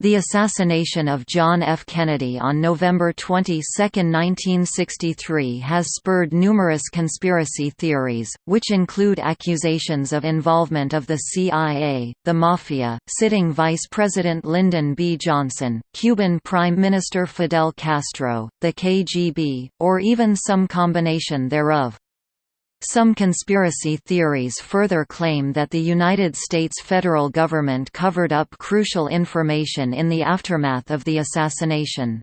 The assassination of John F. Kennedy on November 22, 1963 has spurred numerous conspiracy theories, which include accusations of involvement of the CIA, the Mafia, sitting Vice President Lyndon B. Johnson, Cuban Prime Minister Fidel Castro, the KGB, or even some combination thereof. Some conspiracy theories further claim that the United States federal government covered up crucial information in the aftermath of the assassination.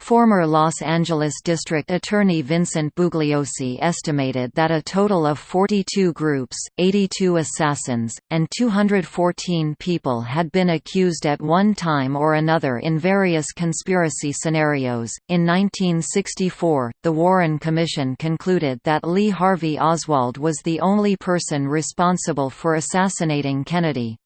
Former Los Angeles District Attorney Vincent Bugliosi estimated that a total of 42 groups, 82 assassins, and 214 people had been accused at one time or another in various conspiracy scenarios. In 1964, the Warren Commission concluded that Lee Harvey Oswald was the only person responsible for assassinating Kennedy.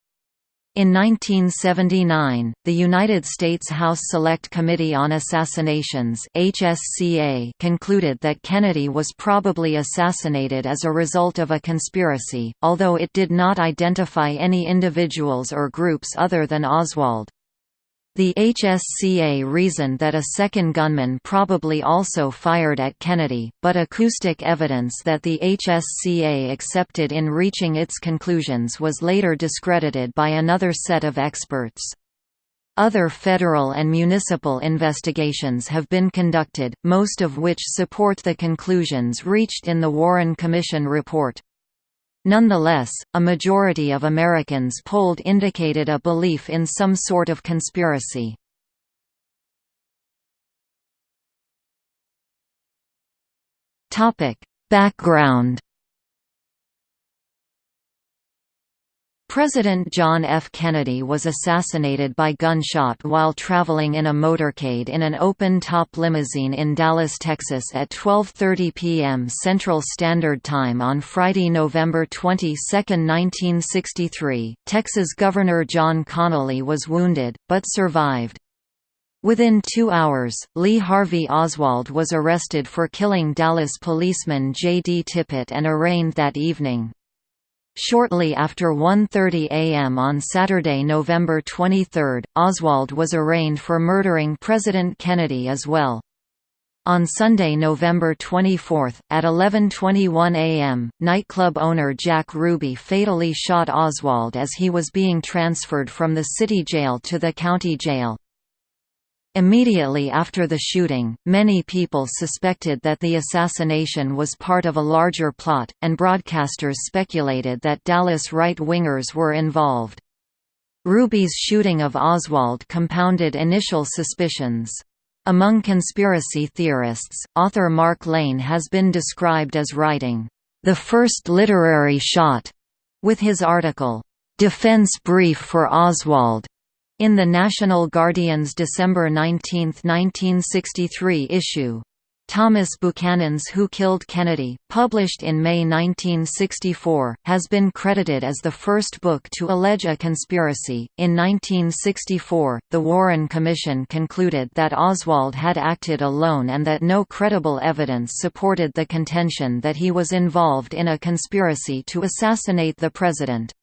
In 1979, the United States House Select Committee on Assassinations HSCA concluded that Kennedy was probably assassinated as a result of a conspiracy, although it did not identify any individuals or groups other than Oswald. The HSCA reasoned that a second gunman probably also fired at Kennedy, but acoustic evidence that the HSCA accepted in reaching its conclusions was later discredited by another set of experts. Other federal and municipal investigations have been conducted, most of which support the conclusions reached in the Warren Commission report. Nonetheless, a majority of Americans polled indicated a belief in some sort of conspiracy. Background President John F. Kennedy was assassinated by gunshot while traveling in a motorcade in an open-top limousine in Dallas, Texas at 12.30 p.m. Central Standard Time on Friday, November 22, 1963. Texas Governor John Connally was wounded, but survived. Within two hours, Lee Harvey Oswald was arrested for killing Dallas policeman J. D. Tippit and arraigned that evening. Shortly after 1.30 am on Saturday, November 23, Oswald was arraigned for murdering President Kennedy as well. On Sunday, November 24, at 11.21 am, nightclub owner Jack Ruby fatally shot Oswald as he was being transferred from the city jail to the county jail. Immediately after the shooting, many people suspected that the assassination was part of a larger plot, and broadcasters speculated that Dallas right-wingers were involved. Ruby's shooting of Oswald compounded initial suspicions. Among conspiracy theorists, author Mark Lane has been described as writing, "...the first literary shot", with his article, "...defense brief for Oswald", in the National Guardian's December 19, 1963 issue. Thomas Buchanan's Who Killed Kennedy, published in May 1964, has been credited as the first book to allege a conspiracy. In 1964, the Warren Commission concluded that Oswald had acted alone and that no credible evidence supported the contention that he was involved in a conspiracy to assassinate the president.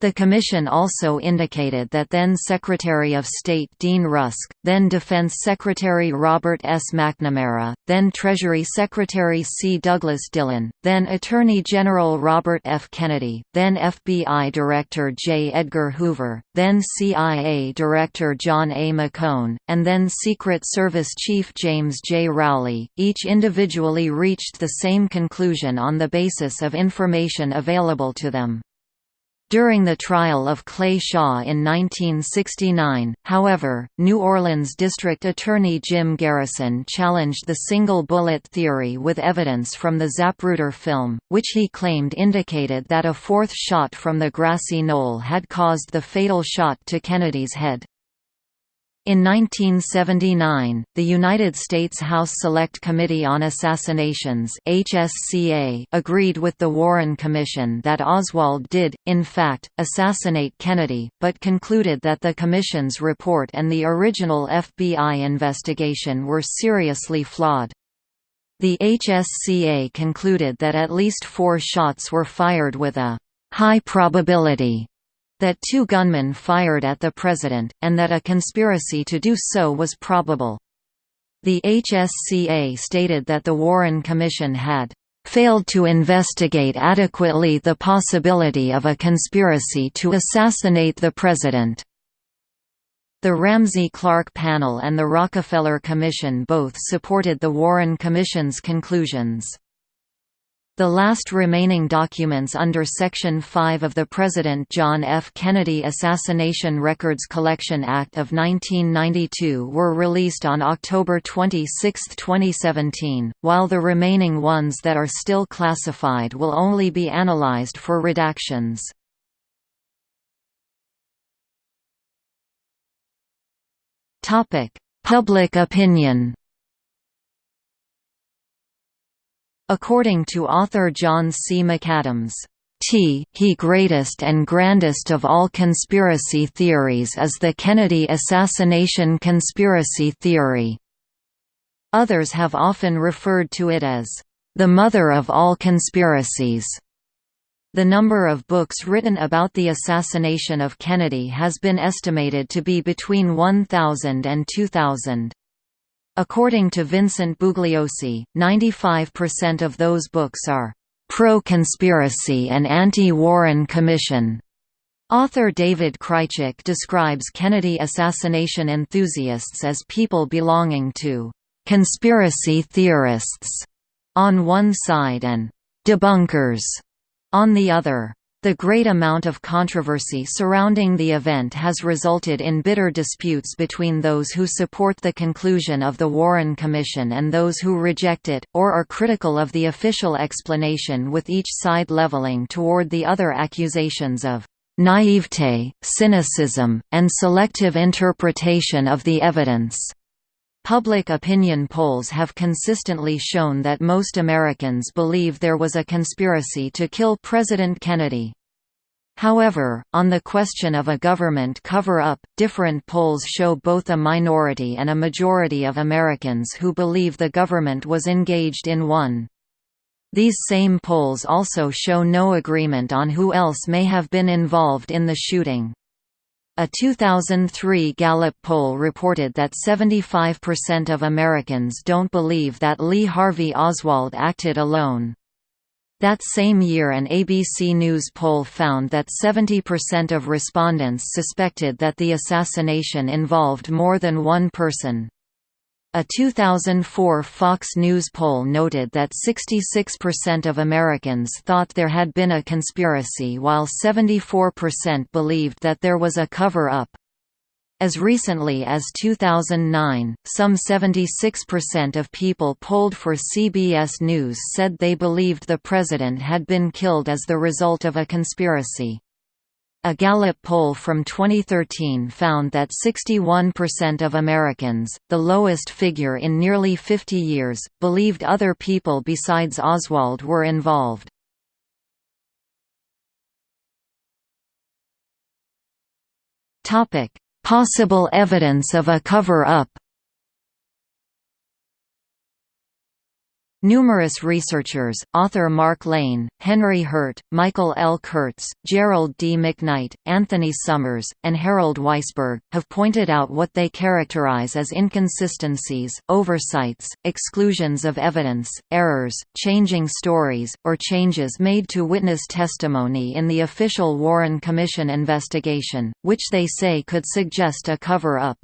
The Commission also indicated that then Secretary of State Dean Rusk, then Defense Secretary Robert S. McNamara, then Treasury Secretary C. Douglas Dillon, then Attorney General Robert F. Kennedy, then FBI Director J. Edgar Hoover, then CIA Director John A. McCone, and then Secret Service Chief James J. Rowley, each individually reached the same conclusion on the basis of information available to them. During the trial of Clay Shaw in 1969, however, New Orleans District Attorney Jim Garrison challenged the single bullet theory with evidence from the Zapruder film, which he claimed indicated that a fourth shot from the grassy knoll had caused the fatal shot to Kennedy's head. In 1979, the United States House Select Committee on Assassinations HSCA agreed with the Warren Commission that Oswald did, in fact, assassinate Kennedy, but concluded that the Commission's report and the original FBI investigation were seriously flawed. The HSCA concluded that at least four shots were fired with a high probability that two gunmen fired at the president, and that a conspiracy to do so was probable. The HSCA stated that the Warren Commission had failed to investigate adequately the possibility of a conspiracy to assassinate the president. The Ramsey Clark panel and the Rockefeller Commission both supported the Warren Commission's conclusions. The last remaining documents under Section 5 of the President John F. Kennedy Assassination Records Collection Act of 1992 were released on October 26, 2017, while the remaining ones that are still classified will only be analyzed for redactions. Public opinion According to author John C. McAdams, T he greatest and grandest of all conspiracy theories is the Kennedy assassination conspiracy theory. Others have often referred to it as the mother of all conspiracies. The number of books written about the assassination of Kennedy has been estimated to be between 1,000 and 2,000. According to Vincent Bugliosi, 95% of those books are pro-conspiracy and anti-Warren Commission. Author David Krajicek describes Kennedy assassination enthusiasts as people belonging to «conspiracy theorists» on one side and «debunkers» on the other. The great amount of controversy surrounding the event has resulted in bitter disputes between those who support the conclusion of the Warren Commission and those who reject it, or are critical of the official explanation with each side leveling toward the other accusations of naivete, cynicism, and selective interpretation of the evidence. Public opinion polls have consistently shown that most Americans believe there was a conspiracy to kill President Kennedy. However, on the question of a government cover-up, different polls show both a minority and a majority of Americans who believe the government was engaged in one. These same polls also show no agreement on who else may have been involved in the shooting. A 2003 Gallup poll reported that 75% of Americans don't believe that Lee Harvey Oswald acted alone. That same year an ABC News poll found that 70% of respondents suspected that the assassination involved more than one person. A 2004 Fox News poll noted that 66% of Americans thought there had been a conspiracy while 74% believed that there was a cover-up. As recently as 2009, some 76% of people polled for CBS News said they believed the president had been killed as the result of a conspiracy. A Gallup poll from 2013 found that 61% of Americans, the lowest figure in nearly 50 years, believed other people besides Oswald were involved. Possible evidence of a cover-up Numerous researchers, author Mark Lane, Henry Hurt, Michael L. Kurtz, Gerald D. McKnight, Anthony Summers, and Harold Weisberg, have pointed out what they characterize as inconsistencies, oversights, exclusions of evidence, errors, changing stories, or changes made to witness testimony in the official Warren Commission investigation, which they say could suggest a cover-up.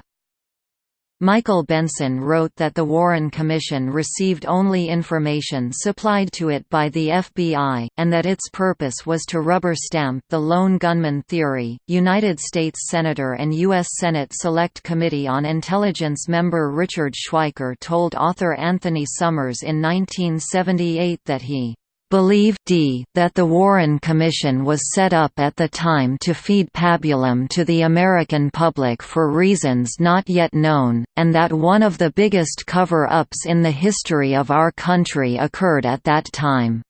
Michael Benson wrote that the Warren Commission received only information supplied to it by the FBI, and that its purpose was to rubber stamp the lone gunman theory. United States Senator and U.S. Senate Select Committee on Intelligence member Richard Schweiker told author Anthony Summers in 1978 that he believe d that the Warren Commission was set up at the time to feed pabulum to the American public for reasons not yet known, and that one of the biggest cover-ups in the history of our country occurred at that time.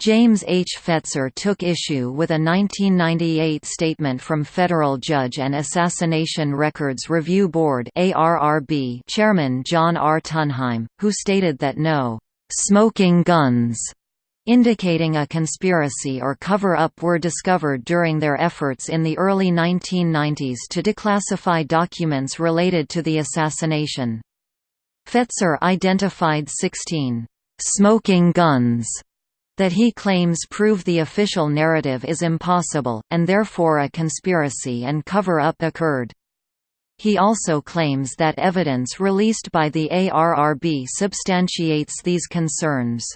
James H. Fetzer took issue with a 1998 statement from federal judge and Assassination Records Review Board chairman John R. Tunheim, who stated that no smoking guns indicating a conspiracy or cover-up were discovered during their efforts in the early 1990s to declassify documents related to the assassination. Fetzer identified 16 «smoking guns» that he claims prove the official narrative is impossible, and therefore a conspiracy and cover-up occurred. He also claims that evidence released by the ARRB substantiates these concerns.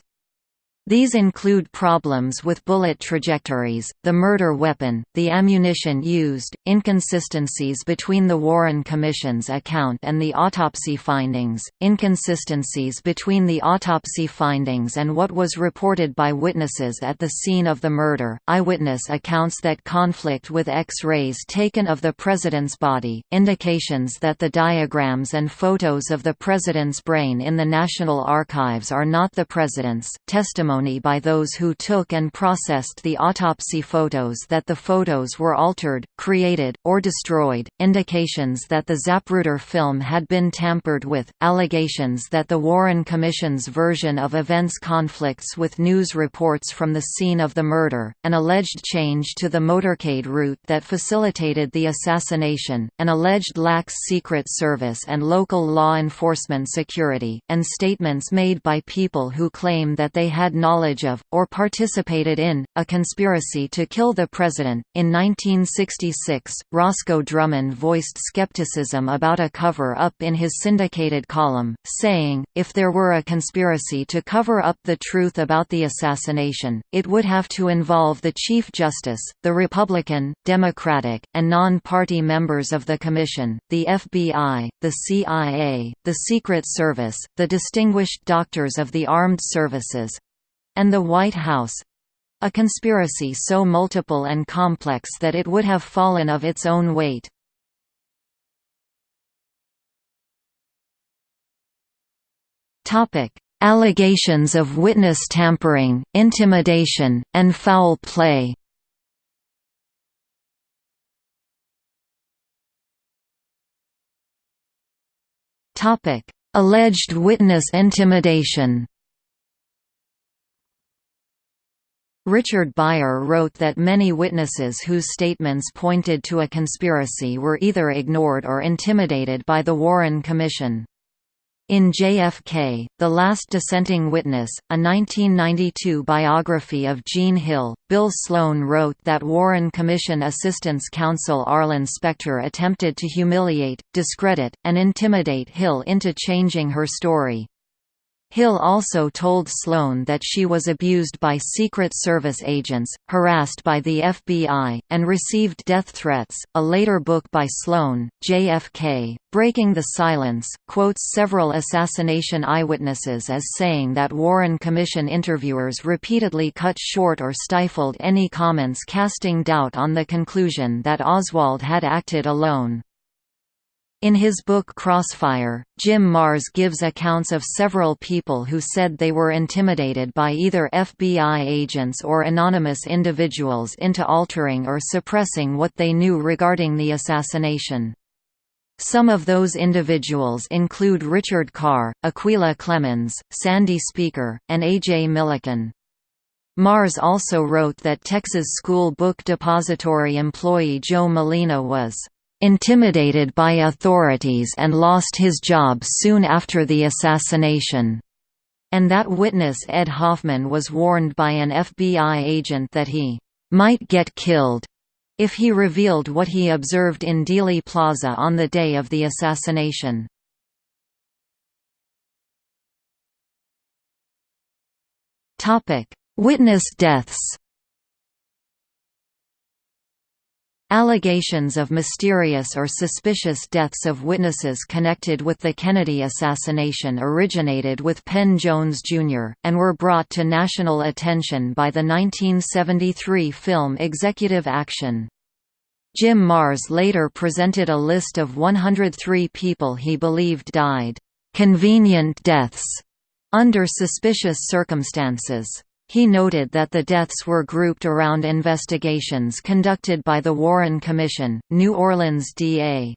These include problems with bullet trajectories, the murder weapon, the ammunition used, inconsistencies between the Warren Commission's account and the autopsy findings, inconsistencies between the autopsy findings and what was reported by witnesses at the scene of the murder, eyewitness accounts that conflict with X-rays taken of the president's body, indications that the diagrams and photos of the president's brain in the National Archives are not the president's, testimony testimony by those who took and processed the autopsy photos that the photos were altered, created, or destroyed, indications that the Zapruder film had been tampered with, allegations that the Warren Commission's version of events conflicts with news reports from the scene of the murder, an alleged change to the motorcade route that facilitated the assassination, an alleged lax Secret Service and local law enforcement security, and statements made by people who claim that they had not knowledge of, or participated in, a conspiracy to kill the president. In 1966, Roscoe Drummond voiced skepticism about a cover up in his syndicated column, saying, If there were a conspiracy to cover up the truth about the assassination, it would have to involve the Chief Justice, the Republican, Democratic, and non party members of the Commission, the FBI, the CIA, the Secret Service, the distinguished doctors of the armed services, and the White House a conspiracy so multiple and complex that it would have fallen of its own weight. Allegations of witness tampering, intimidation, and foul play Alleged witness intimidation Richard Beier wrote that many witnesses whose statements pointed to a conspiracy were either ignored or intimidated by the Warren Commission. In JFK, The Last Dissenting Witness, a 1992 biography of Jean Hill, Bill Sloan wrote that Warren Commission Assistance Counsel Arlen Specter attempted to humiliate, discredit, and intimidate Hill into changing her story. Hill also told Sloan that she was abused by Secret Service agents, harassed by the FBI, and received death threats. A later book by Sloan, JFK, Breaking the Silence, quotes several assassination eyewitnesses as saying that Warren Commission interviewers repeatedly cut short or stifled any comments casting doubt on the conclusion that Oswald had acted alone. In his book Crossfire, Jim Marrs gives accounts of several people who said they were intimidated by either FBI agents or anonymous individuals into altering or suppressing what they knew regarding the assassination. Some of those individuals include Richard Carr, Acquilla Clemons, Sandy Speaker, and A.J. Millican. Marrs also wrote that Texas School Book Depository employee Joe Molina was intimidated by authorities and lost his job soon after the assassination, and that witness Ed Hoffman was warned by an FBI agent that he might get killed if he revealed what he observed in Dealey Plaza on the day of the assassination. Witness deaths Allegations of mysterious or suspicious deaths of witnesses connected with the Kennedy assassination originated with Penn Jones, Jr., and were brought to national attention by the 1973 film Executive Action. Jim Marrs later presented a list of 103 people he believed died, "...convenient deaths", under suspicious circumstances. He noted that the deaths were grouped around investigations conducted by the Warren Commission, New Orleans DA.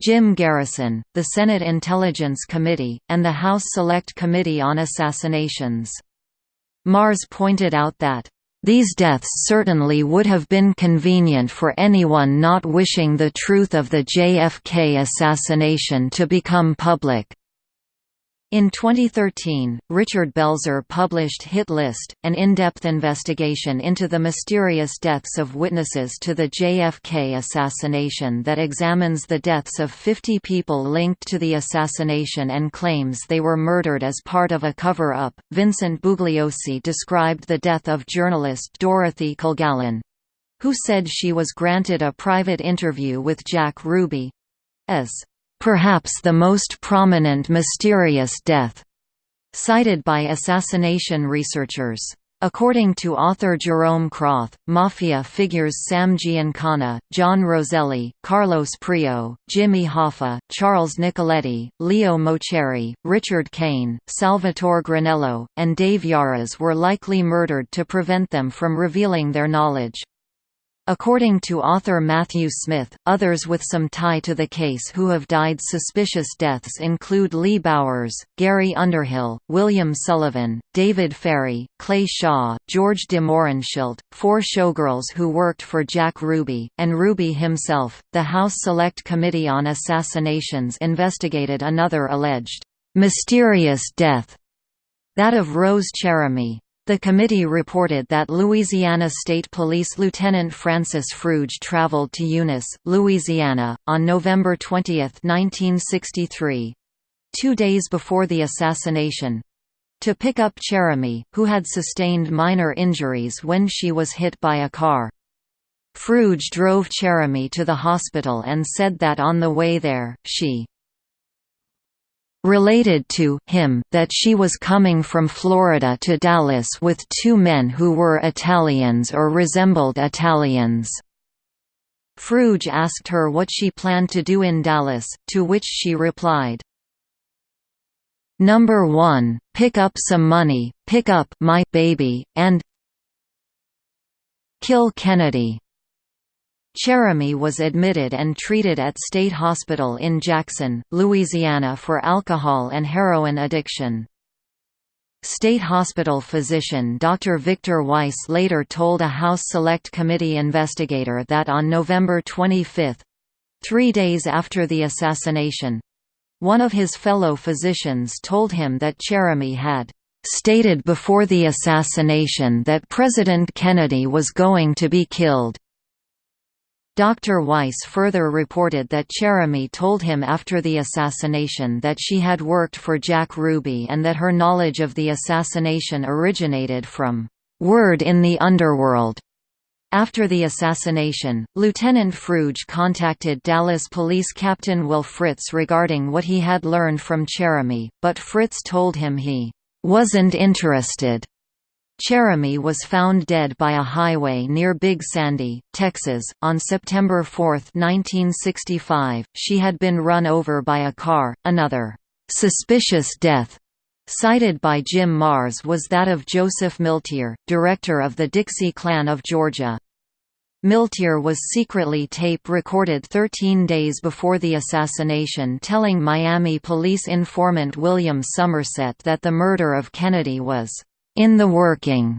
Jim Garrison, the Senate Intelligence Committee, and the House Select Committee on Assassinations. Marrs pointed out that these deaths certainly would have been convenient for anyone not wishing the truth of the JFK assassination to become public. In 2013, Richard Belzer published Hit List, an in-depth investigation into the mysterious deaths of witnesses to the JFK assassination that examines the deaths of 50 people linked to the assassination and claims they were murdered as part of a cover-up. Vincent Bugliosi described the death of journalist Dorothy Kilgallen, who said she was granted a private interview with Jack Ruby, as perhaps the most prominent mysterious death, cited by assassination researchers. According to author Jerome Kroth, Mafia figures Sam Giancana, John Roselli, Carlos Prio, Jimmy Hoffa, Charles Nicoletti, Leo Moceri, Richard Cain, Salvatore Granello, and Dave Yaras were likely murdered to prevent them from revealing their knowledge. According to author Matthew Smith, others with some tie to the case who have died suspicious deaths include Lee Bowers, Gary Underhill, William Sullivan, David Ferrie, Clay Shaw, George de Mohrenschildt, four showgirls who worked for Jack Ruby, and Ruby himself. The House Select Committee on Assassinations investigated another alleged mysterious death, that of Rose Cherami. The committee reported that Louisiana State Police Lieutenant Francis Fruge traveled to Eunice, Louisiana, on November 20, 1963—two days before the assassination—to pick up Cherami, who had sustained minor injuries when she was hit by a car. Fruge drove Cherami to the hospital and said that on the way there, she related to him that she was coming from Florida to Dallas with two men who were Italians or resembled Italians. Fruge asked her what she planned to do in Dallas, to which she replied, Number 1, pick up some money, pick up my baby, and kill Kennedy. Cherami was admitted and treated at State Hospital in Jackson, Louisiana for alcohol and heroin addiction. State Hospital physician Dr. Victor Weiss later told a House Select Committee investigator that on November 25—three days after the assassination—one of his fellow physicians told him that Cherami had stated before the assassination that President Kennedy was going to be killed. Dr. Weiss further reported that Cherami told him after the assassination that she had worked for Jack Ruby and that her knowledge of the assassination originated from "...word in the underworld." After the assassination, Lieutenant Fruge contacted Dallas Police Captain Will Fritz regarding what he had learned from Cherami, but Fritz told him he "...wasn't interested." Cherami was found dead by a highway near Big Sandy, Texas, on September 4, 1965. She had been run over by a car. Another suspicious death cited by Jim Marrs was that of Joseph Milteer, director of the Dixie Klan of Georgia. Milteer was secretly tape-recorded 13 days before the assassination telling Miami police informant William Somerset that the murder of Kennedy was in the working.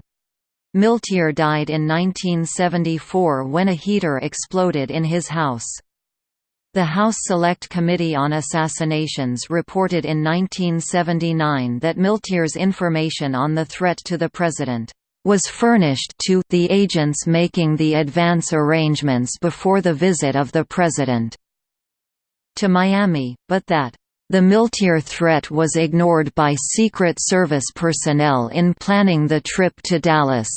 Milteer died in 1974 when a heater exploded in his house. The House Select Committee on Assassinations reported in 1979 that Milteer's information on the threat to the president was furnished to the agents making the advance arrangements before the visit of the president to Miami, but that the Milteer threat was ignored by Secret Service personnel in planning the trip to Dallas.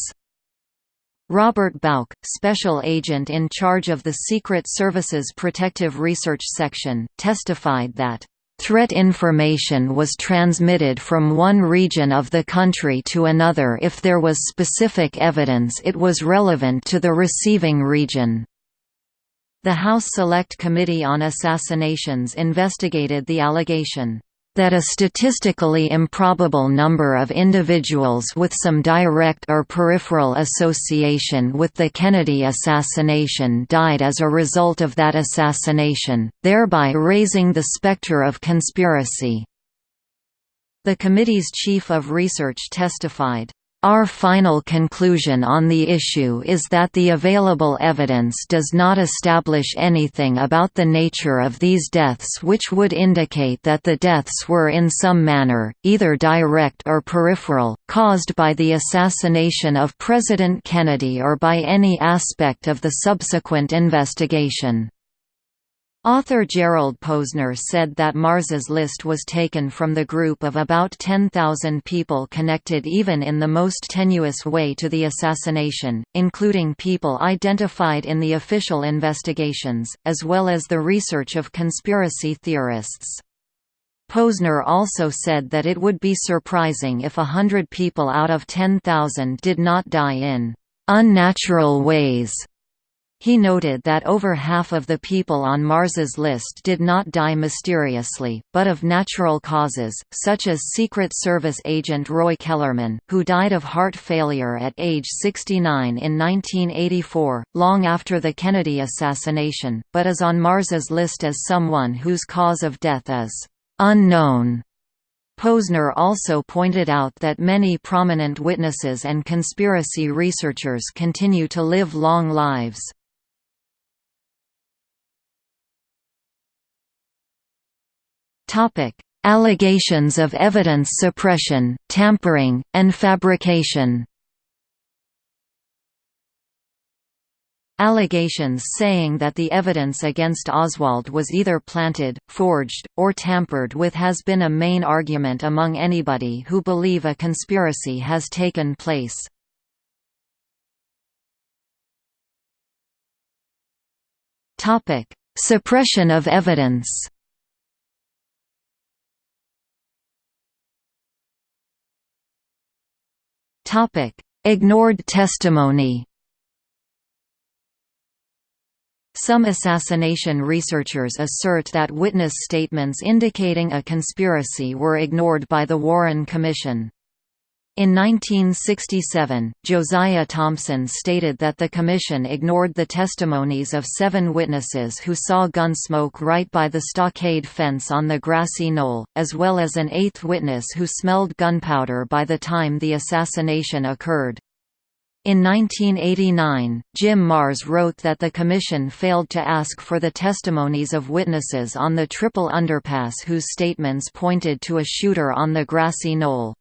Robert Bouck, special agent in charge of the Secret Service's Protective Research Section, testified that Threat information was transmitted from one region of the country to another if there was specific evidence it was relevant to the receiving region. The House Select Committee on Assassinations investigated the allegation that a statistically improbable number of individuals with some direct or peripheral association with the Kennedy assassination died as a result of that assassination, thereby raising the specter of conspiracy. The committee's chief of research testified, Our final conclusion on the issue is that the available evidence does not establish anything about the nature of these deaths which would indicate that the deaths were in some manner, either direct or peripheral, caused by the assassination of President Kennedy or by any aspect of the subsequent investigation. Author Gerald Posner said that Marrs's list was taken from the group of about 10,000 people connected even in the most tenuous way to the assassination, including people identified in the official investigations, as well as the research of conspiracy theorists. Posner also said that it would be surprising if a hundred people out of 10,000 did not die in unnatural ways he noted that over half of the people on Marrs's list did not die mysteriously, but of natural causes, such as Secret Service agent Roy Kellerman, who died of heart failure at age 69 in 1984, long after the Kennedy assassination, but is on Marrs's list as someone whose cause of death is unknown. Posner also pointed out that many prominent witnesses and conspiracy researchers continue to live long lives. Topic: Allegations of evidence suppression, tampering, and fabrication. Allegations saying that the evidence against Oswald was either planted, forged, or tampered with has been a main argument among anybody who believe a conspiracy has taken place. Suppression of evidence Topic: Ignored testimony. Some assassination researchers assert that witness statements indicating a conspiracy were ignored by the Warren Commission. In 1967, Josiah Thompson stated that the Commission ignored the testimonies of seven witnesses who saw gun smoke right by the stockade fence on the grassy knoll, as well as an eighth witness who smelled gunpowder by the time the assassination occurred. In 1989, Jim Marrs wrote that the Commission failed to ask for the testimonies of witnesses on the triple underpass whose statements pointed to a shooter on the grassy knoll.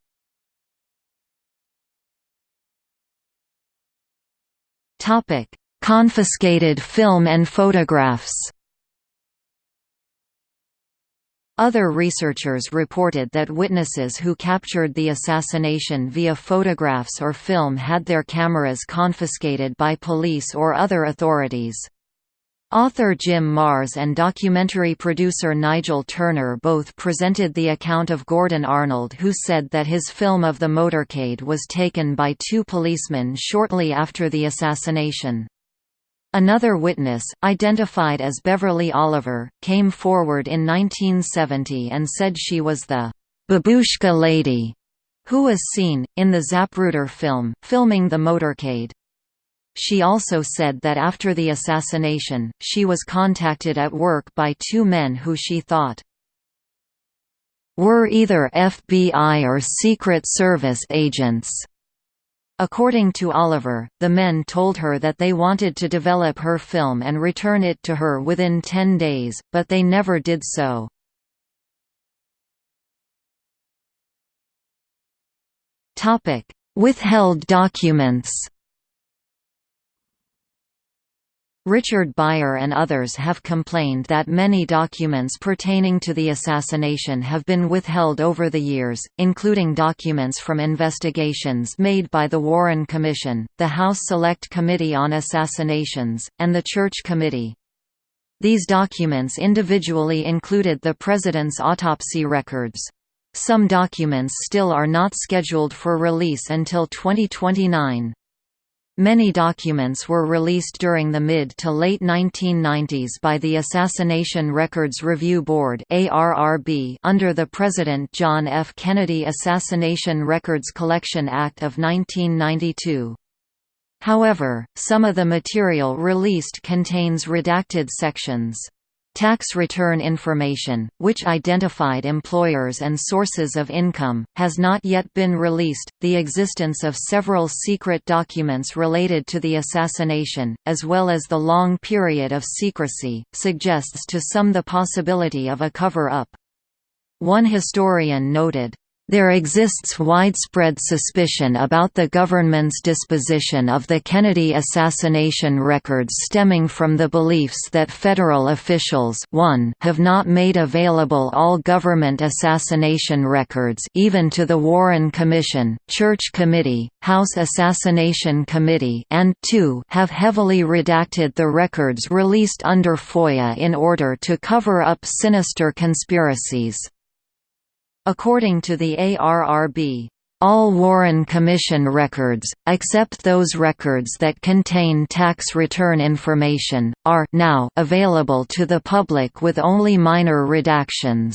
Topic: Confiscated film and photographs. Other researchers reported that witnesses who captured the assassination via photographs or film had their cameras confiscated by police or other authorities. Author Jim Marrs and documentary producer Nigel Turner both presented the account of Gordon Arnold who said that his film of the motorcade was taken by two policemen shortly after the assassination. Another witness, identified as Beverly Oliver, came forward in 1970 and said she was the «babushka lady» who was seen, in the Zapruder film, filming the motorcade. She also said that after the assassination, she was contacted at work by two men who she thought were either FBI or Secret Service agents. According to Oliver, the men told her that they wanted to develop her film and return it to her within 10 days, but they never did so. Withheld documents Richard Beier and others have complained that many documents pertaining to the assassination have been withheld over the years, including documents from investigations made by the Warren Commission, the House Select Committee on Assassinations, and the Church Committee. These documents individually included the President's autopsy records. Some documents still are not scheduled for release until 2029. Many documents were released during the mid to late 1990s by the Assassination Records Review Board under the President John F. Kennedy Assassination Records Collection Act of 1992. However, some of the material released contains redacted sections. Tax return information, which identified employers and sources of income, has not yet been released. The existence of several secret documents related to the assassination, as well as the long period of secrecy, suggests to some the possibility of a cover up. One historian noted, there exists widespread suspicion about the government's disposition of the Kennedy assassination records stemming from the beliefs that federal officials 1 have not made available all government assassination records even to the Warren Commission, Church Committee, House Assassination Committee and 2 have heavily redacted the records released under FOIA in order to cover up sinister conspiracies. According to the ARRB, all Warren Commission records, except those records that contain tax return information, are now available to the public with only minor redactions.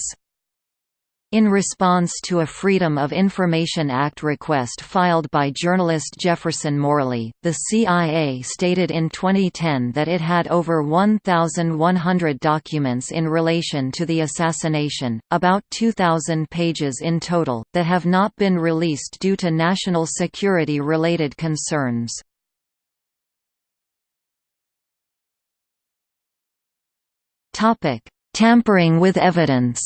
In response to a Freedom of Information Act request filed by journalist Jefferson Morley, the CIA stated in 2010 that it had over 1,100 documents in relation to the assassination, about 2,000 pages in total, that have not been released due to national security-related concerns. Tampering with evidence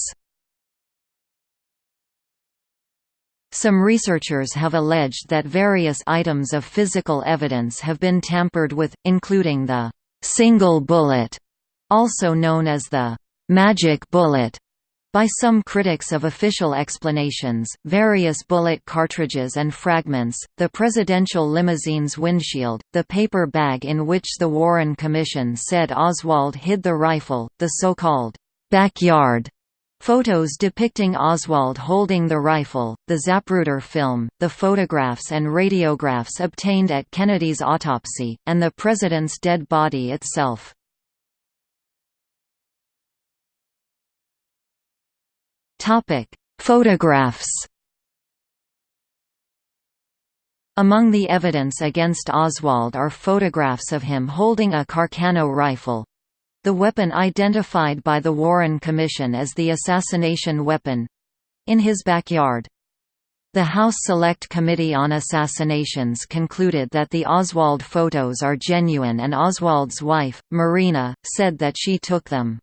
Some researchers have alleged that various items of physical evidence have been tampered with, including the «single bullet», also known as the «magic bullet», by some critics of official explanations, various bullet cartridges and fragments, the presidential limousine's windshield, the paper bag in which the Warren Commission said Oswald hid the rifle, the so-called backyard Photos depicting Oswald holding the rifle, the Zapruder film, the photographs and radiographs obtained at Kennedy's autopsy, and the president's dead body itself. Photographs Among the evidence against Oswald are photographs of him holding a Carcano rifle, the weapon identified by the Warren Commission as the assassination weapon—in his backyard. The House Select Committee on Assassinations concluded that the Oswald photos are genuine and Oswald's wife, Marina, said that she took them.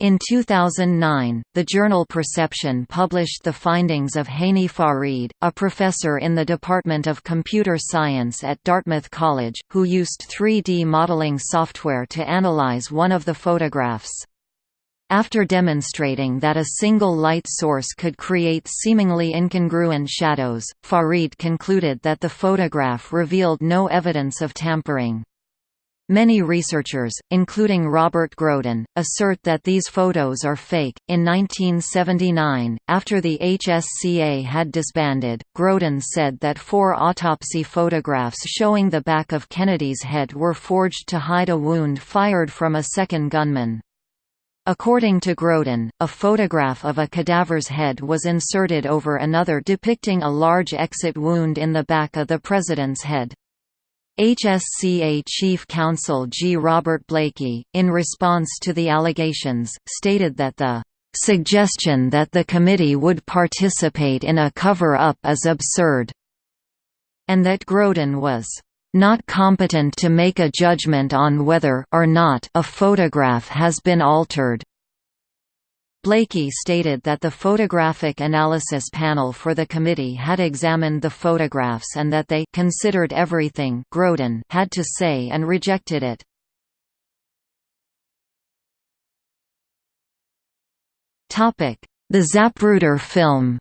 In 2009, the journal Perception published the findings of Hany Farid, a professor in the Department of Computer Science at Dartmouth College, who used 3D modeling software to analyze one of the photographs. After demonstrating that a single light source could create seemingly incongruent shadows, Farid concluded that the photograph revealed no evidence of tampering. Many researchers, including Robert Groden, assert that these photos are fake. In 1979, after the HSCA had disbanded, Groden said that four autopsy photographs showing the back of Kennedy's head were forged to hide a wound fired from a second gunman. According to Groden, a photograph of a cadaver's head was inserted over another depicting a large exit wound in the back of the president's head. HSCA Chief Counsel G. Robert Blakey, in response to the allegations, stated that the "...suggestion that the committee would participate in a cover-up is absurd," and that Groden was not competent to make a judgment on whether or not a photograph has been altered. Blakey stated that the photographic analysis panel for the committee had examined the photographs and that they considered everything Groden had to say and rejected it. The Zapruder film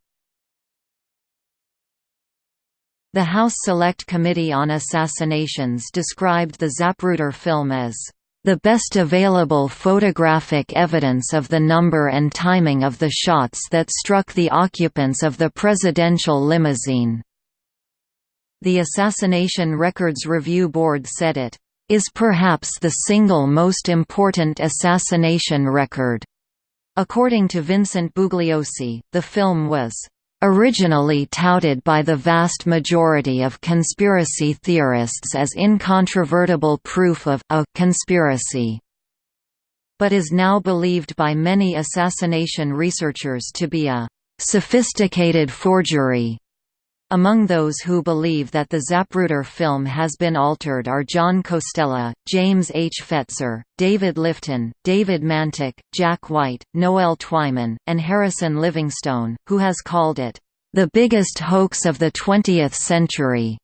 The House Select Committee on Assassinations described the Zapruder film as the best available photographic evidence of the number and timing of the shots that struck the occupants of the presidential limousine. The Assassination Records Review Board said it is perhaps the single most important assassination record. According to Vincent Bugliosi, the film was Originally touted by the vast majority of conspiracy theorists as incontrovertible proof of a conspiracy. but is now believed by many assassination researchers to be a sophisticated forgery. Among those who believe that the Zapruder film has been altered are John Costella, James H. Fetzer, David Lifton, David Mantik, Jack White, Noel Twyman, and Harrison Livingstone, who has called it, "...the biggest hoax of the 20th century."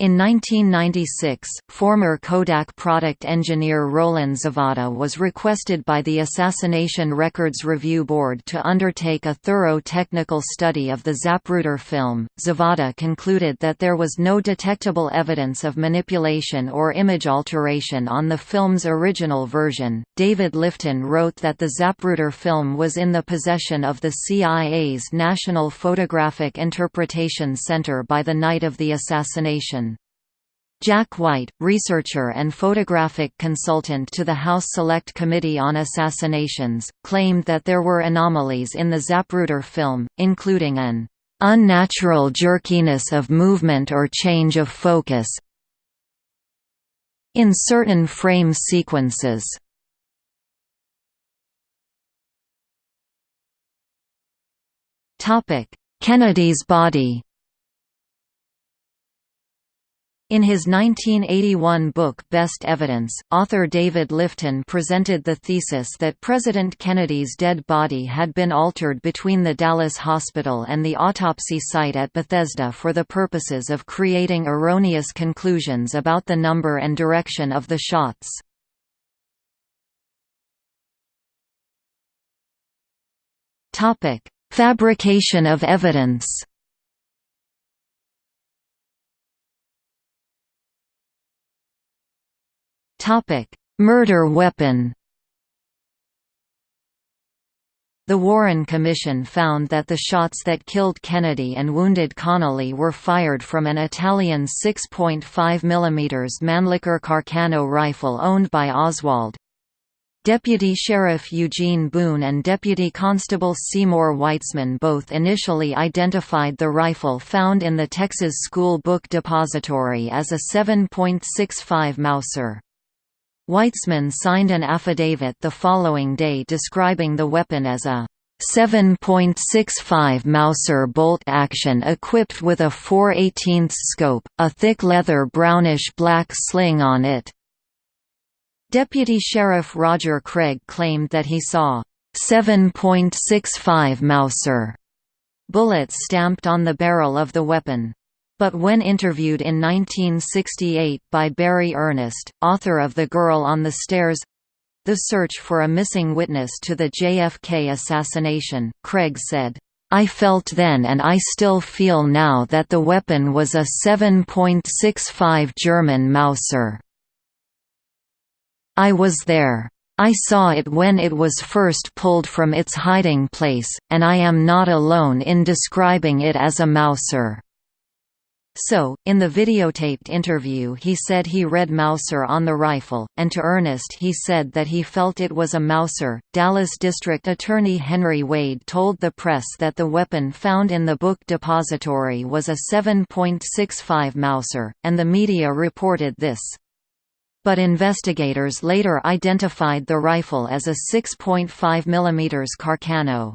In 1996, former Kodak product engineer Roland Zavada was requested by the Assassination Records Review Board to undertake a thorough technical study of the Zapruder film. Zavada concluded that there was no detectable evidence of manipulation or image alteration on the film's original version. David Lifton wrote that the Zapruder film was in the possession of the CIA's National Photographic Interpretation Center by the night of the assassination. Jack White, researcher and photographic consultant to the House Select Committee on Assassinations, claimed that there were anomalies in the Zapruder film, including an unnatural jerkiness of movement or change of focus in certain frame sequences. Kennedy's body In his 1981 book Best Evidence, author David Lifton presented the thesis that President Kennedy's dead body had been altered between the Dallas hospital and the autopsy site at Bethesda for the purposes of creating erroneous conclusions about the number and direction of the shots. Fabrication of evidence Topic: Murder weapon. The Warren Commission found that the shots that killed Kennedy and wounded Connally were fired from an Italian 6.5 mm Mannlicher Carcano rifle owned by Oswald. Deputy Sheriff Eugene Boone and Deputy Constable Seymour Weitzman both initially identified the rifle found in the Texas School Book Depository as a 7.65 Mauser. Weitzman signed an affidavit the following day describing the weapon as a 7.65 Mauser bolt action equipped with a 4 18 scope, a thick leather brownish-black sling on it. Deputy Sheriff Roger Craig claimed that he saw 7.65 Mauser bullets stamped on the barrel of the weapon. But when interviewed in 1968 by Barry Ernest, author of The Girl on the Stairs—the search for a missing witness to the JFK assassination, Craig said, I felt then and I still feel now that the weapon was a 7.65 German Mauser. I was there. I saw it when it was first pulled from its hiding place, and I am not alone in describing it as a Mauser. So, in the videotaped interview he said he read Mauser on the rifle, and to Ernest he said that he felt it was a Mauser. Dallas District Attorney Henry Wade told the press that the weapon found in the book depository was a 7.65 Mauser, and the media reported this. But investigators later identified the rifle as a 6.5 mm Carcano.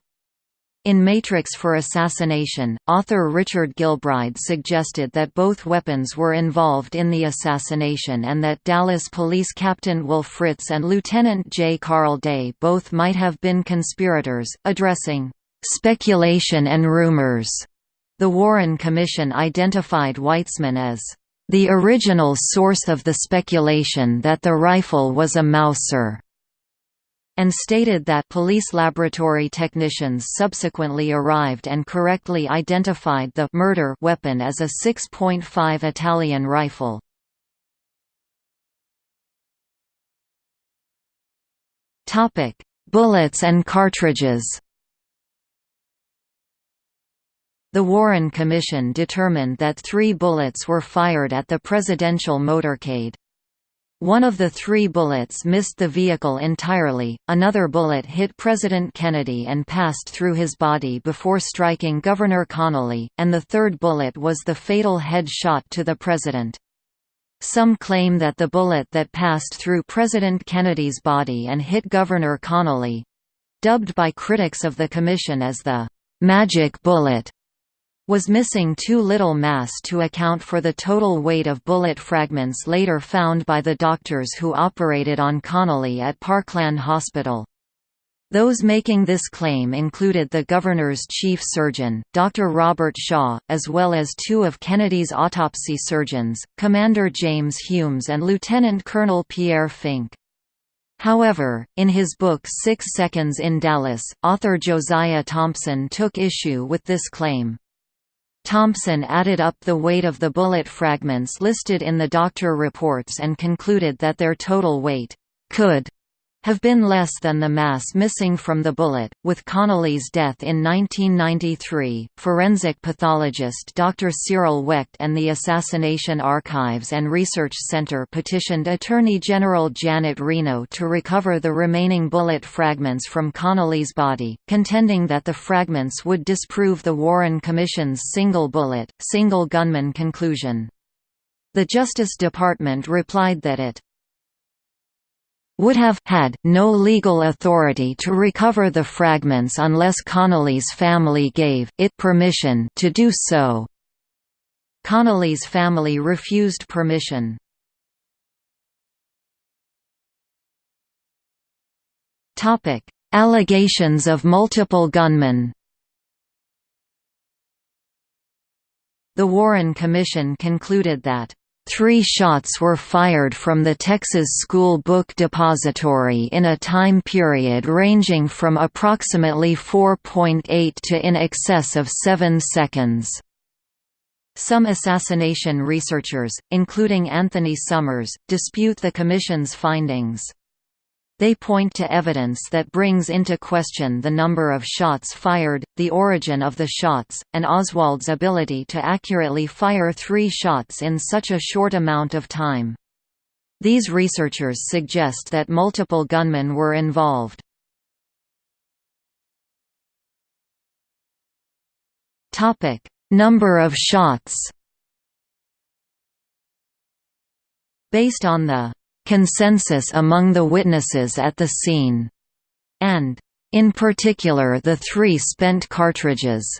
In Matrix for Assassination, author Richard Gilbride suggested that both weapons were involved in the assassination and that Dallas Police Captain Will Fritz and Lieutenant J. Carl Day both might have been conspirators, addressing speculation and rumors. The Warren Commission identified Weitzman as the original source of the speculation that the rifle was a Mauser and stated that police laboratory technicians subsequently arrived and correctly identified the murder weapon as a 6.5 Italian rifle. Topic: Bullets and cartridges. The Warren Commission determined that three bullets were fired at the presidential motorcade. One of the three bullets missed the vehicle entirely, another bullet hit President Kennedy and passed through his body before striking Governor Connolly, and the third bullet was the fatal head shot to the president. Some claim that the bullet that passed through President Kennedy's body and hit Governor Connally—dubbed by critics of the Commission as the «magic bullet» was missing too little mass to account for the total weight of bullet fragments later found by the doctors who operated on Connally at Parkland Hospital. Those making this claim included the governor's chief surgeon, Dr. Robert Shaw, as well as two of Kennedy's autopsy surgeons, Commander James Humes and Lieutenant Colonel Pierre Fink. However, in his book Six Seconds in Dallas, author Josiah Thompson took issue with this claim. Thompson added up the weight of the bullet fragments listed in the doctor reports and concluded that their total weight could have been less than the mass missing from the bullet. With Connally's death in 1993, forensic pathologist Dr. Cyril Wecht and the Assassination Archives and Research Center petitioned Attorney General Janet Reno to recover the remaining bullet fragments from Connally's body, contending that the fragments would disprove the Warren Commission's single bullet, single gunman conclusion. The Justice Department replied that it would have had no legal authority to recover the fragments unless Connally's family gave it permission to do so. Connally's family refused permission. Topic: Allegations of multiple gunmen. The Warren Commission concluded that Three shots were fired from the Texas School Book Depository in a time period ranging from approximately 4.8 to in excess of 7 seconds. Some assassination researchers, including Anthony Summers, dispute the Commission's findings. They point to evidence that brings into question the number of shots fired, the origin of the shots, and Oswald's ability to accurately fire three shots in such a short amount of time. These researchers suggest that multiple gunmen were involved. Number of shots Based on the consensus among the witnesses at the scene, and, in particular the three spent cartridges.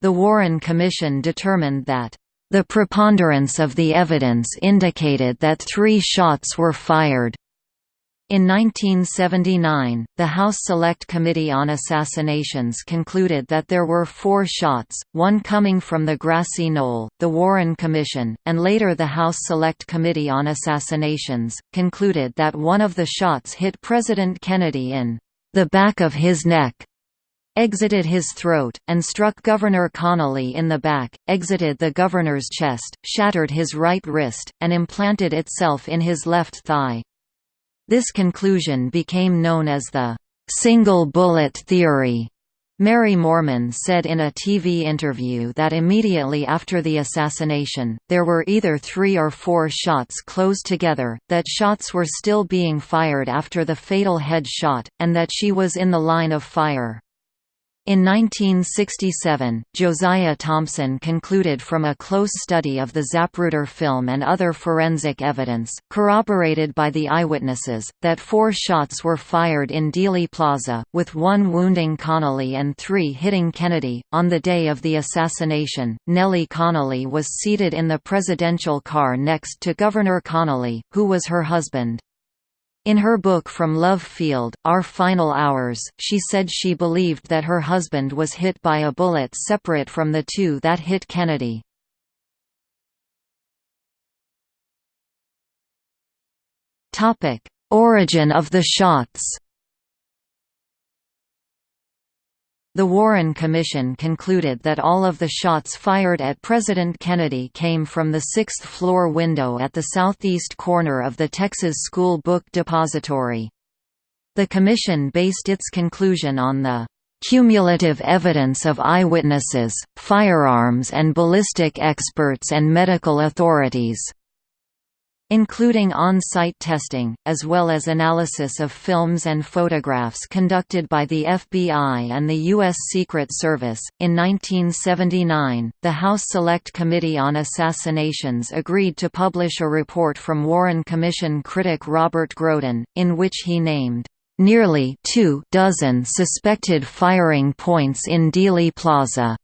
The Warren Commission determined that the preponderance of the evidence indicated that three shots were fired. In 1979, the House Select Committee on Assassinations concluded that there were four shots, one coming from the grassy knoll, the Warren Commission, and later the House Select Committee on Assassinations, concluded that one of the shots hit President Kennedy in the back of his neck, exited his throat, and struck Governor Connally in the back, exited the governor's chest, shattered his right wrist, and implanted itself in his left thigh. This conclusion became known as the single bullet theory. Mary Moorman said in a TV interview that immediately after the assassination, there were either three or four shots close together, that shots were still being fired after the fatal head shot, and that she was in the line of fire. In 1967, Josiah Thompson concluded from a close study of the Zapruder film and other forensic evidence, corroborated by the eyewitnesses, that four shots were fired in Dealey Plaza, with one wounding Connally and three hitting Kennedy. On the day of the assassination, Nellie Connally was seated in the presidential car next to Governor Connally, who was her husband. In her book From Love Field, Our Final Hours, she said she believed that her husband was hit by a bullet separate from the two that hit Kennedy. Origin of the shots The Warren Commission concluded that all of the shots fired at President Kennedy came from the sixth-floor window at the southeast corner of the Texas School Book Depository. The commission based its conclusion on the cumulative evidence of eyewitnesses, firearms and ballistic experts and medical authorities. Including on-site testing, as well as analysis of films and photographs conducted by the FBI and the U.S. Secret Service. In 1979, the House Select Committee on Assassinations agreed to publish a report from Warren Commission critic Robert Groden, in which he named nearly two dozen suspected firing points in Dealey Plaza.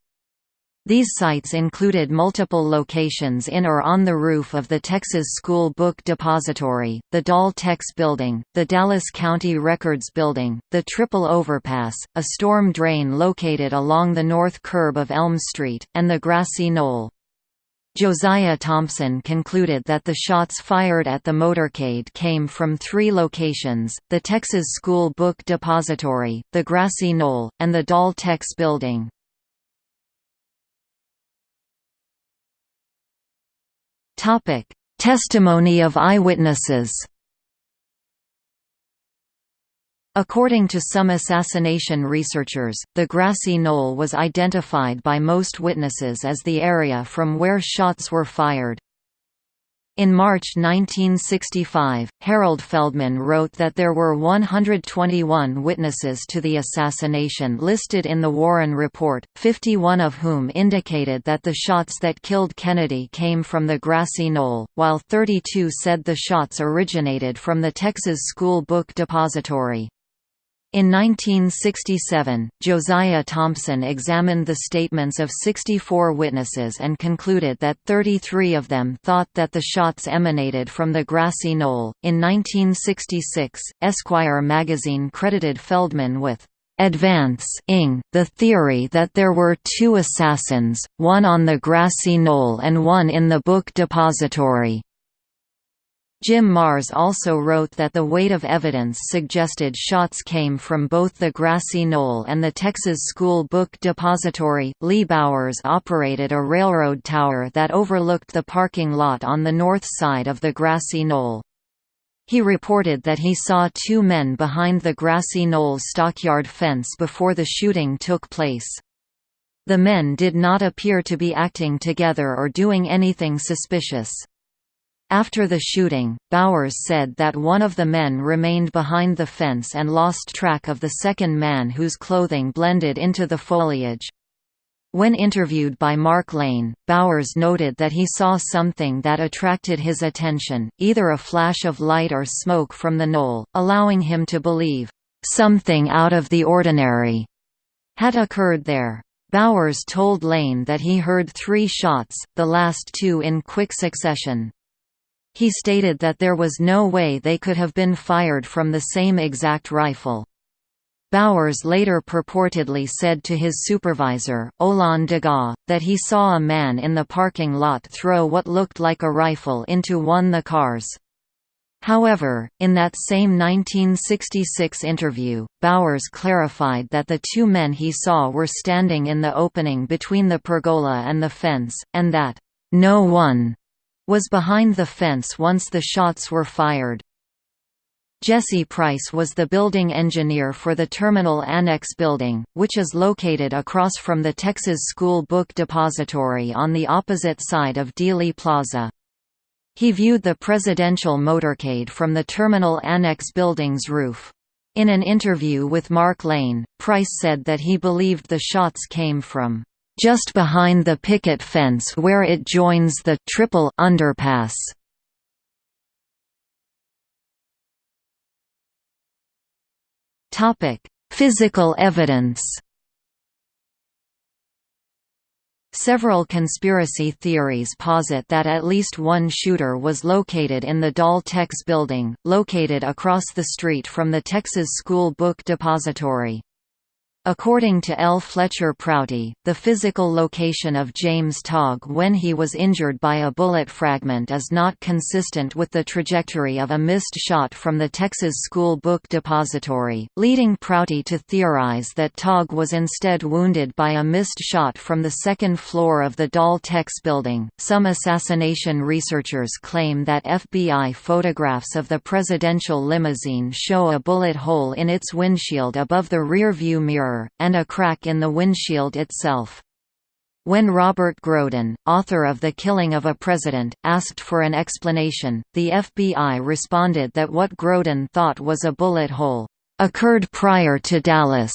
These sites included multiple locations in or on the roof of the Texas School Book Depository, the Dal-Tex Building, the Dallas County Records Building, the Triple Overpass, a storm drain located along the north curb of Elm Street, and the grassy knoll. Josiah Thompson concluded that the shots fired at the motorcade came from three locations, the Texas School Book Depository, the Grassy Knoll, and the Dal-Tex Building. Topic: Testimony of eyewitnesses. According to some assassination researchers, the grassy knoll was identified by most witnesses as the area from where shots were fired. In March 1965, Harold Feldman wrote that there were 121 witnesses to the assassination listed in the Warren Report, 51 of whom indicated that the shots that killed Kennedy came from the grassy knoll, while 32 said the shots originated from the Texas School Book Depository. In 1967, Josiah Thompson examined the statements of 64 witnesses and concluded that 33 of them thought that the shots emanated from the grassy knoll. In 1966, Esquire magazine credited Feldman with advancing the theory that there were two assassins, one on the grassy knoll and one in the book depository. Jim Marrs also wrote that the weight of evidence suggested shots came from both the grassy knoll and the Texas School Book Depository. Lee Bowers operated a railroad tower that overlooked the parking lot on the north side of the grassy knoll. He reported that he saw two men behind the grassy knoll stockyard fence before the shooting took place. The men did not appear to be acting together or doing anything suspicious. After the shooting, Bowers said that one of the men remained behind the fence and lost track of the second man whose clothing blended into the foliage. When interviewed by Mark Lane, Bowers noted that he saw something that attracted his attention, either a flash of light or smoke from the knoll, allowing him to believe, "...something out of the ordinary," had occurred there. Bowers told Lane that he heard three shots, the last two in quick succession. He stated that there was no way they could have been fired from the same exact rifle. Bowers later purportedly said to his supervisor, Olan Degas, that he saw a man in the parking lot throw what looked like a rifle into one of the cars. However, in that same 1966 interview, Bowers clarified that the two men he saw were standing in the opening between the pergola and the fence, and that, "...no one was behind the fence once the shots were fired. Jesse Price was the building engineer for the Terminal Annex building, which is located across from the Texas School Book Depository on the opposite side of Dealey Plaza. He viewed the presidential motorcade from the Terminal Annex building's roof. In an interview with Mark Lane, Price said that he believed the shots came from just behind the picket fence where it joins the triple underpass. Topic: Physical evidence. Several conspiracy theories posit that at least one shooter was located in the Dal-Tex building, located across the street from the Texas School Book Depository. According to L. Fletcher Prouty, the physical location of James Tague when he was injured by a bullet fragment is not consistent with the trajectory of a missed shot from the Texas School Book Depository, leading Prouty to theorize that Tague was instead wounded by a missed shot from the second floor of the Dal-Tex building. Some assassination researchers claim that FBI photographs of the presidential limousine show a bullet hole in its windshield above the rear view mirror and a crack in the windshield itself. When Robert Groden, author of The Killing of a President, asked for an explanation, the FBI responded that what Groden thought was a bullet hole, "...occurred prior to Dallas."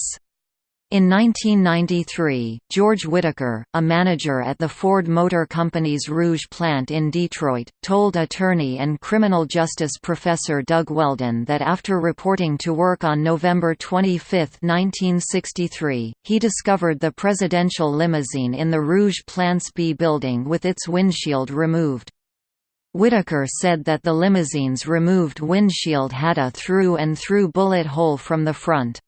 In 1993, George Whitaker, a manager at the Ford Motor Company's Rouge plant in Detroit, told attorney and criminal justice professor Doug Weldon that after reporting to work on November 25, 1963, he discovered the presidential limousine in the Rouge Plant's B building with its windshield removed. Whitaker said that the limousine's removed windshield had a through-and-through -through bullet hole from the front.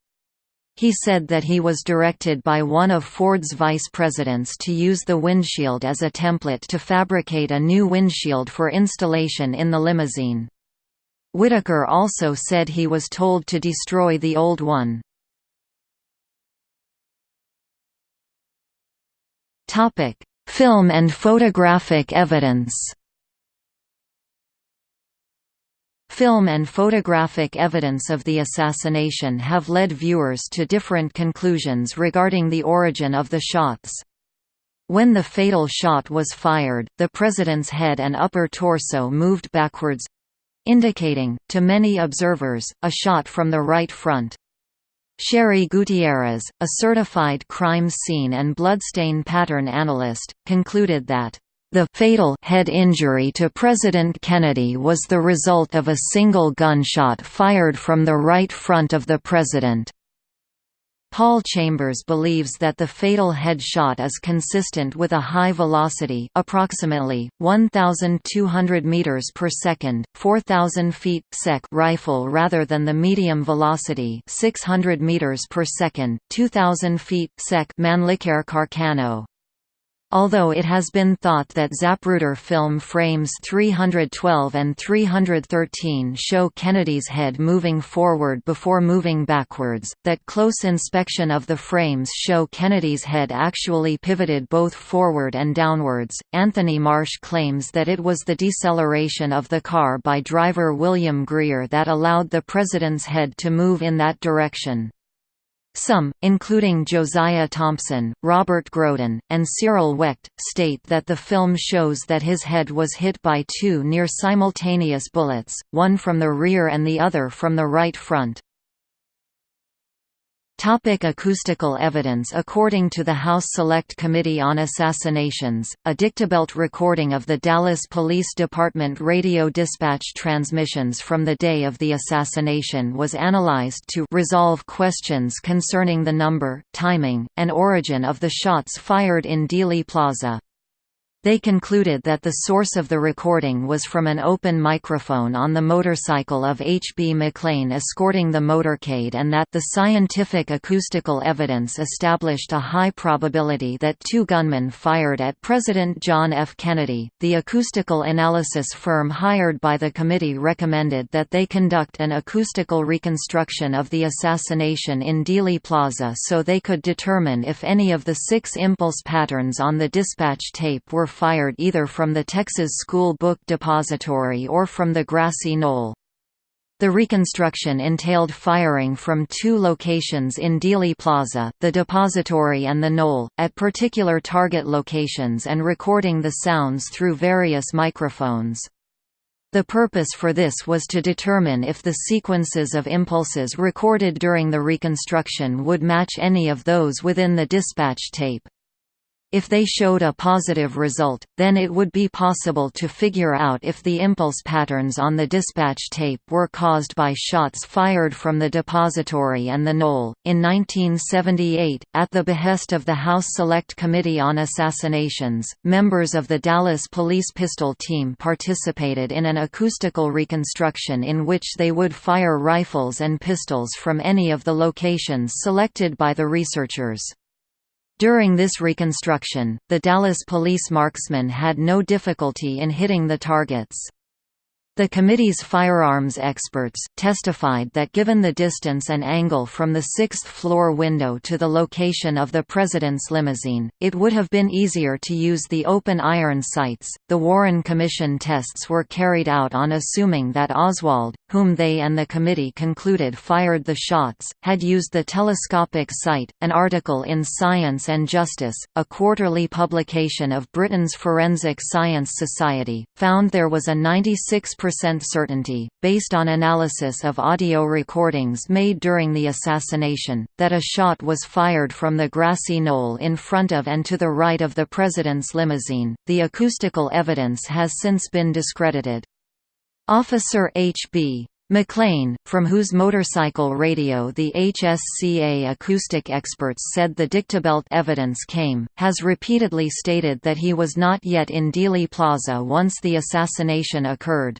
He said that he was directed by one of Ford's vice presidents to use the windshield as a template to fabricate a new windshield for installation in the limousine. Whitaker also said he was told to destroy the old one. Film and photographic evidence Film and photographic evidence of the assassination have led viewers to different conclusions regarding the origin of the shots. When the fatal shot was fired, the president's head and upper torso moved backwards—indicating, to many observers, a shot from the right front. Sherry Gutierrez, a certified crime scene and bloodstain pattern analyst, concluded that the fatal head injury to President Kennedy was the result of a single gunshot fired from the right front of the president. Paul Chambers believes that the fatal head shot is consistent with a high velocity approximately 1200 meters per second 4000 feet sec rifle rather than the medium velocity 600 meters per second 2000 feet sec Mannlicher Carcano Although it has been thought that Zapruder film frames 312 and 313 show Kennedy's head moving forward before moving backwards, that close inspection of the frames show Kennedy's head actually pivoted both forward and downwards. Anthony Marsh claims that it was the deceleration of the car by driver William Greer that allowed the president's head to move in that direction. Some, including Josiah Thompson, Robert Groden, and Cyril Wecht, state that the film shows that his head was hit by two near-simultaneous bullets, one from the rear and the other from the right front. Topic acoustical evidence According to the House Select Committee on Assassinations, a dictabelt recording of the Dallas Police Department radio dispatch transmissions from the day of the assassination was analyzed to resolve questions concerning the number, timing, and origin of the shots fired in Dealey Plaza. They concluded that the source of the recording was from an open microphone on the motorcycle of H. B. McLain escorting the motorcade and that the scientific acoustical evidence established a high probability that two gunmen fired at President John F. Kennedy. The acoustical analysis firm hired by the committee recommended that they conduct an acoustical reconstruction of the assassination in Dealey Plaza so they could determine if any of the six impulse patterns on the dispatch tape were fired either from the Texas School Book Depository or from the grassy knoll. The reconstruction entailed firing from two locations in Dealey Plaza, the depository and the knoll, at particular target locations and recording the sounds through various microphones. The purpose for this was to determine if the sequences of impulses recorded during the reconstruction would match any of those within the dispatch tape. If they showed a positive result, then it would be possible to figure out if the impulse patterns on the dispatch tape were caused by shots fired from the depository and the knoll. In 1978, at the behest of the House Select Committee on Assassinations, members of the Dallas Police Pistol Team participated in an acoustical reconstruction in which they would fire rifles and pistols from any of the locations selected by the researchers. During this reconstruction, the Dallas police marksmen had no difficulty in hitting the targets. The committee's firearms experts, testified that given the distance and angle from the sixth-floor window to the location of the president's limousine, it would have been easier to use the open iron sights. The Warren Commission tests were carried out on assuming that Oswald, whom they and the committee concluded fired the shots, had used the telescopic sight. An article in Science and Justice, a quarterly publication of Britain's Forensic Science Society, found there was a 96 certainty, based on analysis of audio recordings made during the assassination, that a shot was fired from the grassy knoll in front of and to the right of the president's limousine. The acoustical evidence has since been discredited. Officer H.B. McLain, from whose motorcycle radio the HSCA acoustic experts said the dictabelt evidence came, has repeatedly stated that he was not yet in Dealey Plaza once the assassination occurred.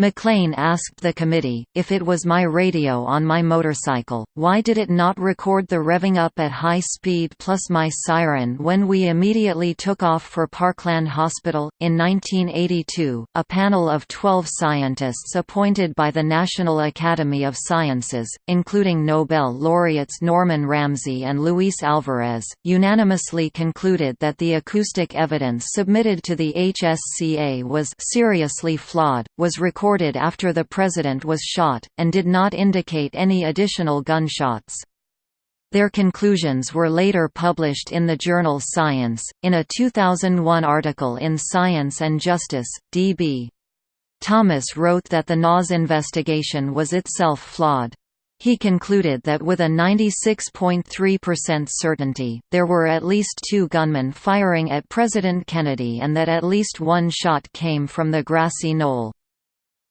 McLain asked the committee, if it was my radio on my motorcycle, why did it not record the revving up at high speed plus my siren when we immediately took off for Parkland Hospital? In 1982, a panel of 12 scientists appointed by the National Academy of Sciences, including Nobel laureates Norman Ramsey and Luis Alvarez, unanimously concluded that the acoustic evidence submitted to the HSCA was seriously flawed, was recorded recorded after the president was shot, and did not indicate any additional gunshots. Their conclusions were later published in the journal Science, in a 2001 article in Science and Justice, D.B. Thomas wrote that the NAS investigation was itself flawed. He concluded that with a 96.3% certainty, there were at least two gunmen firing at President Kennedy and that at least one shot came from the grassy knoll.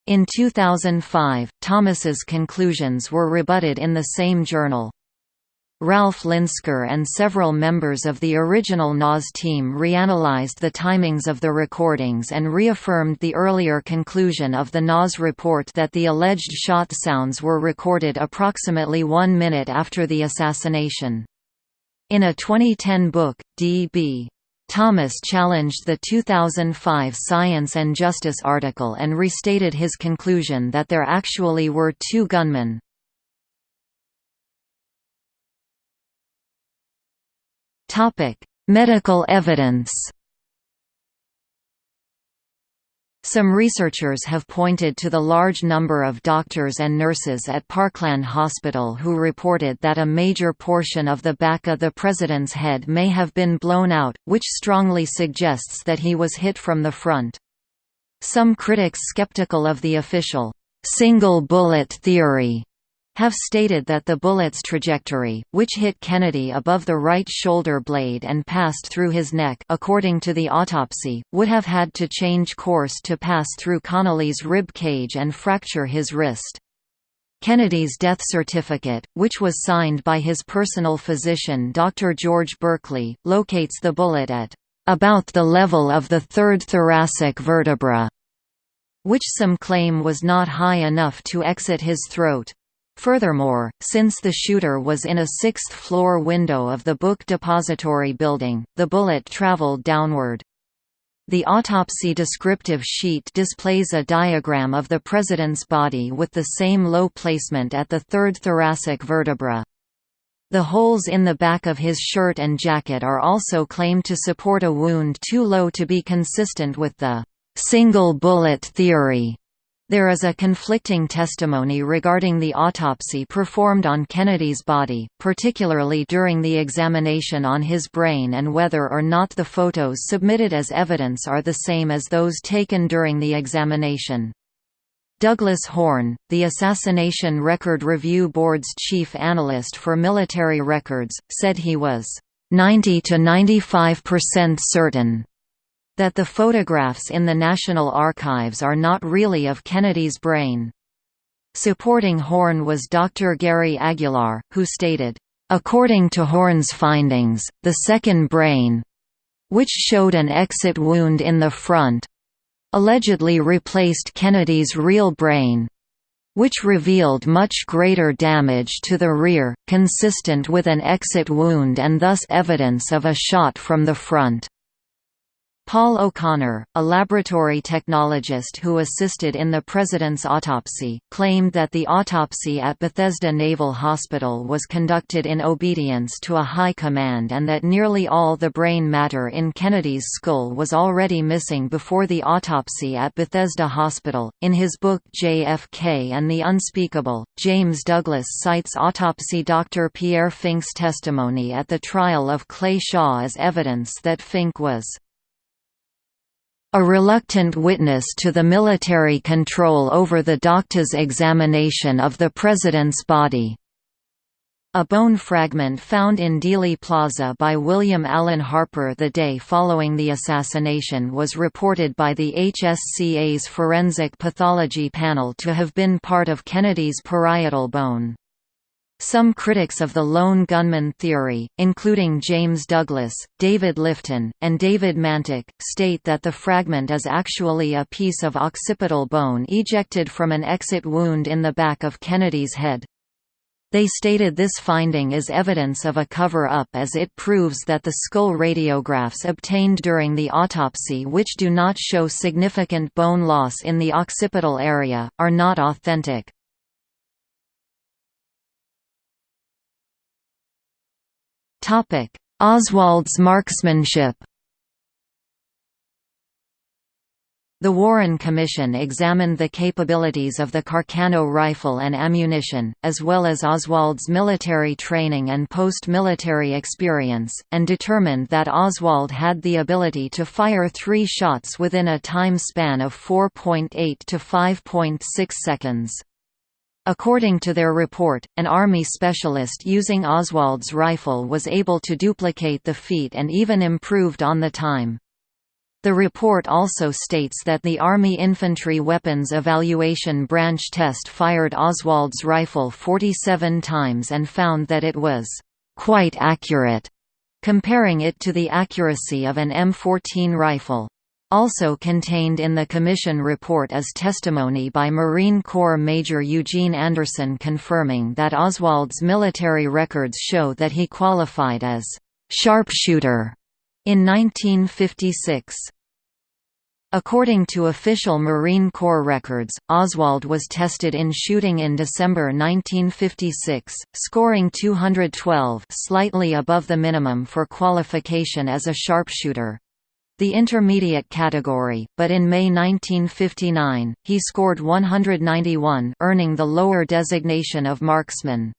In 2005, Thomas's conclusions were rebutted in the same journal. Ralph Linsker and several members of the original NAS team reanalyzed the timings of the recordings and reaffirmed the earlier conclusion of the NAS report that the alleged shot sounds were recorded approximately one minute after the assassination. In a 2010 book, D.B. Thomas challenged the 2005 Science and Justice article and restated his conclusion that there actually were two gunmen. Medical evidence Some researchers have pointed to the large number of doctors and nurses at Parkland Hospital who reported that a major portion of the back of the president's head may have been blown out, which strongly suggests that he was hit from the front. Some critics skeptical of the official, single bullet theory have stated that the bullet's trajectory, which hit Kennedy above the right shoulder blade and passed through his neck according to the autopsy, would have had to change course to pass through Connally's rib cage and fracture his wrist. Kennedy's death certificate, which was signed by his personal physician Dr. George Burkley, locates the bullet at about the level of the third thoracic vertebra, which some claim was not high enough to exit his throat. Furthermore, since the shooter was in a sixth-floor window of the book depository building, the bullet traveled downward. The autopsy descriptive sheet displays a diagram of the president's body with the same low placement at the third thoracic vertebra. The holes in the back of his shirt and jacket are also claimed to support a wound too low to be consistent with the single bullet theory. There is a conflicting testimony regarding the autopsy performed on Kennedy's body, particularly during the examination on his brain and whether or not the photos submitted as evidence are the same as those taken during the examination. Douglas Horne, the Assassination Record Review Board's chief analyst for military records, said he was 90 to 95% certain that the photographs in the National Archives are not really of Kennedy's brain. Supporting Horne was Dr. Gary Aguilar, who stated, According to Horne's findings, the second brain which showed an exit wound in the front allegedly replaced Kennedy's real brain which revealed much greater damage to the rear, consistent with an exit wound and thus evidence of a shot from the front. Paul O'Connor, a laboratory technologist who assisted in the president's autopsy, claimed that the autopsy at Bethesda Naval Hospital was conducted in obedience to a high command and that nearly all the brain matter in Kennedy's skull was already missing before the autopsy at Bethesda Hospital. In his book JFK and the Unspeakable, James Douglas cites autopsy Dr. Pierre Fink's testimony at the trial of Clay Shaw as evidence that Fink was a reluctant witness to the military control over the doctor's examination of the president's body. A bone fragment found in Dealey Plaza by William Allen Harper the day following the assassination was reported by the HSCA's Forensic Pathology Panel to have been part of Kennedy's parietal bone. Some critics of the lone gunman theory, including James Douglas, David Lifton, and David Mantik, state that the fragment is actually a piece of occipital bone ejected from an exit wound in the back of Kennedy's head. They stated this finding is evidence of a cover-up as it proves that the skull radiographs obtained during the autopsy which do not show significant bone loss in the occipital area, are not authentic. Oswald's marksmanship The Warren Commission examined the capabilities of the Carcano rifle and ammunition, as well as Oswald's military training and post-military experience, and determined that Oswald had the ability to fire three shots within a time span of 4.8 to 5.6 seconds. According to their report, an Army specialist using Oswald's rifle was able to duplicate the feat and even improved on the time. The report also states that the Army Infantry Weapons Evaluation Branch test fired Oswald's rifle 47 times and found that it was quite accurate, comparing it to the accuracy of an M14 rifle. Also contained in the Commission report is testimony by Marine Corps Major Eugene Anderson confirming that Oswald's military records show that he qualified as «sharpshooter» in 1956. According to official Marine Corps records, Oswald was tested in shooting in December 1956, scoring 212 slightly above the minimum for qualification as a sharpshooter the intermediate category, but in May 1959, he scored 191 earning the lower designation of marksman.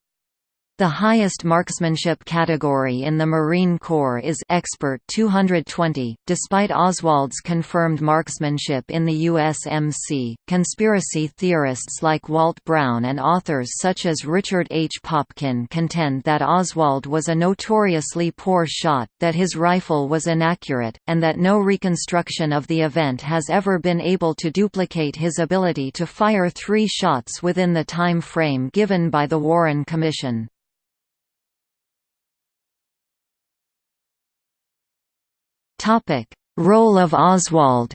The highest marksmanship category in the Marine Corps is Expert 220. Despite Oswald's confirmed marksmanship in the USMC, conspiracy theorists like Walt Brown and authors such as Richard H. Popkin contend that Oswald was a notoriously poor shot, that his rifle was inaccurate, and that no reconstruction of the event has ever been able to duplicate his ability to fire three shots within the time frame given by the Warren Commission. Topic: Role of Oswald.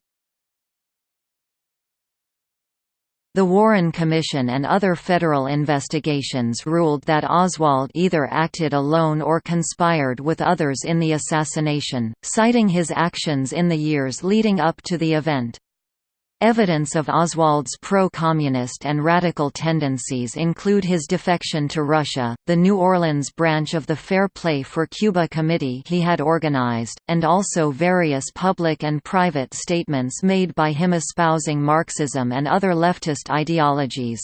The Warren Commission and other federal investigations ruled that Oswald either acted alone or conspired with others in the assassination, citing his actions in the years leading up to the event. Evidence of Oswald's pro-communist and radical tendencies include his defection to Russia, the New Orleans branch of the Fair Play for Cuba committee he had organized, and also various public and private statements made by him espousing Marxism and other leftist ideologies.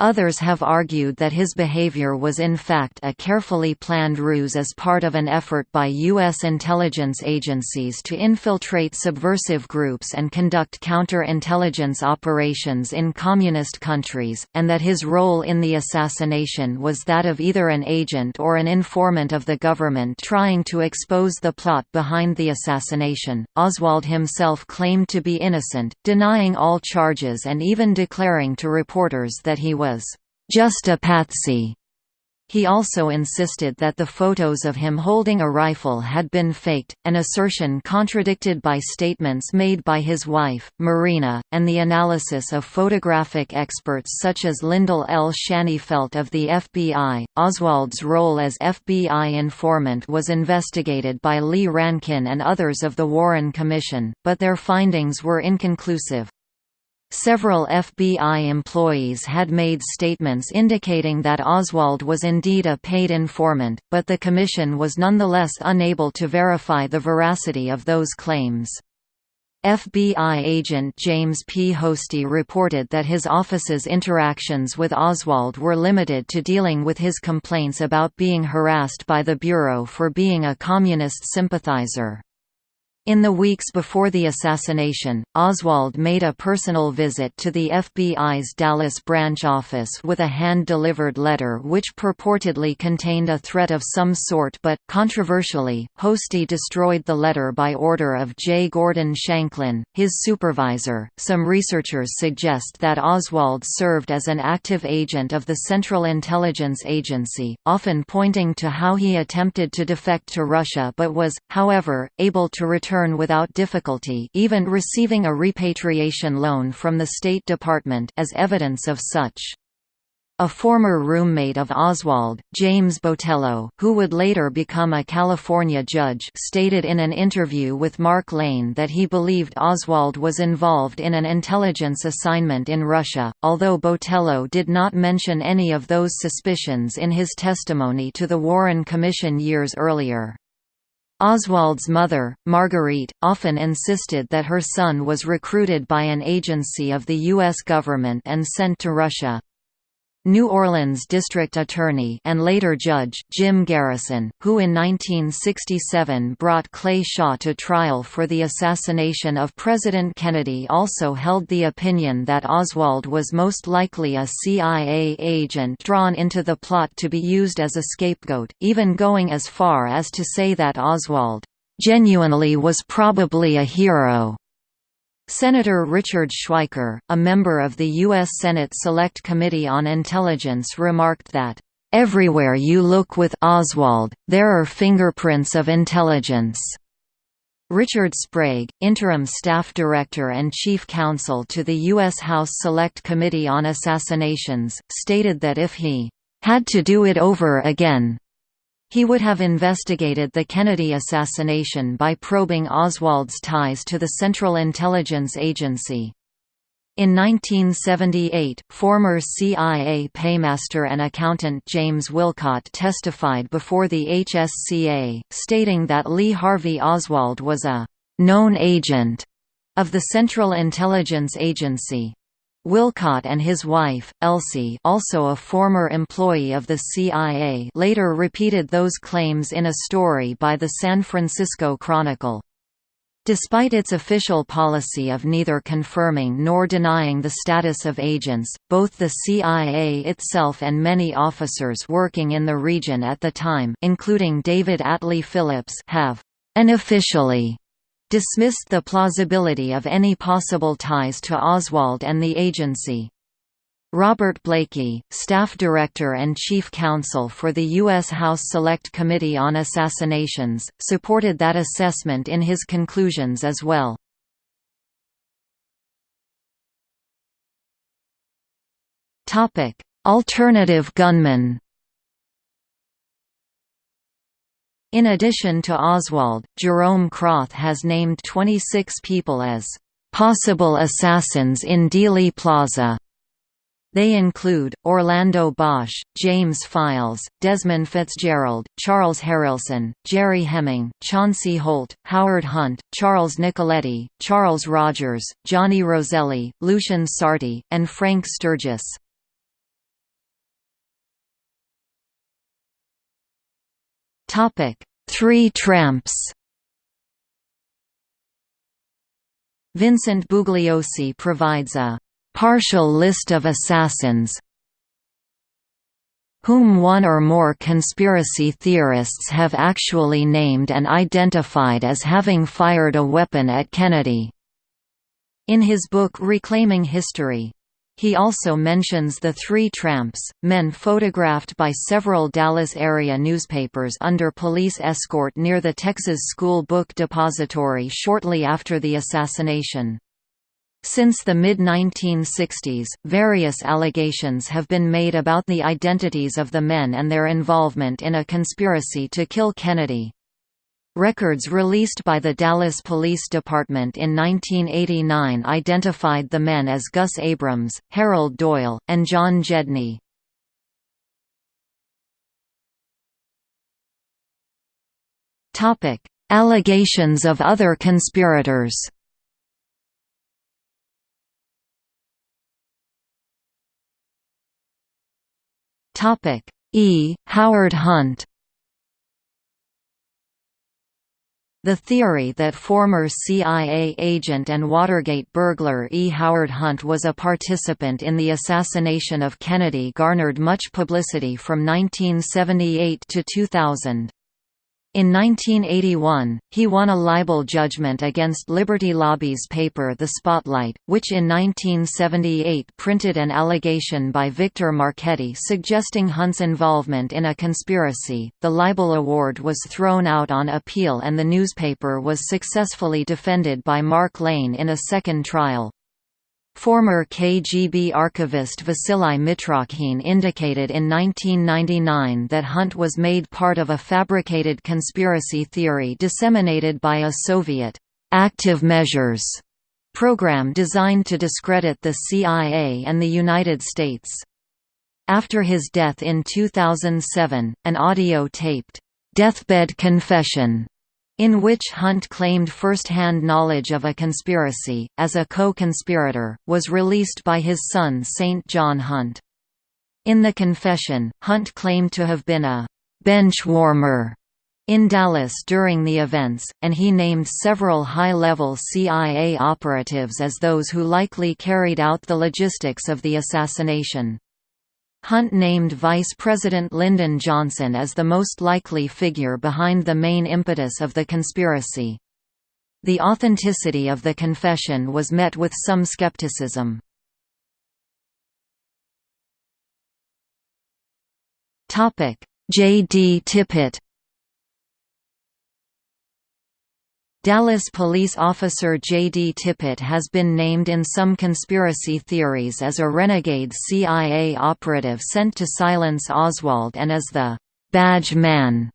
Others have argued that his behavior was in fact a carefully planned ruse as part of an effort by U.S. intelligence agencies to infiltrate subversive groups and conduct counter-intelligence operations in communist countries, and that his role in the assassination was that of either an agent or an informant of the government trying to expose the plot behind the assassination. Oswald himself claimed to be innocent, denying all charges and even declaring to reporters that he was was just a patsy. He also insisted that the photos of him holding a rifle had been faked, an assertion contradicted by statements made by his wife, Marina, and the analysis of photographic experts such as Lyndall L. Shaneyfelt of the FBI. Oswald's role as FBI informant was investigated by Lee Rankin and others of the Warren Commission, but their findings were inconclusive. Several FBI employees had made statements indicating that Oswald was indeed a paid informant, but the Commission was nonetheless unable to verify the veracity of those claims. FBI agent James P. Hosty reported that his office's interactions with Oswald were limited to dealing with his complaints about being harassed by the Bureau for being a communist sympathizer. In the weeks before the assassination, Oswald made a personal visit to the FBI's Dallas branch office with a hand-delivered letter which purportedly contained a threat of some sort but, controversially, Hosty destroyed the letter by order of J. Gordon Shanklin, his supervisor. Some researchers suggest that Oswald served as an active agent of the Central Intelligence Agency, often pointing to how he attempted to defect to Russia but was, however, able to return return without difficulty even receiving a repatriation loan from the State Department as evidence of such. A former roommate of Oswald, James Botelho, who would later become a California judge stated in an interview with Mark Lane that he believed Oswald was involved in an intelligence assignment in Russia, although Botelho did not mention any of those suspicions in his testimony to the Warren Commission years earlier. Oswald's mother, Marguerite, often insisted that her son was recruited by an agency of the U.S. government and sent to Russia. New Orleans District Attorney and later Judge Jim Garrison, who in 1967 brought Clay Shaw to trial for the assassination of President Kennedy also held the opinion that Oswald was most likely a CIA agent drawn into the plot to be used as a scapegoat, even going as far as to say that Oswald genuinely was probably a hero. Senator Richard Schweiker, a member of the U.S. Senate Select Committee on Intelligence remarked that, "...everywhere you look with Oswald, there are fingerprints of intelligence." Richard Sprague, interim staff director and chief counsel to the U.S. House Select Committee on Assassinations, stated that if he had to do it over again, he would have investigated the Kennedy assassination by probing Oswald's ties to the Central Intelligence Agency. In 1978, former CIA paymaster and accountant James Wilcott testified before the HSCA, stating that Lee Harvey Oswald was a «known agent» of the Central Intelligence Agency. Wilcott and his wife, Elsie also a former employee of the CIA later repeated those claims in a story by the San Francisco Chronicle. Despite its official policy of neither confirming nor denying the status of agents, both the CIA itself and many officers working in the region at the time including David Atlee Phillips have unofficially dismissed the plausibility of any possible ties to Oswald and the agency. Robert Blakey, staff director and chief counsel for the U.S. House Select Committee on Assassinations, supported that assessment in his conclusions as well. Alternative gunmen In addition to Oswald, Jerome Kroth has named 26 people as possible assassins in Dealey Plaza. They include, Orlando Bosch, James Files, Desmond Fitzgerald, Charles Harrelson, Jerry Hemming, Chauncey Holt, Howard Hunt, Charles Nicoletti, Charles Rogers, Johnny Roselli, Lucian Sarti, and Frank Sturgis. Topic: Three Tramps. Vincent Bugliosi provides a partial list of assassins whom one or more conspiracy theorists have actually named and identified as having fired a weapon at Kennedy. In his book Reclaiming History, He also mentions the three tramps, men photographed by several Dallas area newspapers under police escort near the Texas School Book Depository shortly after the assassination. Since the mid-1960s, various allegations have been made about the identities of the men and their involvement in a conspiracy to kill Kennedy. Records released by the Dallas Police Department in 1989 identified the men as Gus Abrams, Harold Doyle, and John Gedney. Allegations of other conspirators E. Howard Hunt The theory that former CIA agent and Watergate burglar E. Howard Hunt was a participant in the assassination of Kennedy garnered much publicity from 1978 to 2000. In 1981, he won a libel judgment against Liberty Lobby's paper The Spotlight, which in 1978 printed an allegation by Victor Marchetti suggesting Hunt's involvement in a conspiracy. The libel award was thrown out on appeal and the newspaper was successfully defended by Mark Lane in a second trial. Former KGB archivist Vasily Mitrokhin indicated in 1999 that Hunt was made part of a fabricated conspiracy theory disseminated by a Soviet active measures program designed to discredit the CIA and the United States. After his death in 2007, an audio-taped deathbed confession in which Hunt claimed first-hand knowledge of a conspiracy, as a co-conspirator, was released by his son St. John Hunt. In the confession, Hunt claimed to have been a «bench warmer» in Dallas during the events, and he named several high-level CIA operatives as those who likely carried out the logistics of the assassination. Hunt named Vice President Lyndon Johnson as the most likely figure behind the main impetus of the conspiracy. The authenticity of the confession was met with some skepticism. J. D. Tippit Dallas police officer J.D. Tippit has been named in some conspiracy theories as a renegade CIA operative sent to silence Oswald and as the «badge man»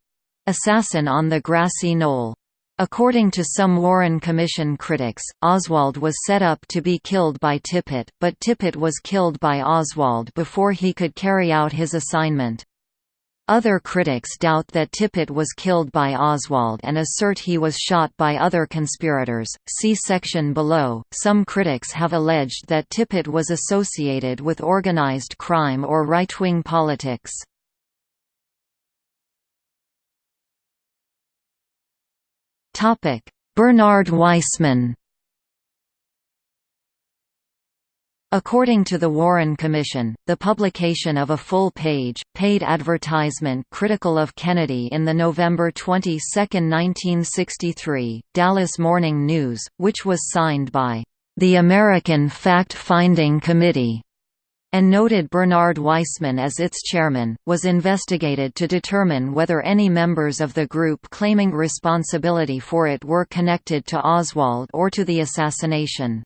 assassin on the grassy knoll. According to some Warren Commission critics, Oswald was set up to be killed by Tippit, but Tippit was killed by Oswald before he could carry out his assignment. Other critics doubt that Tippit was killed by Oswald and assert he was shot by other conspirators. See section below. Some critics have alleged that Tippit was associated with organized crime or right wing politics. Bernard Weissman According to the Warren Commission, the publication of a full-page, paid advertisement critical of Kennedy in the November 22, 1963, Dallas Morning News, which was signed by the American Fact-Finding Committee, and noted Bernard Weissman as its chairman, was investigated to determine whether any members of the group claiming responsibility for it were connected to Oswald or to the assassination.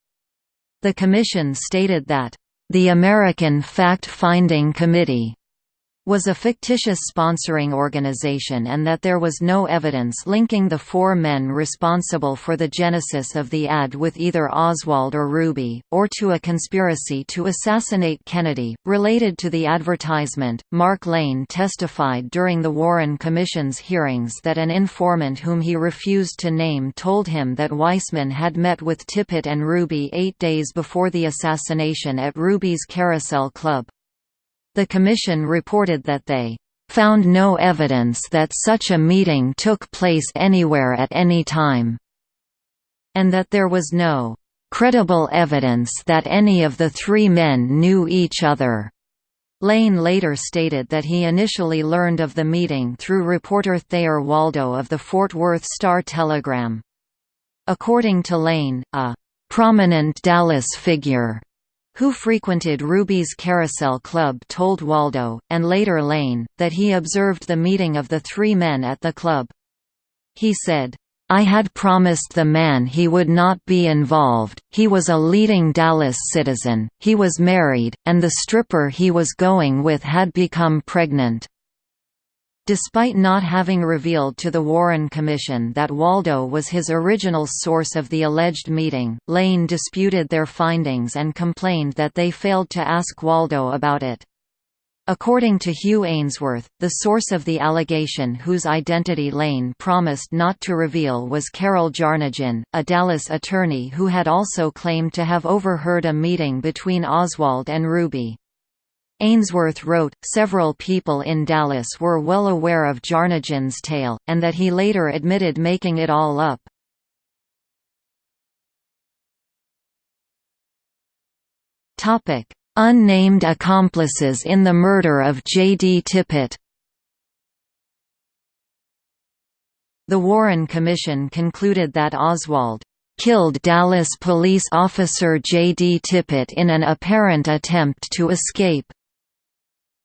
The Commission stated that, "...the American Fact-Finding Committee was a fictitious sponsoring organization and that there was no evidence linking the four men responsible for the genesis of the ad with either Oswald or Ruby, or to a conspiracy to assassinate Kennedy. Related to the advertisement, Mark Lane testified during the Warren Commission's hearings that an informant whom he refused to name told him that Weissman had met with Tippit and Ruby eight days before the assassination at Ruby's Carousel Club. The Commission reported that they found no evidence that such a meeting took place anywhere at any time, and that there was no credible evidence that any of the three men knew each other. Lane later stated that he initially learned of the meeting through reporter Thayer Waldo of the Fort Worth Star-Telegram. According to Lane, a prominent Dallas figure who frequented Ruby's Carousel Club told Waldo, and later Lane, that he observed the meeting of the three men at the club. He said, I had promised the man he would not be involved, he was a leading Dallas citizen, he was married, and the stripper he was going with had become pregnant. Despite not having revealed to the Warren Commission that Waldo was his original source of the alleged meeting, Lane disputed their findings and complained that they failed to ask Waldo about it. According to Hugh Aynesworth, the source of the allegation whose identity Lane promised not to reveal was Carol Jarnagin, a Dallas attorney who had also claimed to have overheard a meeting between Oswald and Ruby. Aynesworth wrote, several people in Dallas were well aware of Jarnagin's tale, and that he later admitted making it all up. Unnamed accomplices in the murder of J. D. Tippit The Warren Commission concluded that Oswald killed Dallas police officer J. D. Tippit in an apparent attempt to escape.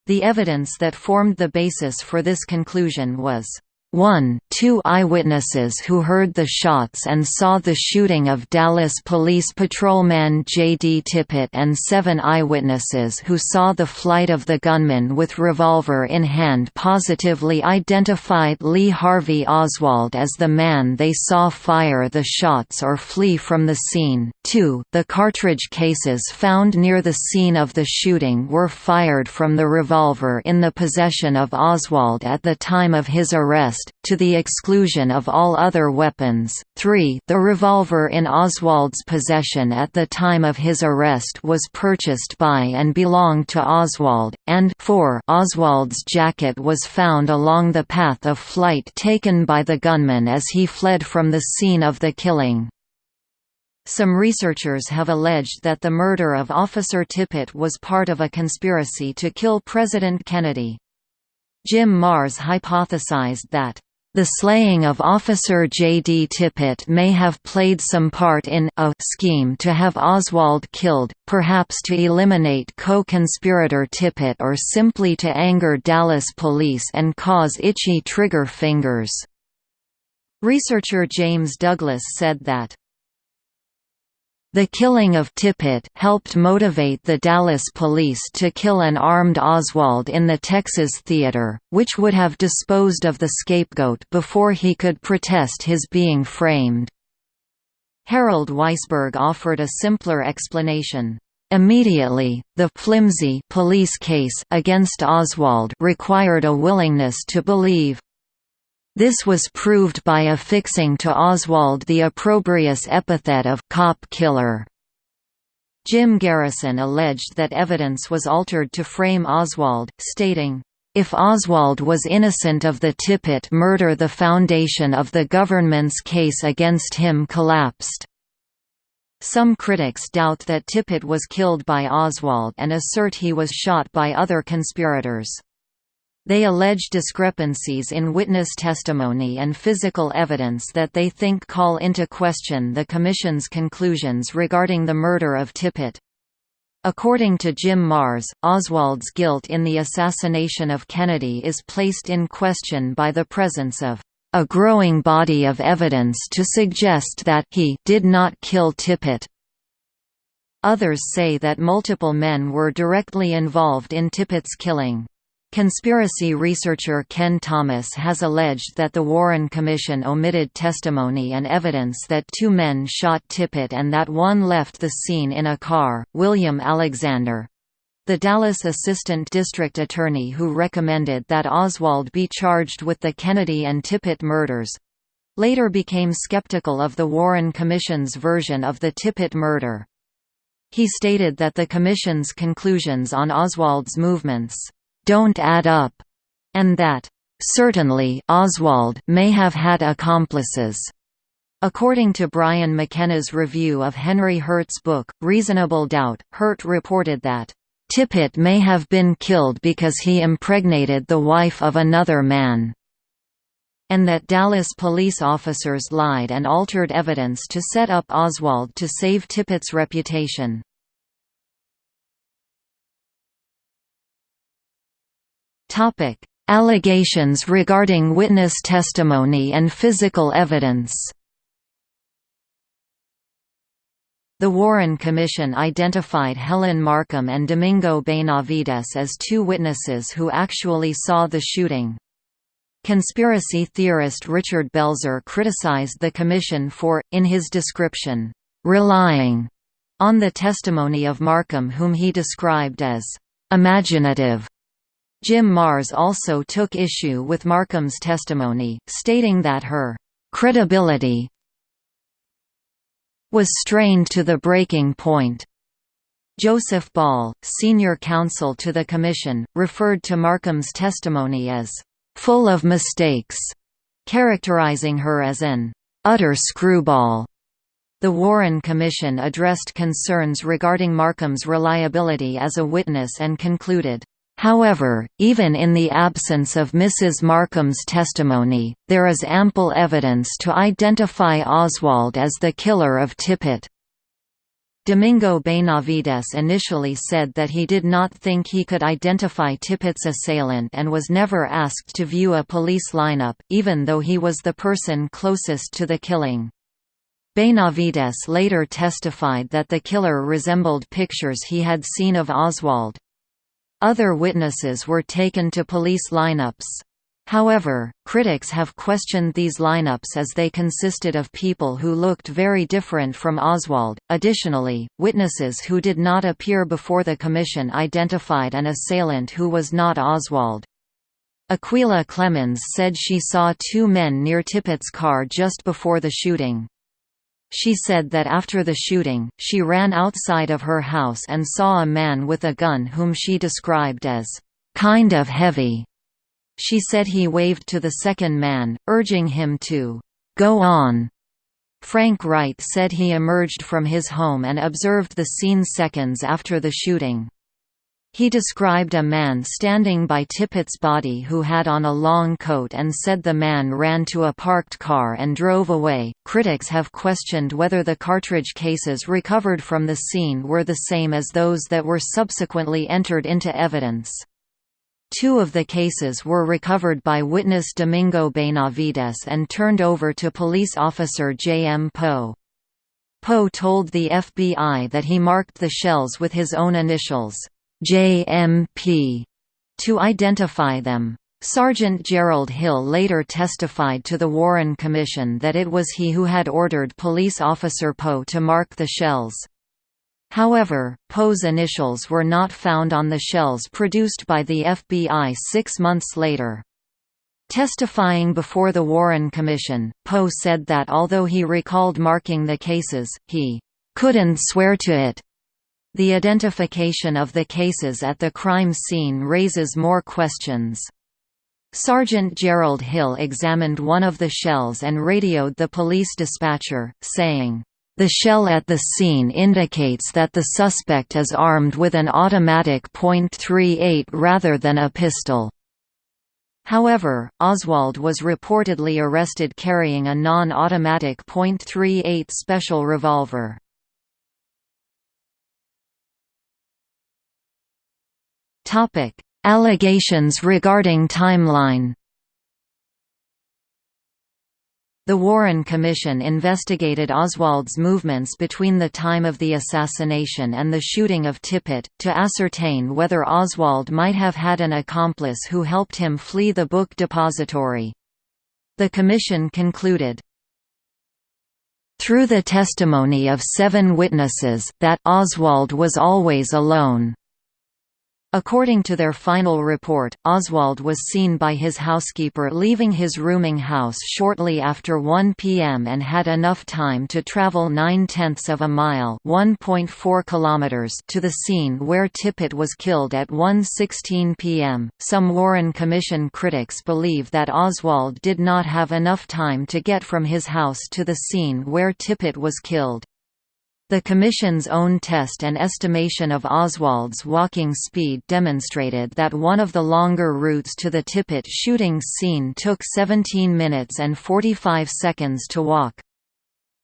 The evidence that formed the basis for this conclusion was 1. Two eyewitnesses who heard the shots and saw the shooting of Dallas Police Patrolman J.D. Tippit and seven eyewitnesses who saw the flight of the gunman with revolver in hand positively identified Lee Harvey Oswald as the man they saw fire the shots or flee from the scene. 2. The cartridge cases found near the scene of the shooting were fired from the revolver in the possession of Oswald at the time of his arrest to the exclusion of all other weapons. 3. The revolver in Oswald's possession at the time of his arrest was purchased by and belonged to Oswald, and 4. Oswald's jacket was found along the path of flight taken by the gunman as he fled from the scene of the killing. Some researchers have alleged that the murder of Officer Tippit was part of a conspiracy to kill President Kennedy. Jim Marrs hypothesized that the slaying of Officer J. D. Tippit may have played some part in a scheme to have Oswald killed, perhaps to eliminate co-conspirator Tippit or simply to anger Dallas police and cause itchy trigger fingers. Researcher James Douglas said that the killing of Tippit helped motivate the Dallas police to kill an armed Oswald in the Texas Theater, which would have disposed of the scapegoat before he could protest his being framed. Harold Weisberg offered a simpler explanation. Immediately, the flimsy police case against Oswald required a willingness to believe. This was proved by affixing to Oswald the opprobrious epithet of «cop killer». Jim Garrison alleged that evidence was altered to frame Oswald, stating, if Oswald was innocent of the Tippit murder the foundation of the government's case against him collapsed. Some critics doubt that Tippit was killed by Oswald and assert he was shot by other conspirators. They allege discrepancies in witness testimony and physical evidence that they think call into question the Commission's conclusions regarding the murder of Tippit. According to Jim Marrs, Oswald's guilt in the assassination of Kennedy is placed in question by the presence of a growing body of evidence to suggest that he did not kill Tippit. Others say that multiple men were directly involved in Tippit's killing. Conspiracy researcher Ken Thomas has alleged that the Warren Commission omitted testimony and evidence that two men shot Tippit and that one left the scene in a car. William Alexander the Dallas Assistant District Attorney who recommended that Oswald be charged with the Kennedy and Tippit murders later became skeptical of the Warren Commission's version of the Tippit murder. He stated that the Commission's conclusions on Oswald's movements don't add up, and that, certainly Oswald may have had accomplices. According to Brian McKenna's review of Henry Hurt's book, Reasonable Doubt, Hurt reported that, "...Tippit may have been killed because he impregnated the wife of another man." and that Dallas police officers lied and altered evidence to set up Oswald to save Tippit's reputation. Topic: Allegations regarding witness testimony and physical evidence. The Warren Commission identified Helen Markham and Domingo Benavides as two witnesses who actually saw the shooting. Conspiracy theorist Richard Belzer criticized the Commission for, in his description, "...relying," on the testimony of Markham whom he described as, "...imaginative." Jim Marrs also took issue with Markham's testimony, stating that her "...credibility was strained to the breaking point." Joseph Ball, senior counsel to the Commission, referred to Markham's testimony as full of mistakes, characterizing her as an utter screwball. The Warren Commission addressed concerns regarding Markham's reliability as a witness and concluded, However, even in the absence of Mrs. Markham's testimony, there is ample evidence to identify Oswald as the killer of Tippit. Domingo Benavides initially said that he did not think he could identify Tippit's assailant and was never asked to view a police lineup, even though he was the person closest to the killing. Benavides later testified that the killer resembled pictures he had seen of Oswald. Other witnesses were taken to police lineups. However, critics have questioned these lineups as they consisted of people who looked very different from Oswald. Additionally, witnesses who did not appear before the commission identified an assailant who was not Oswald. Acquilla Clemons said she saw two men near Tippit's car just before the shooting. She said that after the shooting, she ran outside of her house and saw a man with a gun whom she described as, "...kind of heavy." She said he waved to the second man, urging him to go on. Frank Wright said he emerged from his home and observed the scene seconds after the shooting. He described a man standing by Tippit's body who had on a long coat and said the man ran to a parked car and drove away. Critics have questioned whether the cartridge cases recovered from the scene were the same as those that were subsequently entered into evidence. Two of the cases were recovered by witness Domingo Benavides and turned over to police officer J. M. Poe. Poe told the FBI that he marked the shells with his own initials, JMP, to identify them. Sergeant Gerald Hill later testified to the Warren Commission that it was he who had ordered police officer Poe to mark the shells. However, Poe's initials were not found on the shells produced by the FBI six months later. Testifying before the Warren Commission, Poe said that although he recalled marking the cases, he "...couldn't swear to it." The identification of the cases at the crime scene raises more questions. Sergeant Gerald Hill examined one of the shells and radioed the police dispatcher, saying, the shell at the scene indicates that the suspect is armed with an automatic .38 rather than a pistol. However, Oswald was reportedly arrested carrying a non-automatic .38 special revolver. Allegations regarding timeline the Warren Commission investigated Oswald's movements between the time of the assassination and the shooting of Tippit, to ascertain whether Oswald might have had an accomplice who helped him flee the book depository. The Commission concluded, through the testimony of seven witnesses, that Oswald was always alone. According to their final report, Oswald was seen by his housekeeper leaving his rooming house shortly after 1 p.m. and had enough time to travel nine-tenths of a mile kilometers to the scene where Tippit was killed at 1.16 p.m. Some Warren Commission critics believe that Oswald did not have enough time to get from his house to the scene where Tippit was killed. The Commission's own test and estimation of Oswald's walking speed demonstrated that one of the longer routes to the Tippit shooting scene took 17 minutes and 45 seconds to walk.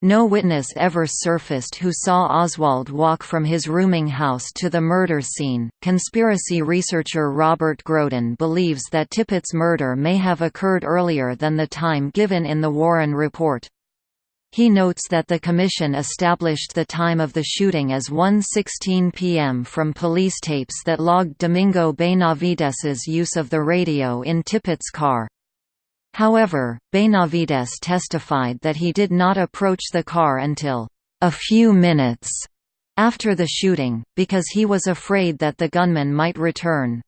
No witness ever surfaced who saw Oswald walk from his rooming house to the murder scene. Conspiracy researcher Robert Groden believes that Tippit's murder may have occurred earlier than the time given in the Warren report. He notes that the Commission established the time of the shooting as 1.16 p.m. from police tapes that logged Domingo Benavides's use of the radio in Tippit's car. However, Benavides testified that he did not approach the car until a few minutes after the shooting, because he was afraid that the gunman might return.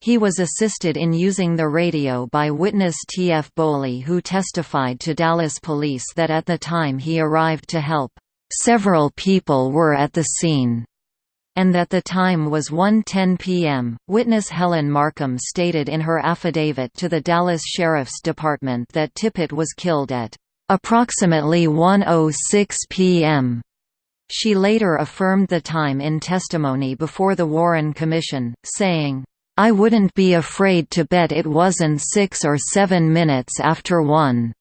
He was assisted in using the radio by witness T. F. Bowley who testified to Dallas police that at the time he arrived to help, "...several people were at the scene." and that the time was 1:10 p.m. Witness Helen Markham stated in her affidavit to the Dallas Sheriff's Department that Tippit was killed at approximately 1:06 p.m. She later affirmed the time in testimony before the Warren Commission, saying, I wouldn't be afraid to bet it wasn't six or seven minutes after one.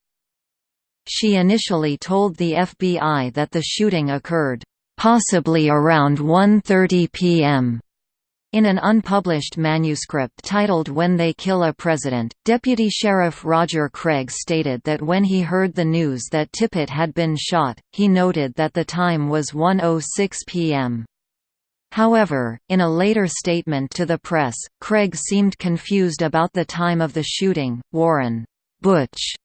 She initially told the FBI that the shooting occurred possibly around 1.30 p.m. In an unpublished manuscript titled When They Kill a President, Deputy Sheriff Roger Craig stated that when he heard the news that Tippit had been shot, he noted that the time was 1.06 p.m. However, in a later statement to the press, Craig seemed confused about the time of the shooting. Warren Butch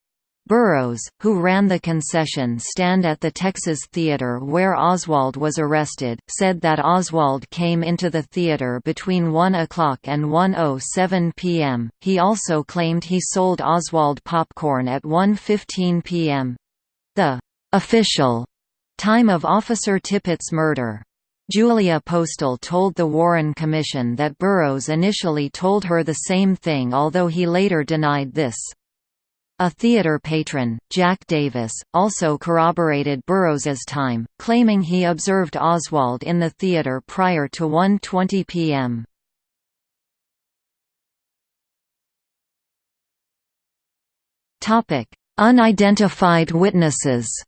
Burroughs, who ran the concession stand at the Texas Theater where Oswald was arrested, said that Oswald came into the theater between 1 o'clock and 1.07 p.m. He also claimed he sold Oswald popcorn at 1.15 p.m. The official time of Officer Tippit's murder. Julia Postal told the Warren Commission that Burroughs initially told her the same thing although he later denied this. A theater patron, Jack Davis, also corroborated Burroughs's time, claiming he observed Oswald in the theater prior to 1.20 p.m. Unidentified witnesses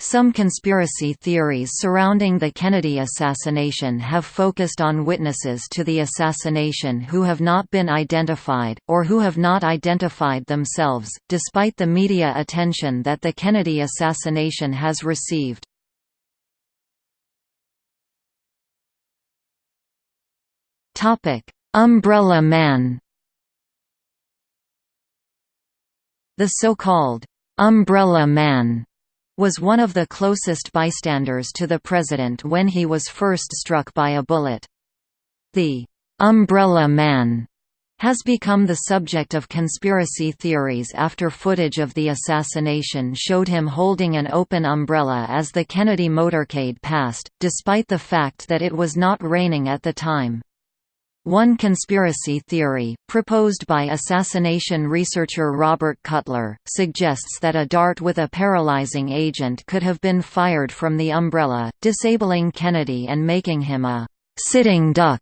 Some conspiracy theories surrounding the Kennedy assassination have focused on witnesses to the assassination who have not been identified, or who have not identified themselves, despite the media attention that the Kennedy assassination has received. Umbrella Man The so-called «umbrella man» was one of the closest bystanders to the president when he was first struck by a bullet. The «umbrella man» has become the subject of conspiracy theories after footage of the assassination showed him holding an open umbrella as the Kennedy motorcade passed, despite the fact that it was not raining at the time. One conspiracy theory, proposed by assassination researcher Robert Cutler, suggests that a dart with a paralyzing agent could have been fired from the umbrella, disabling Kennedy and making him a «sitting duck»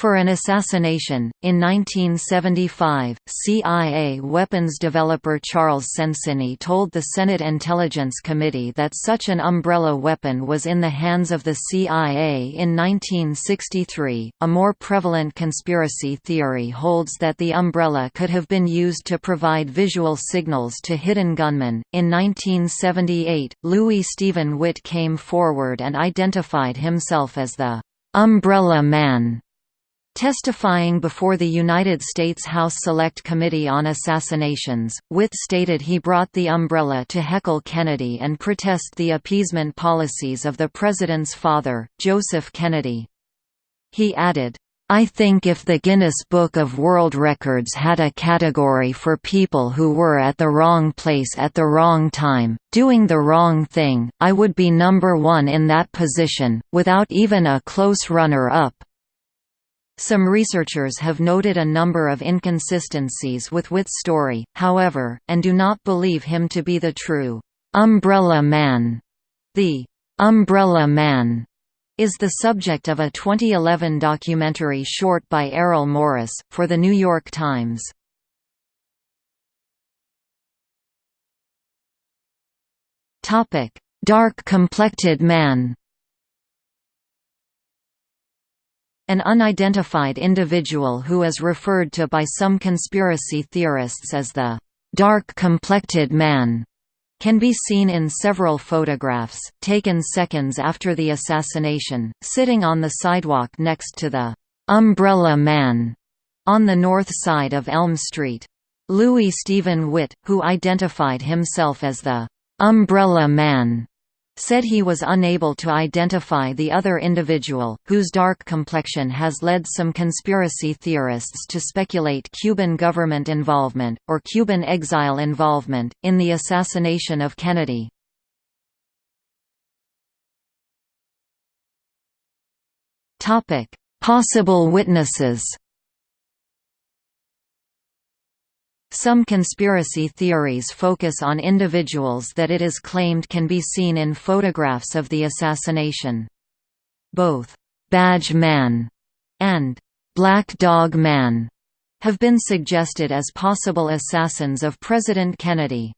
For an assassination, in 1975, CIA weapons developer Charles Senseney told the Senate Intelligence Committee that such an umbrella weapon was in the hands of the CIA in 1963. A more prevalent conspiracy theory holds that the umbrella could have been used to provide visual signals to hidden gunmen. In 1978, Louis Stephen Witt came forward and identified himself as the Umbrella Man Testifying before the United States House Select Committee on Assassinations, Witt stated he brought the umbrella to heckle Kennedy and protest the appeasement policies of the president's father, Joseph Kennedy. He added, I think if the Guinness Book of World Records had a category for people who were at the wrong place at the wrong time, doing the wrong thing, I would be number one in that position, without even a close runner-up. Some researchers have noted a number of inconsistencies with Witt's story, however, and do not believe him to be the true «umbrella man». The «umbrella man» is the subject of a 2011 documentary short by Errol Morris, for The New York Times. Dark-complected man An unidentified individual who is referred to by some conspiracy theorists as the dark-complected man can be seen in several photographs, taken seconds after the assassination, sitting on the sidewalk next to the «Umbrella Man» on the north side of Elm Street. Louis Stephen Witt, who identified himself as the «Umbrella Man», said he was unable to identify the other individual, whose dark complexion has led some conspiracy theorists to speculate Cuban government involvement, or Cuban exile involvement, in the assassination of Kennedy. Possible witnesses Some conspiracy theories focus on individuals that it is claimed can be seen in photographs of the assassination. Both «Badge Man» and «Black Dog Man» have been suggested as possible assassins of President Kennedy.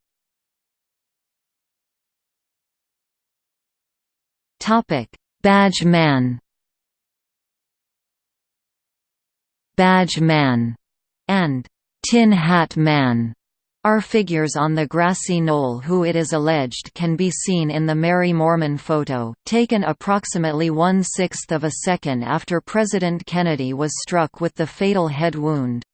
Badge Man Badge Man and Tin Hat Man are figures on the grassy knoll who it is alleged can be seen in the Mary Moorman photo, taken approximately one-sixth of a second after President Kennedy was struck with the fatal head wound.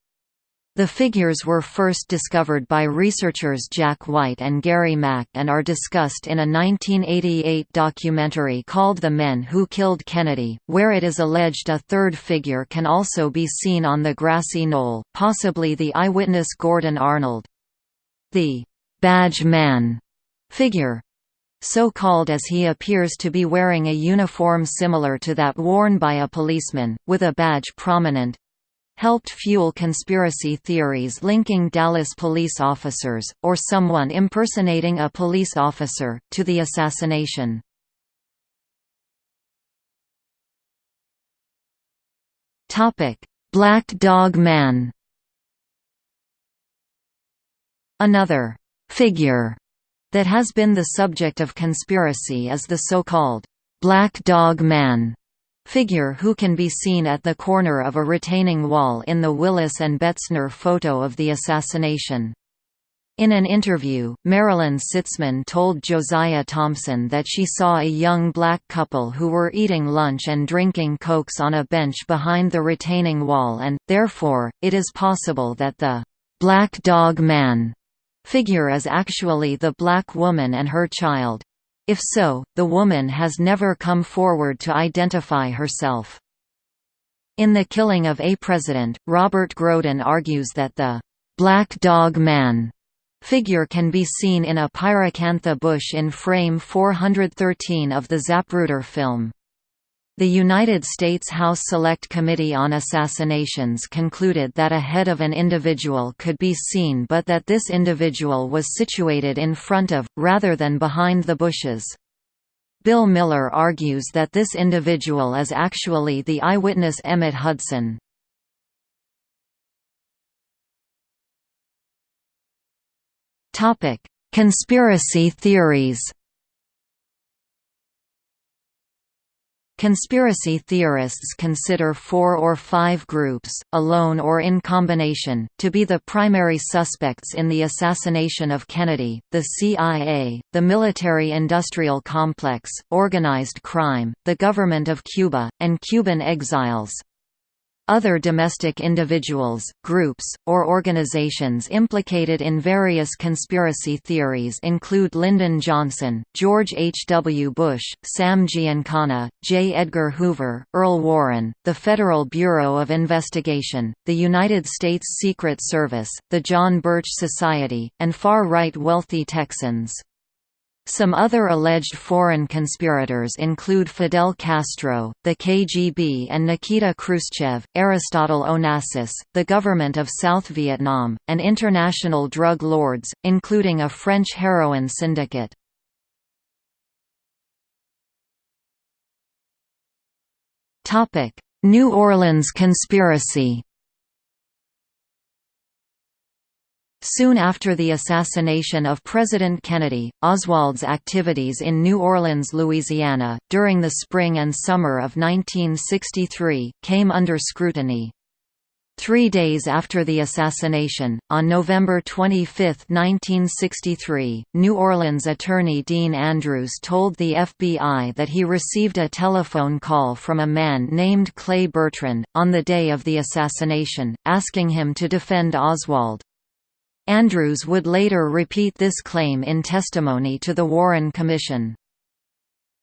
The figures were first discovered by researchers Jack White and Gary Mack and are discussed in a 1988 documentary called The Men Who Killed Kennedy, where it is alleged a third figure can also be seen on the grassy knoll, possibly the eyewitness Gordon Arnold. The «badge man» figure so called as he appears to be wearing a uniform similar to that worn by a policeman, with a badge prominent, helped fuel conspiracy theories linking Dallas police officers, or someone impersonating a police officer, to the assassination. Black Dog Man Another «figure» that has been the subject of conspiracy is the so-called «Black Dog Man» figure who can be seen at the corner of a retaining wall in the Willis and Betzner photo of the assassination. In an interview, Marilyn Sitzman told Josiah Thompson that she saw a young black couple who were eating lunch and drinking cokes on a bench behind the retaining wall and, therefore, it is possible that the «black dog man» figure is actually the black woman and her child. If so, the woman has never come forward to identify herself. In The Killing of a President, Robert Groden argues that the «Black Dog Man» figure can be seen in a pyracantha bush in frame 413 of the Zapruder film. The United States House Select Committee on Assassinations concluded that a head of an individual could be seen but that this individual was situated in front of, rather than behind the bushes. Bill Miller argues that this individual is actually the eyewitness Emmett Hudson. Conspiracy theories Conspiracy theorists consider four or five groups, alone or in combination, to be the primary suspects in the assassination of Kennedy, the CIA, the military-industrial complex, organized crime, the government of Cuba, and Cuban exiles. Other domestic individuals, groups, or organizations implicated in various conspiracy theories include Lyndon Johnson, George H. W. Bush, Sam Giancana, J. Edgar Hoover, Earl Warren, the Federal Bureau of Investigation, the United States Secret Service, the John Birch Society, and far-right wealthy Texans. Some other alleged foreign conspirators include Fidel Castro, the KGB and Nikita Khrushchev, Aristotle Onassis, the government of South Vietnam, and international drug lords, including a French heroin syndicate. New Orleans conspiracy Soon after the assassination of President Kennedy, Oswald's activities in New Orleans, Louisiana, during the spring and summer of 1963, came under scrutiny. Three days after the assassination, on November 25, 1963, New Orleans attorney Dean Andrews told the FBI that he received a telephone call from a man named Clay Bertrand, on the day of the assassination, asking him to defend Oswald. Andrews would later repeat this claim in testimony to the Warren Commission.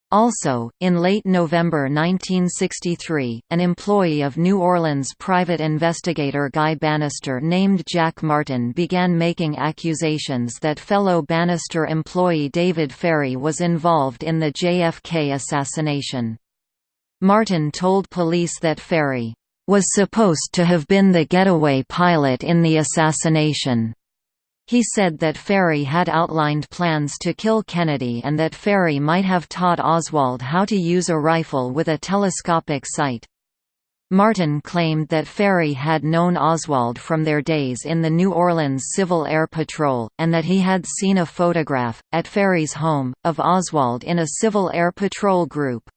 Also, in late November 1963, an employee of New Orleans private investigator Guy Banister named Jack Martin began making accusations that fellow Banister employee David Ferrie was involved in the JFK assassination. Martin told police that Ferrie was supposed to have been the getaway pilot in the assassination. He said that Ferrie had outlined plans to kill Kennedy and that Ferrie might have taught Oswald how to use a rifle with a telescopic sight. Martin claimed that Ferrie had known Oswald from their days in the New Orleans Civil Air Patrol, and that he had seen a photograph, at Ferrie's home, of Oswald in a Civil Air Patrol group.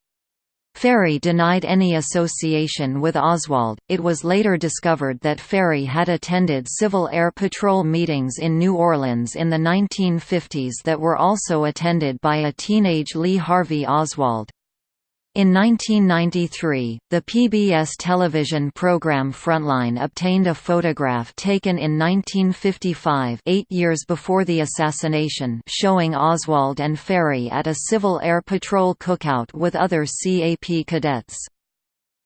Ferrie denied any association with Oswald. It was later discovered that Ferrie had attended Civil Air Patrol meetings in New Orleans in the 1950s that were also attended by a teenage Lee Harvey Oswald. In 1993, the PBS television program Frontline obtained a photograph taken in 1955 eight years before the assassination showing Oswald and Ferrie at a Civil Air Patrol cookout with other CAP cadets.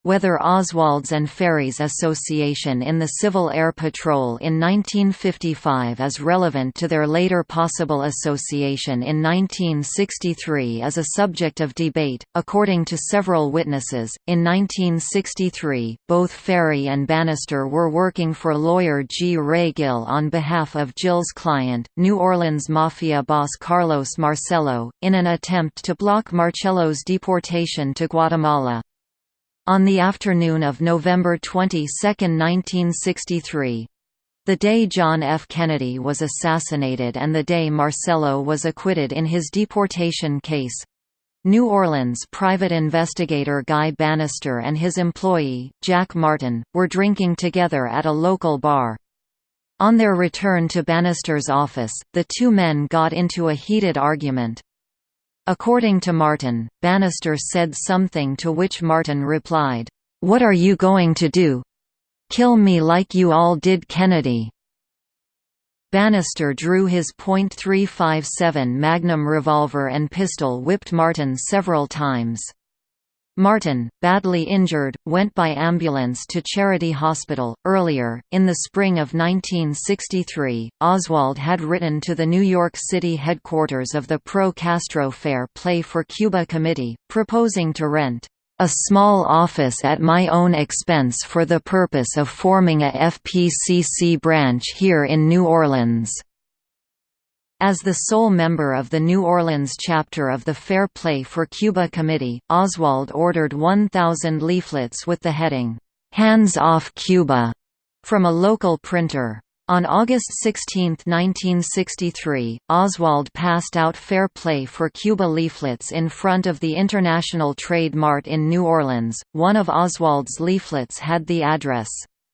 Whether Oswald's and Ferrie's association in the Civil Air Patrol in 1955 is relevant to their later possible association in 1963 is a subject of debate. According to several witnesses, in 1963, both Ferrie and Banister were working for lawyer G. Ray Gill on behalf of Gill's client, New Orleans Mafia boss Carlos Marcello, in an attempt to block Marcello's deportation to Guatemala. On the afternoon of November 22, 1963, the day John F. Kennedy was assassinated and the day Marcello was acquitted in his deportation case, New Orleans private investigator Guy Banister and his employee, Jack Martin, were drinking together at a local bar. On their return to Banister's office, the two men got into a heated argument. According to Martin, Banister said something to which Martin replied, "'What are you going to do? Kill me like you all did Kennedy?' Banister drew his .357 Magnum revolver and pistol whipped Martin several times. Martin, badly injured, went by ambulance to Charity Hospital. Earlier, in the spring of 1963, Oswald had written to the New York City headquarters of the Pro Castro Fair Play for Cuba Committee, proposing to rent a small office at my own expense for the purpose of forming a FPCC branch here in New Orleans. As the sole member of the New Orleans chapter of the Fair Play for Cuba Committee, Oswald ordered 1,000 leaflets with the heading, "'Hands Off Cuba' from a local printer. On August 16, 1963, Oswald passed out Fair Play for Cuba leaflets in front of the International Trade Mart in New Orleans. One of Oswald's leaflets had the address,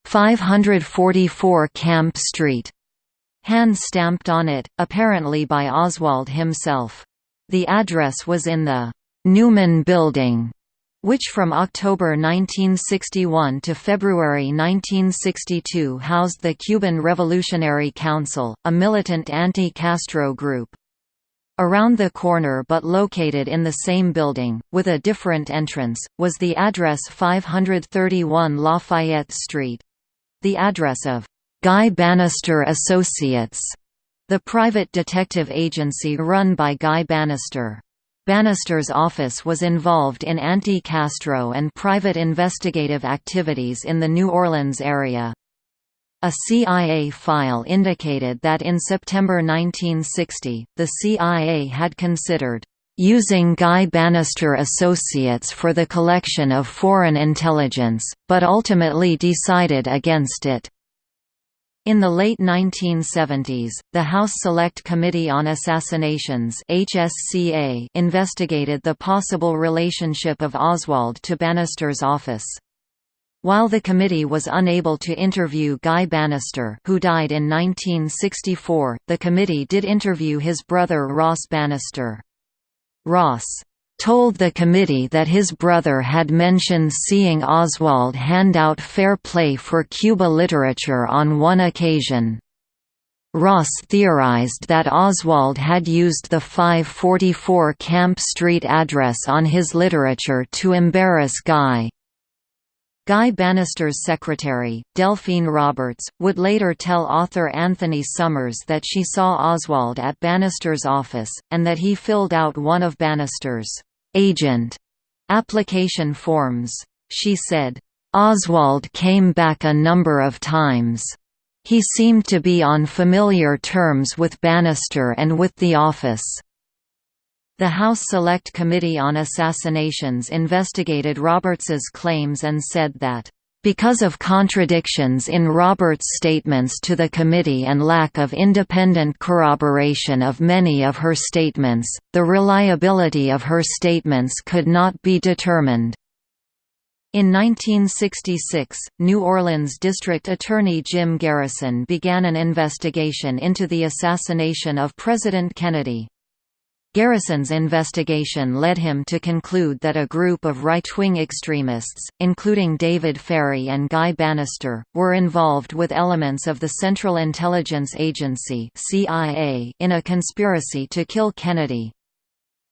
544 Camp Street, hand stamped on it, apparently by Oswald himself. The address was in the Newman Building, which from October 1961 to February 1962 housed the Cuban Revolutionary Council, a militant anti-Castro group. Around the corner but located in the same building, with a different entrance, was the address 531 Lafayette Street. The address of Guy Banister Associates, the private detective agency run by Guy Banister. Banister's office was involved in anti-Castro and private investigative activities in the New Orleans area. A CIA file indicated that in September 1960, the CIA had considered using Guy Banister Associates for the collection of foreign intelligence, but ultimately decided against it. In the late 1970s, the House Select Committee on Assassinations HSCA investigated the possible relationship of Oswald to Banister's office. While the committee was unable to interview Guy Banister who died in 1964, the committee did interview his brother Ross Banister. Ross told the committee that his brother had mentioned seeing Oswald hand out fair play for Cuba literature on one occasion. Ross theorized that Oswald had used the 544 Camp Street address on his literature to embarrass Guy. Guy Banister's secretary, Delphine Roberts, would later tell author Anthony Summers that she saw Oswald at Banister's office, and that he filled out one of Banister's agent application forms. She said, Oswald came back a number of times. He seemed to be on familiar terms with Banister and with the office. The House Select Committee on Assassinations investigated Roberts's claims and said that because of contradictions in Roberts' statements to the committee and lack of independent corroboration of many of her statements, the reliability of her statements could not be determined. In 1966, New Orleans District Attorney Jim Garrison began an investigation into the assassination of President Kennedy. Garrison's investigation led him to conclude that a group of right-wing extremists, including David Ferrie and Guy Banister, were involved with elements of the Central Intelligence Agency CIA in a conspiracy to kill Kennedy.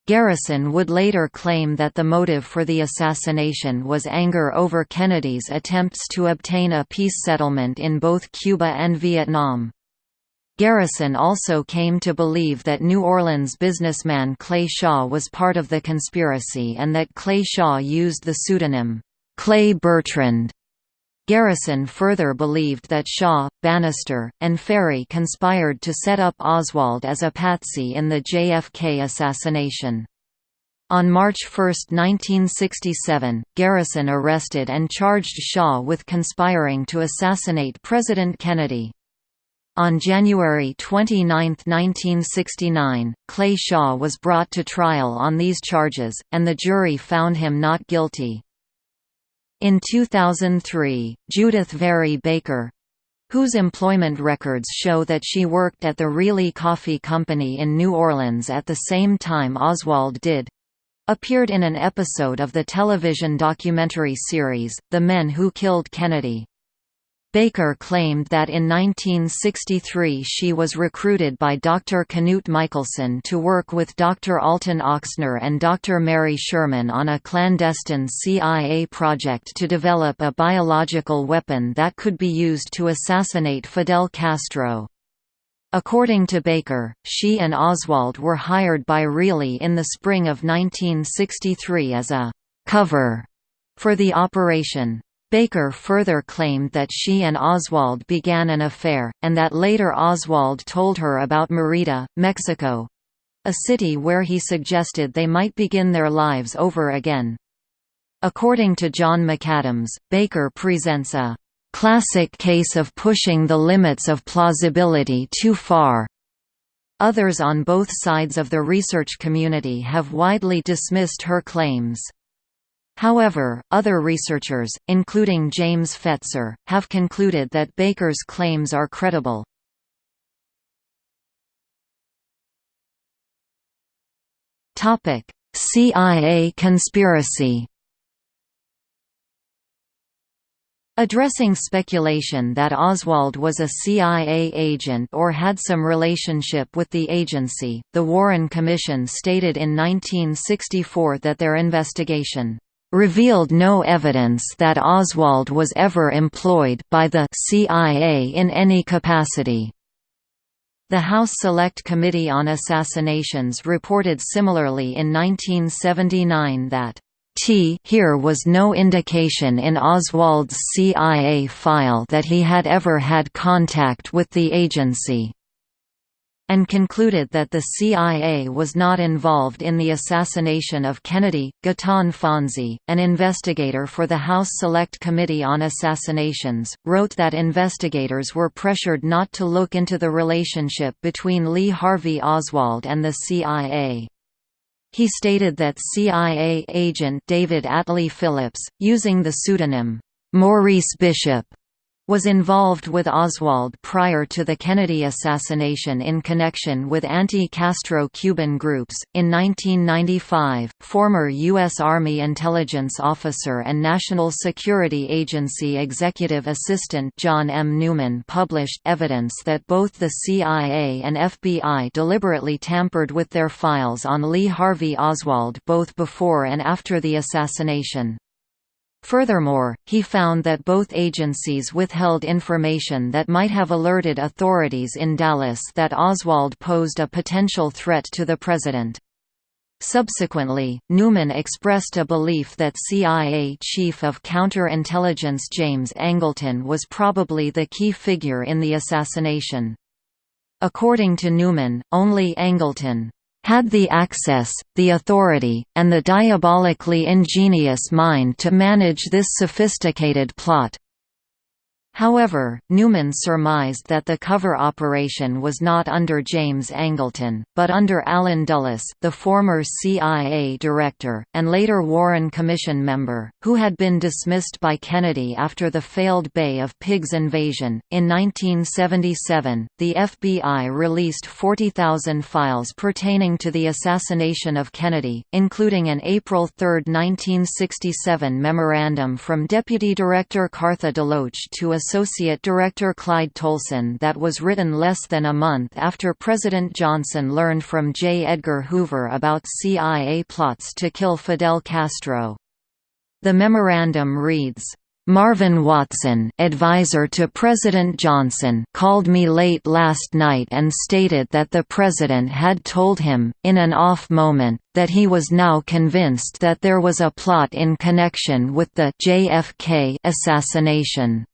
Garrison would later claim that the motive for the assassination was anger over Kennedy's attempts to obtain a peace settlement in both Cuba and Vietnam. Garrison also came to believe that New Orleans businessman Clay Shaw was part of the conspiracy and that Clay Shaw used the pseudonym, Clay Bertrand. Garrison further believed that Shaw, Banister, and Ferrie conspired to set up Oswald as a patsy in the JFK assassination. On March 1, 1967, Garrison arrested and charged Shaw with conspiring to assassinate President Kennedy. On January 29, 1969, Clay Shaw was brought to trial on these charges, and the jury found him not guilty. In 2003, Judyth Vary Baker whose employment records show that she worked at the Reily Coffee Company in New Orleans at the same time Oswald did appeared in an episode of the television documentary series, The Men Who Killed Kennedy. Baker claimed that in 1963 she was recruited by Dr. Knut Michelson to work with Dr. Alton Ochsner and Dr. Mary Sherman on a clandestine CIA project to develop a biological weapon that could be used to assassinate Fidel Castro. According to Baker, she and Oswald were hired by Reily in the spring of 1963 as a «cover» for the operation. Baker further claimed that she and Oswald began an affair, and that later Oswald told her about Merida, Mexico—a city where he suggested they might begin their lives over again. According to John McAdams, Baker presents a classic case of pushing the limits of plausibility too far. Others on both sides of the research community have widely dismissed her claims. However, other researchers, including James Fetzer, have concluded that Baker's claims are credible. CIA conspiracy Addressing speculation that Oswald was a CIA agent or had some relationship with the agency, the Warren Commission stated in 1964 that their investigation revealed no evidence that Oswald was ever employed by the CIA in any capacity. The House Select Committee on Assassinations reported similarly in 1979 that T here was no indication in Oswald's CIA file that he had ever had contact with the agency. And concluded that the CIA was not involved in the assassination of Kennedy. Gaeton Fonzi, an investigator for the House Select Committee on Assassinations, wrote that investigators were pressured not to look into the relationship between Lee Harvey Oswald and the CIA. He stated that CIA agent David Atlee Phillips, using the pseudonym, Maurice Bishop, was involved with Oswald prior to the Kennedy assassination in connection with anti-Castro Cuban groups. In 1995, former U.S. Army intelligence officer and National Security Agency executive assistant John M. Newman published evidence that both the CIA and FBI deliberately tampered with their files on Lee Harvey Oswald both before and after the assassination. Furthermore, he found that both agencies withheld information that might have alerted authorities in Dallas that Oswald posed a potential threat to the president. Subsequently, Newman expressed a belief that CIA Chief of Counterintelligence James Angleton was probably the key figure in the assassination. According to Newman, only Angleton had the access, the authority, and the diabolically ingenious mind to manage this sophisticated plot. However, Newman surmised that the cover operation was not under James Angleton, but under Allen Dulles the former CIA director, and later Warren Commission member, who had been dismissed by Kennedy after the failed Bay of Pigs invasion. In 1977, the FBI released 40,000 files pertaining to the assassination of Kennedy, including an April 3, 1967 memorandum from Deputy Director Cartha DeLoach to a Associate Director Clyde Tolson that was written less than a month after President Johnson learned from J. Edgar Hoover about CIA plots to kill Fidel Castro. The memorandum reads, Marvin Watson advisor to President Johnson called me late last night and stated that the president had told him, in an off moment, that he was now convinced that there was a plot in connection with the JFK assassination.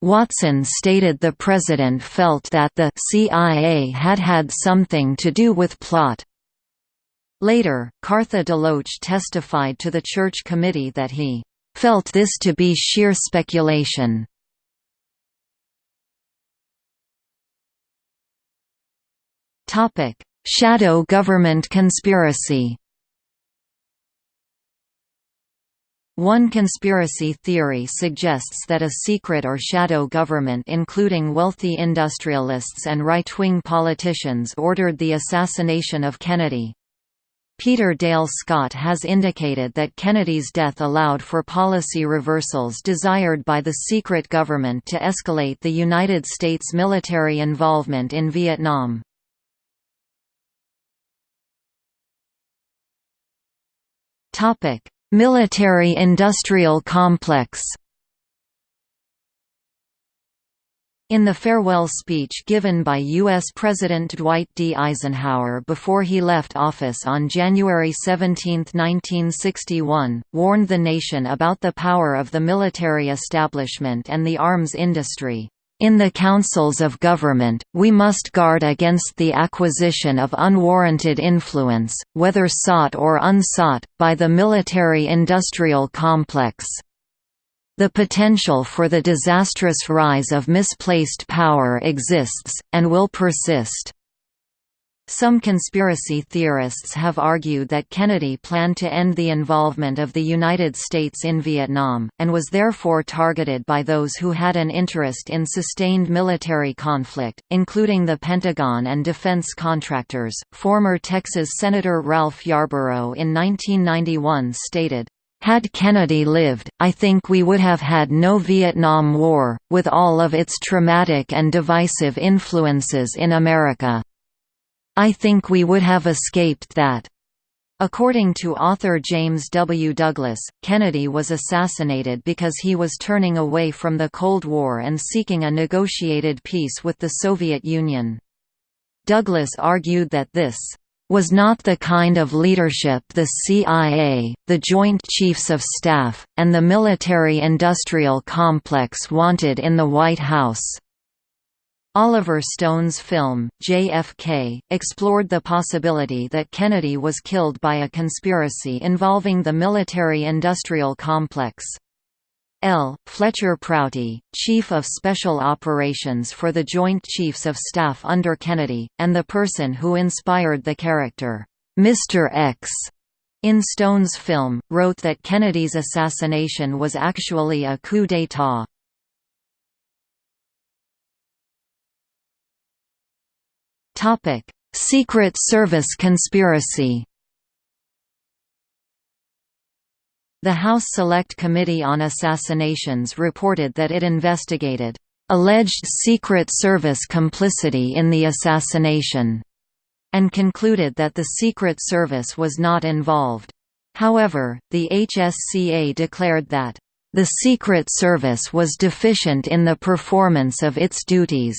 Watson stated the president felt that the CIA had had something to do with plot. Later, Cartha DeLoach testified to the Church Committee that he felt this to be sheer speculation. Shadow government conspiracy One conspiracy theory suggests that a secret or shadow government including wealthy industrialists and right-wing politicians ordered the assassination of Kennedy. Peter Dale Scott has indicated that Kennedy's death allowed for policy reversals desired by the secret government to escalate the United States military involvement in Vietnam. Topic: Military-industrial complex In the farewell speech given by U.S. President Dwight D. Eisenhower before he left office on January 17, 1961, warned the nation about the power of the military establishment and the arms industry. In the councils of government, we must guard against the acquisition of unwarranted influence, whether sought or unsought, by the military-industrial complex. The potential for the disastrous rise of misplaced power exists, and will persist. Some conspiracy theorists have argued that Kennedy planned to end the involvement of the United States in Vietnam, and was therefore targeted by those who had an interest in sustained military conflict, including the Pentagon and defense contractors. Former Texas Senator Ralph Yarborough in 1991 stated, had Kennedy lived, I think we would have had no Vietnam War, with all of its traumatic and divisive influences in America. I think we would have escaped that. According to author James W. Douglas, Kennedy was assassinated because he was turning away from the Cold War and seeking a negotiated peace with the Soviet Union. Douglas argued that this was not the kind of leadership the CIA, the Joint Chiefs of Staff, and the military-industrial complex wanted in the White House. Oliver Stone's film, JFK, explored the possibility that Kennedy was killed by a conspiracy involving the military-industrial complex. L. Fletcher Prouty, Chief of Special Operations for the Joint Chiefs of Staff under Kennedy, and the person who inspired the character, Mr. X, in Stone's film, wrote that Kennedy's assassination was actually a coup d'état. Secret Service conspiracy The House Select Committee on Assassinations reported that it investigated alleged Secret Service complicity in the assassination, and concluded that the Secret Service was not involved. However, the HSCA declared that, "...the Secret Service was deficient in the performance of its duties."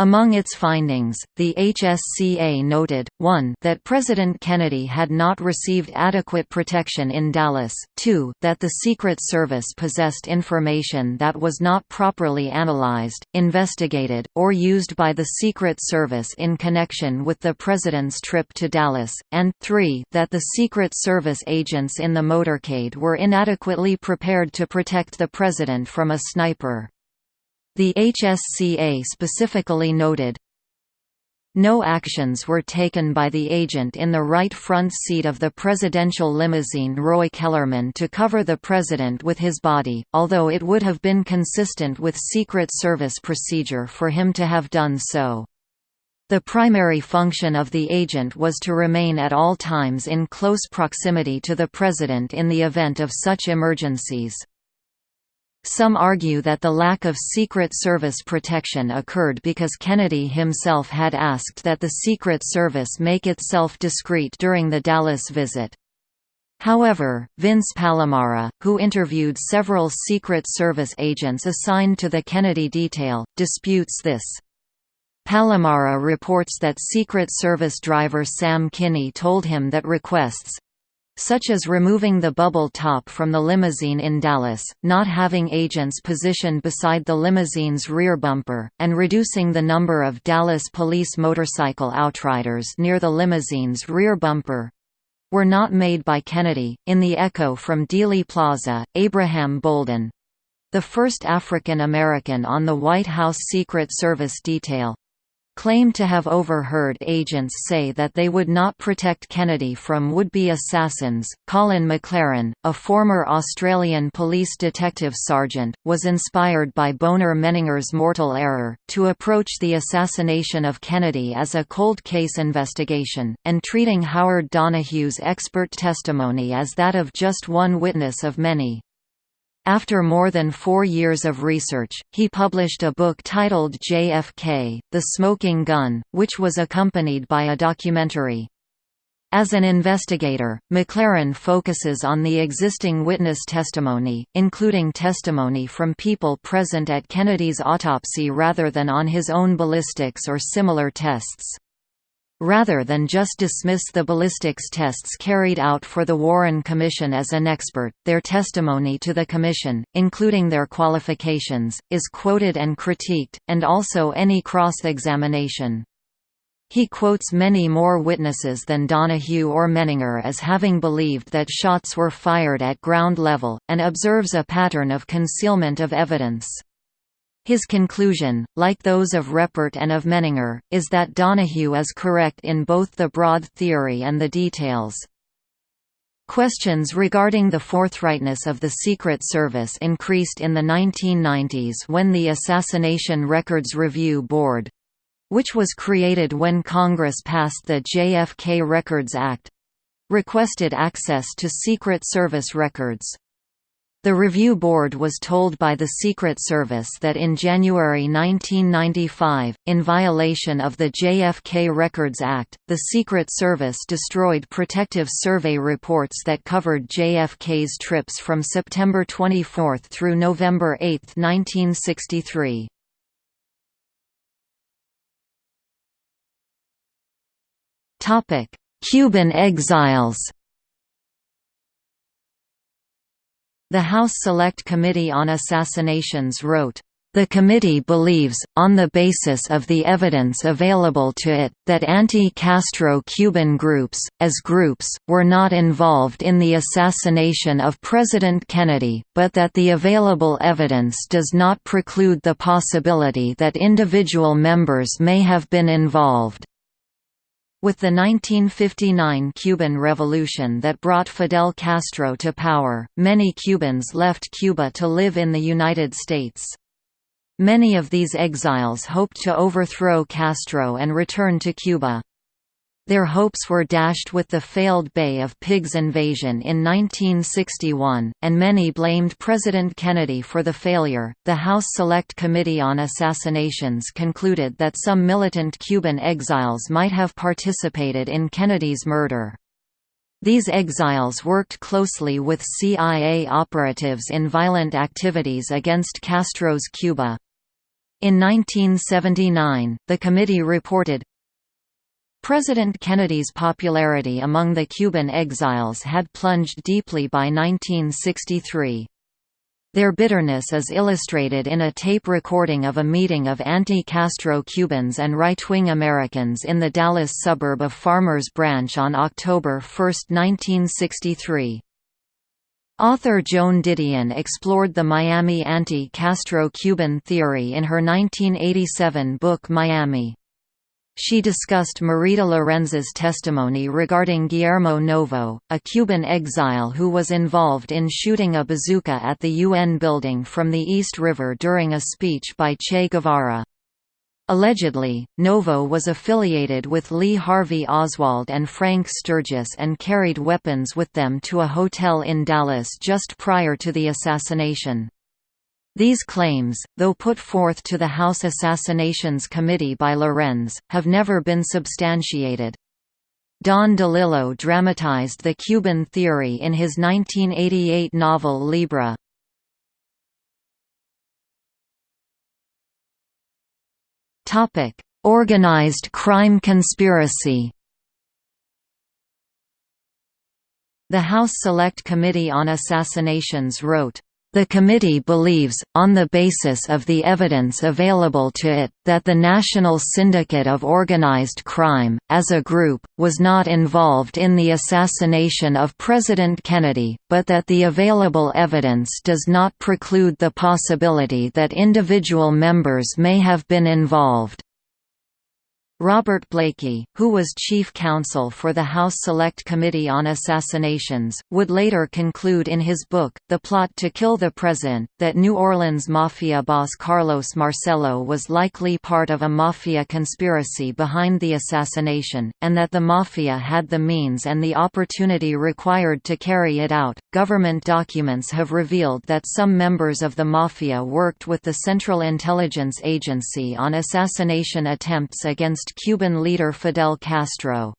Among its findings, the HSCA noted, 1 that President Kennedy had not received adequate protection in Dallas, 2 that the Secret Service possessed information that was not properly analyzed, investigated, or used by the Secret Service in connection with the President's trip to Dallas, and 3 that the Secret Service agents in the motorcade were inadequately prepared to protect the President from a sniper. The HSCA specifically noted, no actions were taken by the agent in the right front seat of the presidential limousine Roy Kellerman to cover the president with his body, although it would have been consistent with Secret Service procedure for him to have done so. The primary function of the agent was to remain at all times in close proximity to the president in the event of such emergencies. Some argue that the lack of Secret Service protection occurred because Kennedy himself had asked that the Secret Service make itself discreet during the Dallas visit. However, Vince Palamara, who interviewed several Secret Service agents assigned to the Kennedy detail, disputes this. Palamara reports that Secret Service driver Sam Kinney told him that requests, such as removing the bubble top from the limousine in Dallas, not having agents positioned beside the limousine's rear bumper, and reducing the number of Dallas police motorcycle outriders near the limousine's rear bumper were not made by Kennedy. In the echo from Dealey Plaza, Abraham Bolden the first African American on the White House Secret Service detail claimed to have overheard agents say that they would not protect Kennedy from would-be assassins. Colin McLaren, a former Australian police detective sergeant, was inspired by Bonar Menninger's mortal error, to approach the assassination of Kennedy as a cold case investigation, and treating Howard Donahue's expert testimony as that of just one witness of many. After more than four years of research, he published a book titled JFK, The Smoking Gun, which was accompanied by a documentary. As an investigator, McLaren focuses on the existing witness testimony, including testimony from people present at Kennedy's autopsy rather than on his own ballistics or similar tests. Rather than just dismiss the ballistics tests carried out for the Warren Commission as inexpert, their testimony to the Commission, including their qualifications, is quoted and critiqued, and also any cross-examination. He quotes many more witnesses than Donahue or Menninger as having believed that shots were fired at ground level, and observes a pattern of concealment of evidence. His conclusion, like those of Reppert and of Menninger, is that Donahue is correct in both the broad theory and the details. Questions regarding the forthrightness of the Secret Service increased in the 1990s when the Assassination Records Review Board which was created when Congress passed the JFK Records Act requested access to Secret Service records. The review board was told by the Secret Service that in January 1995, in violation of the JFK Records Act, the Secret Service destroyed protective survey reports that covered JFK's trips from September 24 through November 8, 1963. Cuban exiles The House Select Committee on Assassinations wrote, The committee believes, on the basis of the evidence available to it, that anti-Castro Cuban groups, as groups, were not involved in the assassination of President Kennedy, but that the available evidence does not preclude the possibility that individual members may have been involved. With the 1959 Cuban Revolution that brought Fidel Castro to power, many Cubans left Cuba to live in the United States. Many of these exiles hoped to overthrow Castro and return to Cuba. Their hopes were dashed with the failed Bay of Pigs invasion in 1961, and many blamed President Kennedy for the failure. The House Select Committee on Assassinations concluded that some militant Cuban exiles might have participated in Kennedy's murder. These exiles worked closely with CIA operatives in violent activities against Castro's Cuba. In 1979, the committee reported, President Kennedy's popularity among the Cuban exiles had plunged deeply by 1963. Their bitterness is illustrated in a tape recording of a meeting of anti-Castro Cubans and right-wing Americans in the Dallas suburb of Farmers Branch on October 1, 1963. Author Joan Didion explored the Miami anti-Castro Cuban theory in her 1987 book Miami. She discussed Marita Lorenz's testimony regarding Guillermo Novo, a Cuban exile who was involved in shooting a bazooka at the UN building from the East River during a speech by Che Guevara. Allegedly, Novo was affiliated with Lee Harvey Oswald and Frank Sturgis and carried weapons with them to a hotel in Dallas just prior to the assassination. These claims, though put forth to the House Assassinations Committee by Lorenz, have never been substantiated. Don DeLillo dramatized the Cuban theory in his 1988 novel Libra. Organized crime conspiracy. The House Select Committee on Assassinations wrote, the committee believes, on the basis of the evidence available to it, that the National Syndicate of Organized Crime, as a group, was not involved in the assassination of President Kennedy, but that the available evidence does not preclude the possibility that individual members may have been involved. Robert Blakey, who was chief counsel for the House Select Committee on Assassinations, would later conclude in his book, The Plot to Kill the President, that New Orleans Mafia boss Carlos Marcello was likely part of a mafia conspiracy behind the assassination, and that the mafia had the means and the opportunity required to carry it out. Government documents have revealed that some members of the mafia worked with the Central Intelligence Agency on assassination attempts against against Cuban leader Fidel Castro.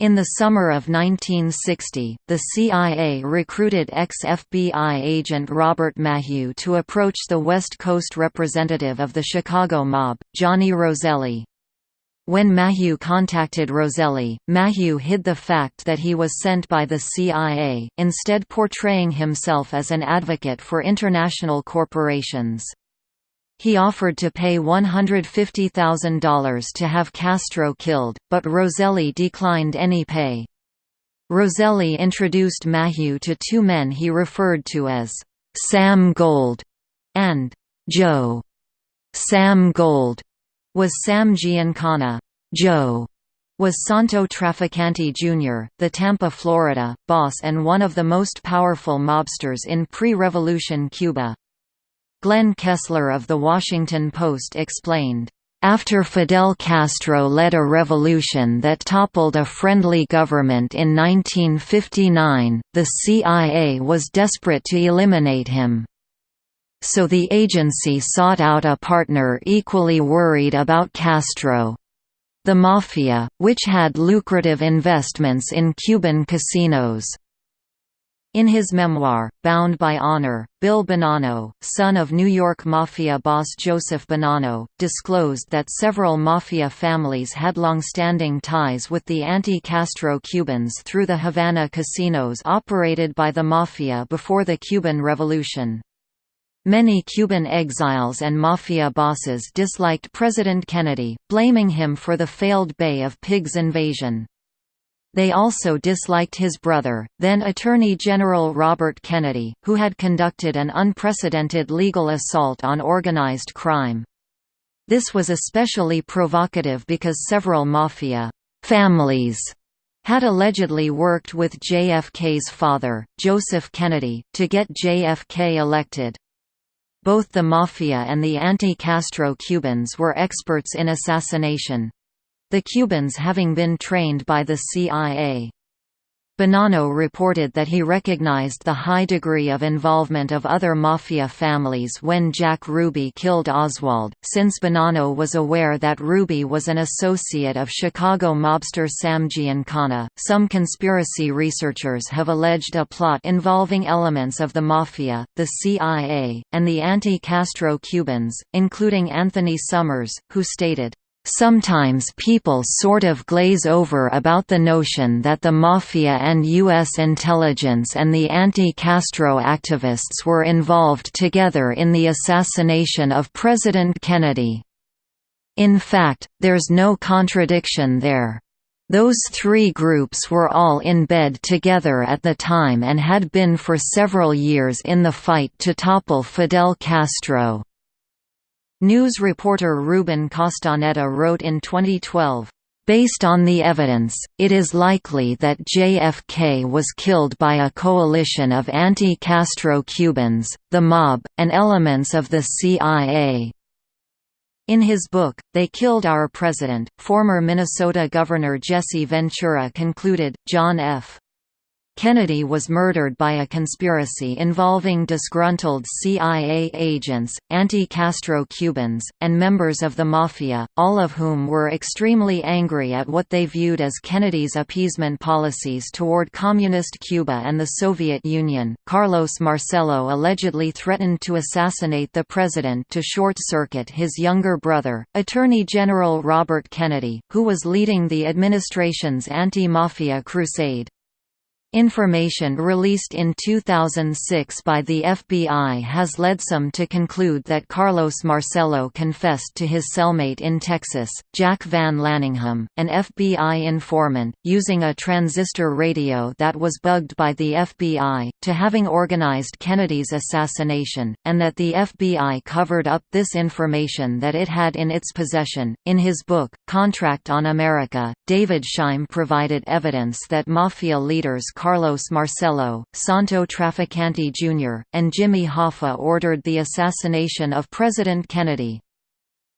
In the summer of 1960, the CIA recruited ex-FBI agent Robert Maheu to approach the West Coast representative of the Chicago mob, Johnny Roselli. When Maheu contacted Roselli, Maheu hid the fact that he was sent by the CIA, instead portraying himself as an advocate for international corporations. He offered to pay $150,000 to have Castro killed, but Roselli declined any pay. Roselli introduced Maheu to two men he referred to as Sam Gold and Joe. Sam Gold was Sam Giancana. Joe was Santo Trafficante Jr., the Tampa, Florida, boss and one of the most powerful mobsters in pre-revolution Cuba. Glenn Kessler of The Washington Post explained, after Fidel Castro led a revolution that toppled a friendly government in 1959, the CIA was desperate to eliminate him. So the agency sought out a partner equally worried about Castro. The Mafia, which had lucrative investments in Cuban casinos. In his memoir, Bound by Honor, Bill Bonanno, son of New York Mafia boss Joseph Bonanno, disclosed that several Mafia families had long-standing ties with the anti-Castro Cubans through the Havana casinos operated by the Mafia before the Cuban Revolution. Many Cuban exiles and mafia bosses disliked President Kennedy, blaming him for the failed Bay of Pigs invasion. They also disliked his brother, then Attorney General Robert Kennedy, who had conducted an unprecedented legal assault on organized crime. This was especially provocative because several mafia families had allegedly worked with JFK's father, Joseph Kennedy, to get JFK elected. Both the Mafia and the anti-Castro Cubans were experts in assassination. The Cubans having been trained by the CIA. Bonanno reported that he recognized the high degree of involvement of other Mafia families when Jack Ruby killed Oswald, since Bonanno was aware that Ruby was an associate of Chicago mobster Sam Giancana. Some conspiracy researchers have alleged a plot involving elements of the Mafia, the CIA, and the anti-Castro Cubans, including Anthony Summers, who stated, Sometimes people sort of glaze over about the notion that the Mafia and U.S. intelligence and the anti-Castro activists were involved together in the assassination of President Kennedy. In fact, there's no contradiction there. Those three groups were all in bed together at the time and had been for several years in the fight to topple Fidel Castro. News reporter Ruben Castaneda wrote in 2012, Based on the evidence, it is likely that JFK was killed by a coalition of anti-Castro Cubans, the mob, and elements of the CIA. In his book, They Killed Our President, former Minnesota Governor Jesse Ventura concluded, John F. Kennedy was murdered by a conspiracy involving disgruntled CIA agents, anti-Castro Cubans, and members of the Mafia, all of whom were extremely angry at what they viewed as Kennedy's appeasement policies toward Communist Cuba and the Soviet Union. Carlos Marcello allegedly threatened to assassinate the president to short-circuit his younger brother, Attorney General Robert Kennedy, who was leading the administration's anti-mafia crusade. Information released in 2006 by the FBI has led some to conclude that Carlos Marcello confessed to his cellmate in Texas, Jack Van Laningham, an FBI informant, using a transistor radio that was bugged by the FBI, to having organized Kennedy's assassination, and that the FBI covered up this information that it had in its possession. In his book, Contract on America, David Scheim provided evidence that Mafia leaders Carlos Marcello, Santo Trafficante Jr., and Jimmy Hoffa ordered the assassination of President Kennedy.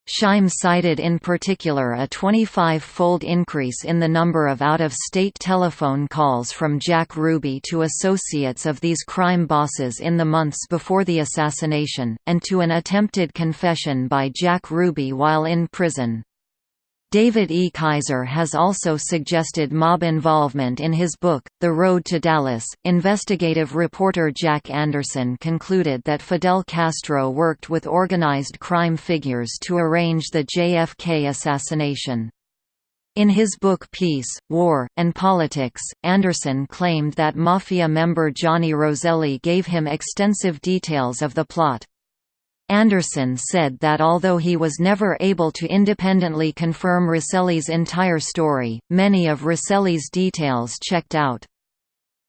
Scheim cited in particular a 25-fold increase in the number of out-of-state telephone calls from Jack Ruby to associates of these crime bosses in the months before the assassination, and to an attempted confession by Jack Ruby while in prison. David E. Kaiser has also suggested mob involvement in his book, The Road to Dallas. Investigative reporter Jack Anderson concluded that Fidel Castro worked with organized crime figures to arrange the JFK assassination. In his book Peace, War, and Politics, Anderson claimed that Mafia member Johnny Roselli gave him extensive details of the plot. Anderson said that although he was never able to independently confirm Roselli's entire story, many of Roselli's details checked out.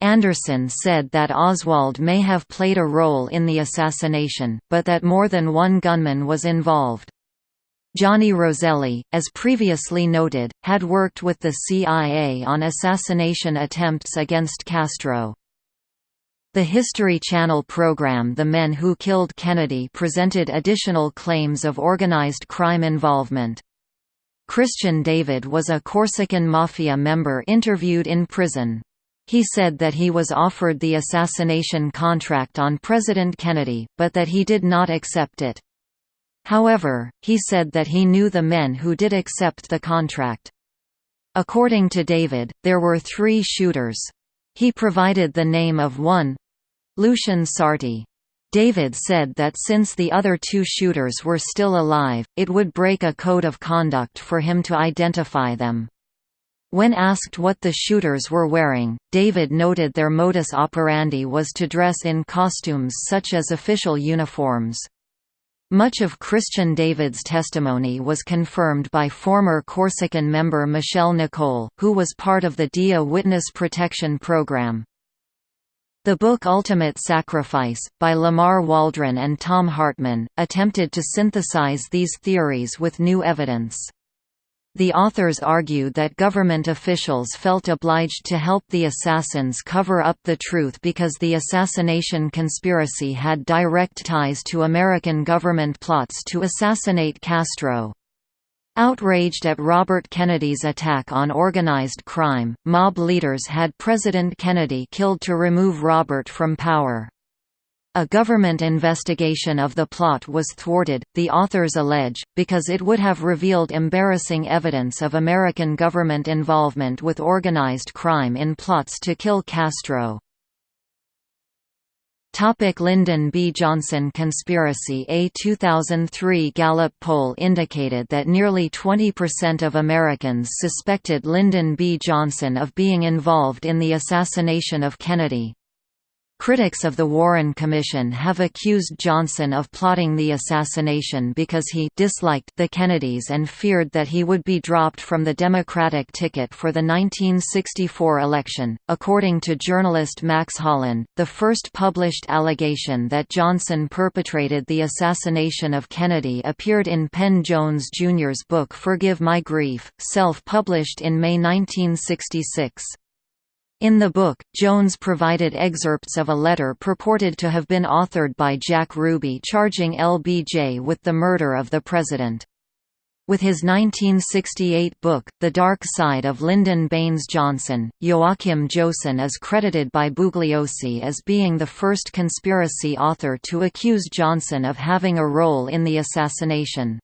Anderson said that Oswald may have played a role in the assassination, but that more than one gunman was involved. Johnny Roselli, as previously noted, had worked with the CIA on assassination attempts against Castro. The History Channel program The Men Who Killed Kennedy presented additional claims of organized crime involvement. Christian David was a Corsican Mafia member interviewed in prison. He said that he was offered the assassination contract on President Kennedy, but that he did not accept it. However, he said that he knew the men who did accept the contract. According to David, there were three shooters. He provided the name of one Lucien Sarti. David said that since the other two shooters were still alive, it would break a code of conduct for him to identify them. When asked what the shooters were wearing, David noted their modus operandi was to dress in costumes such as official uniforms. Much of Christian David's testimony was confirmed by former Corsican member Michel Nicoli, who was part of the DIA Witness Protection Program. The book Ultimate Sacrifice, by Lamar Waldron and Thom Hartmann, attempted to synthesize these theories with new evidence. The authors argued that government officials felt obliged to help the assassins cover up the truth because the assassination conspiracy had direct ties to American government plots to assassinate Castro. Outraged at Robert Kennedy's attack on organized crime, mob leaders had President Kennedy killed to remove Robert from power. A government investigation of the plot was thwarted, the authors allege, because it would have revealed embarrassing evidence of American government involvement with organized crime in plots to kill Castro. Topic Lyndon B. Johnson conspiracy A 2003 Gallup poll indicated that nearly 20% of Americans suspected Lyndon B. Johnson of being involved in the assassination of Kennedy. Critics of the Warren Commission have accused Johnson of plotting the assassination because he disliked the Kennedys and feared that he would be dropped from the Democratic ticket for the 1964 election. According to journalist Max Holland, the first published allegation that Johnson perpetrated the assassination of Kennedy appeared in Penn Jones Jr.'s book Forgive My Grief, self-published in May 1966. In the book, Jones provided excerpts of a letter purported to have been authored by Jack Ruby charging LBJ with the murder of the president. With his 1968 book, The Dark Side of Lyndon Baines Johnson, Joachim Joesten is credited by Bugliosi as being the first conspiracy author to accuse Johnson of having a role in the assassination.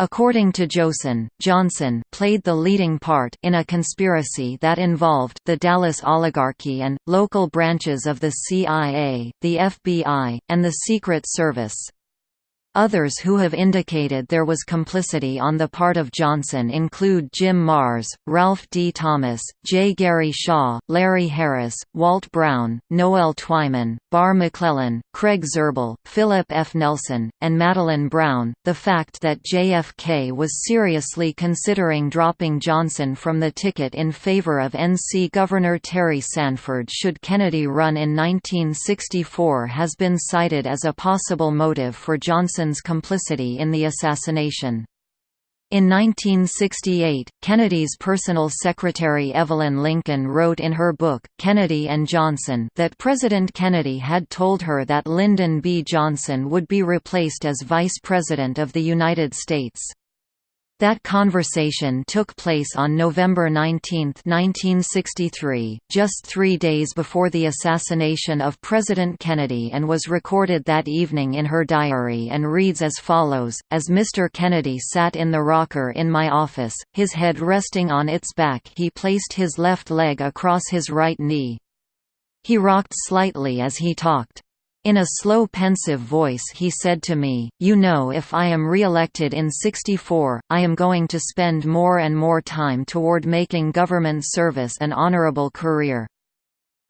According to Joesten, Johnson played the leading part in a conspiracy that involved the Dallas oligarchy and, local branches of the CIA, the FBI, and the Secret Service. Others who have indicated there was complicity on the part of Johnson include Jim Marrs, Ralph D. Thomas, J. Gary Shaw, Larry Harris, Walt Brown, Noel Twyman, Barr McClellan, Craig Zirbel, Philip F. Nelson, and Madeline Brown. The fact that JFK was seriously considering dropping Johnson from the ticket in favor of NC Governor Terry Sanford should Kennedy run in 1964 has been cited as a possible motive for Johnson Nixon's complicity in the assassination. In 1968, Kennedy's personal secretary Evelyn Lincoln wrote in her book, Kennedy and Johnson that President Kennedy had told her that Lyndon B. Johnson would be replaced as Vice President of the United States. That conversation took place on November 19, 1963, just three days before the assassination of President Kennedy and was recorded that evening in her diary and reads as follows, As Mr. Kennedy sat in the rocker in my office, his head resting on its back he placed his left leg across his right knee. He rocked slightly as he talked. In a slow pensive voice he said to me, You know if I am re-elected in 64, I am going to spend more and more time toward making government service an honorable career.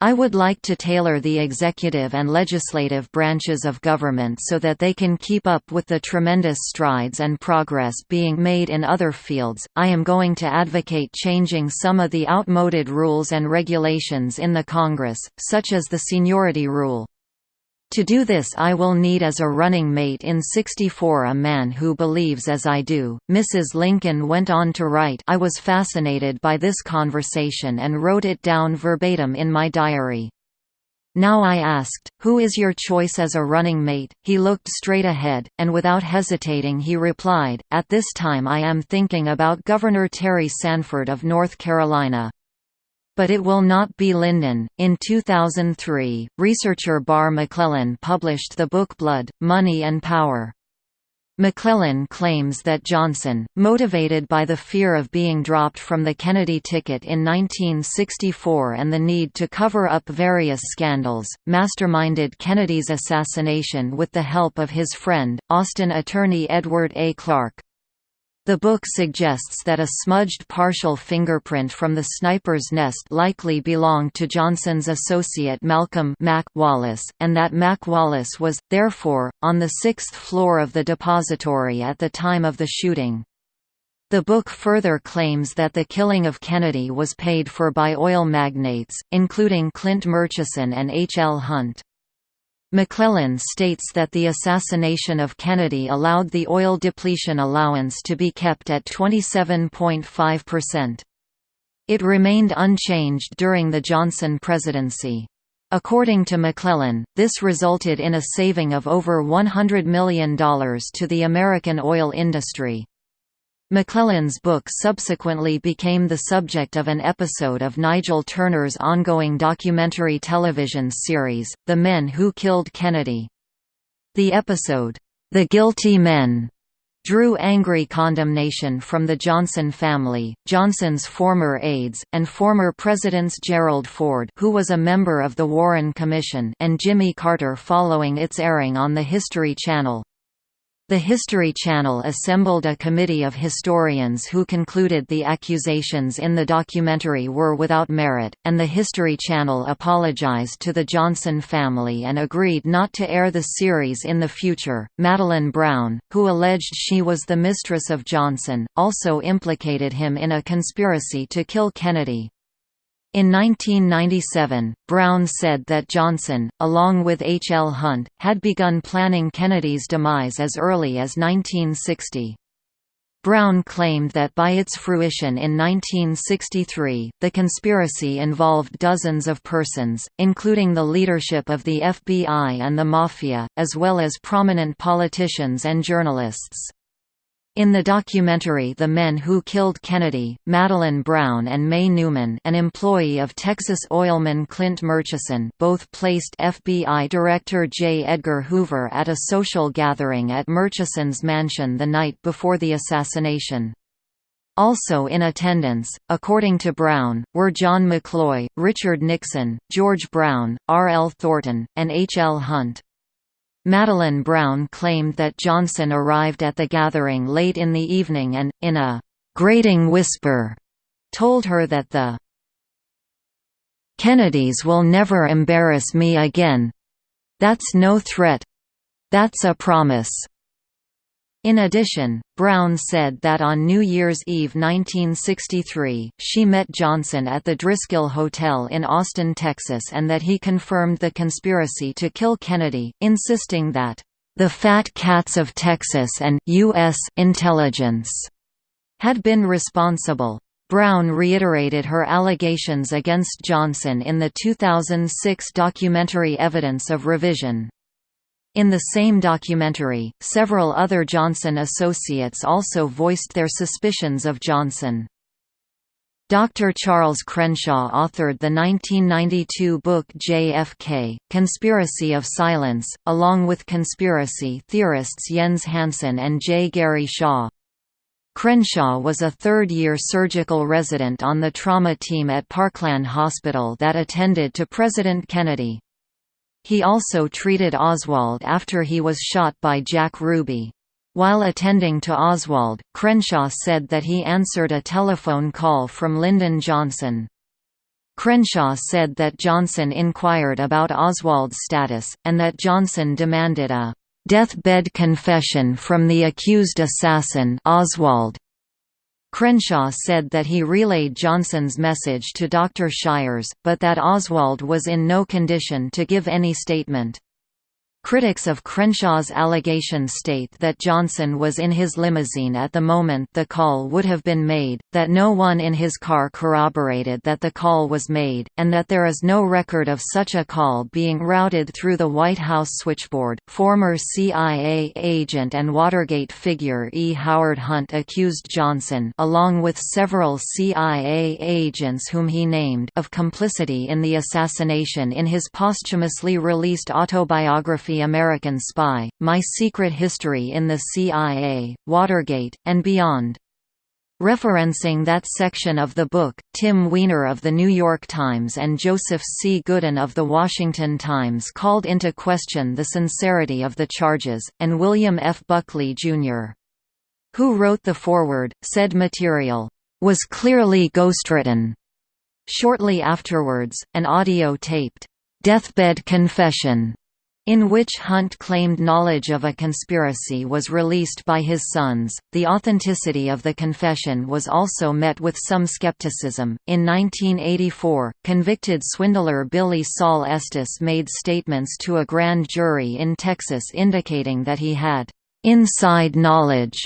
I would like to tailor the executive and legislative branches of government so that they can keep up with the tremendous strides and progress being made in other fields. I am going to advocate changing some of the outmoded rules and regulations in the Congress, such as the seniority rule. To do this I will need as a running mate in 64 a man who believes as I do. Mrs. Lincoln went on to write I was fascinated by this conversation and wrote it down verbatim in my diary. Now I asked, who is your choice as a running mate? He looked straight ahead, and without hesitating he replied, At this time I am thinking about Governor Terry Sanford of North Carolina. But it will not be Lyndon. In 2003, researcher Barr McClellan published the book Blood, Money and Power. McClellan claims that Johnson, motivated by the fear of being dropped from the Kennedy ticket in 1964 and the need to cover up various scandals, masterminded Kennedy's assassination with the help of his friend, Austin attorney Edward A. Clark. The book suggests that a smudged partial fingerprint from the sniper's nest likely belonged to Johnson's associate Malcolm Mac Wallace, and that Mac Wallace was, therefore, on the sixth floor of the depository at the time of the shooting. The book further claims that the killing of Kennedy was paid for by oil magnates, including Clint Murchison and H. L. Hunt. McClellan states that the assassination of Kennedy allowed the oil depletion allowance to be kept at 27.5%. It remained unchanged during the Johnson presidency. According to McClellan, this resulted in a saving of over $100 million to the American oil industry. McClellan's book subsequently became the subject of an episode of Nigel Turner's ongoing documentary television series, The Men Who Killed Kennedy. The episode, The Guilty Men, drew angry condemnation from the Johnson family, Johnson's former aides, and former Presidents Gerald Ford who was a member of the Warren Commission and Jimmy Carter following its airing on the History Channel. The History Channel assembled a committee of historians who concluded the accusations in the documentary were without merit, and the History Channel apologized to the Johnson family and agreed not to air the series in the future. Madeline Brown, who alleged she was the mistress of Johnson, also implicated him in a conspiracy to kill Kennedy. In 1997, Brown said that Johnson, along with H. L. Hunt, had begun planning Kennedy's demise as early as 1960. Brown claimed that by its fruition in 1963, the conspiracy involved dozens of persons, including the leadership of the FBI and the Mafia, as well as prominent politicians and journalists. In the documentary The Men Who Killed Kennedy, Madeleine Brown and May Newman an employee of Texas oilman Clint Murchison both placed FBI Director J. Edgar Hoover at a social gathering at Murchison's mansion the night before the assassination. Also in attendance, according to Brown, were John McCloy, Richard Nixon, George Brown, R. L. Thornton, and H. L. Hunt. Madeleine Brown claimed that Johnson arrived at the gathering late in the evening and, in a «grating whisper», told her that the «Kennedys will never embarrass me again. That's no threat. That's a promise." In addition, Brown said that on New Year's Eve 1963, she met Johnson at the Driskill Hotel in Austin, Texas and that he confirmed the conspiracy to kill Kennedy, insisting that, "...the fat cats of Texas and U.S. intelligence," had been responsible. Brown reiterated her allegations against Johnson in the 2006 documentary Evidence of Revision. In the same documentary, several other Johnson associates also voiced their suspicions of Johnson. Dr. Charles Crenshaw authored the 1992 book JFK, Conspiracy of Silence, along with conspiracy theorists Jens Hansen and J. Gary Shaw. Crenshaw was a third-year surgical resident on the trauma team at Parkland Hospital that attended to President Kennedy. He also treated Oswald after he was shot by Jack Ruby. While attending to Oswald, Crenshaw said that he answered a telephone call from Lyndon Johnson. Crenshaw said that Johnson inquired about Oswald's status, and that Johnson demanded a deathbed confession from the accused assassin Oswald. Crenshaw said that he relayed Johnson's message to Dr. Shires, but that Oswald was in no condition to give any statement. Critics of Crenshaw's allegations state that Johnson was in his limousine at the moment the call would have been made, that no one in his car corroborated that the call was made, and that there is no record of such a call being routed through the White House switchboard. Former CIA agent and Watergate figure E. Howard Hunt accused Johnson, along with several CIA agents whom he named, of complicity in the assassination in his posthumously released autobiography American Spy, My Secret History in the CIA, Watergate, and Beyond. Referencing that section of the book, Tim Weiner of The New York Times and Joseph C. Goulden of The Washington Times called into question the sincerity of the charges, and William F. Buckley, Jr. who wrote the foreword, said material, "...was clearly ghostwritten." Shortly afterwards, an audio-taped, "'Deathbed Confession' in which Hunt claimed knowledge of a conspiracy was released by his sons. The authenticity of the confession was also met with some skepticism. In 1984, convicted swindler Billie Sol Estes made statements to a grand jury in Texas indicating that he had inside knowledge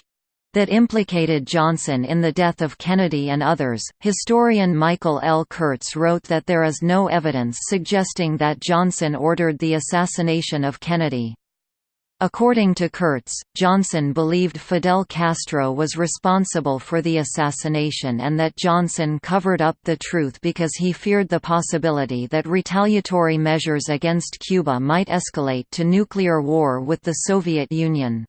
that implicated Johnson in the death of Kennedy and others. Historian Michael L. Kurtz wrote that there is no evidence suggesting that Johnson ordered the assassination of Kennedy. According to Kurtz, Johnson believed Fidel Castro was responsible for the assassination and that Johnson covered up the truth because he feared the possibility that retaliatory measures against Cuba might escalate to nuclear war with the Soviet Union.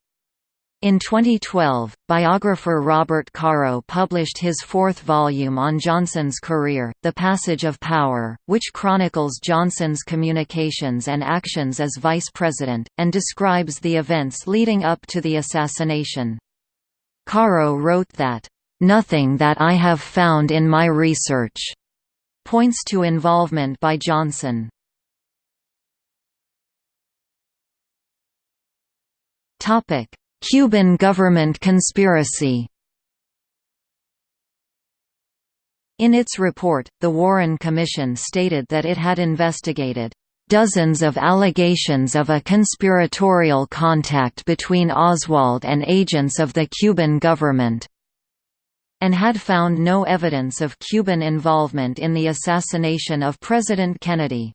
In 2012, biographer Robert Caro published his fourth volume on Johnson's career, The Passage of Power, which chronicles Johnson's communications and actions as vice president, and describes the events leading up to the assassination. Caro wrote that, "...nothing that I have found in my research," points to involvement by Johnson. Topic Cuban government conspiracy In its report, the Warren Commission stated that it had investigated dozens of allegations of a conspiratorial contact between Oswald and agents of the Cuban government, and had found no evidence of Cuban involvement in the assassination of President Kennedy.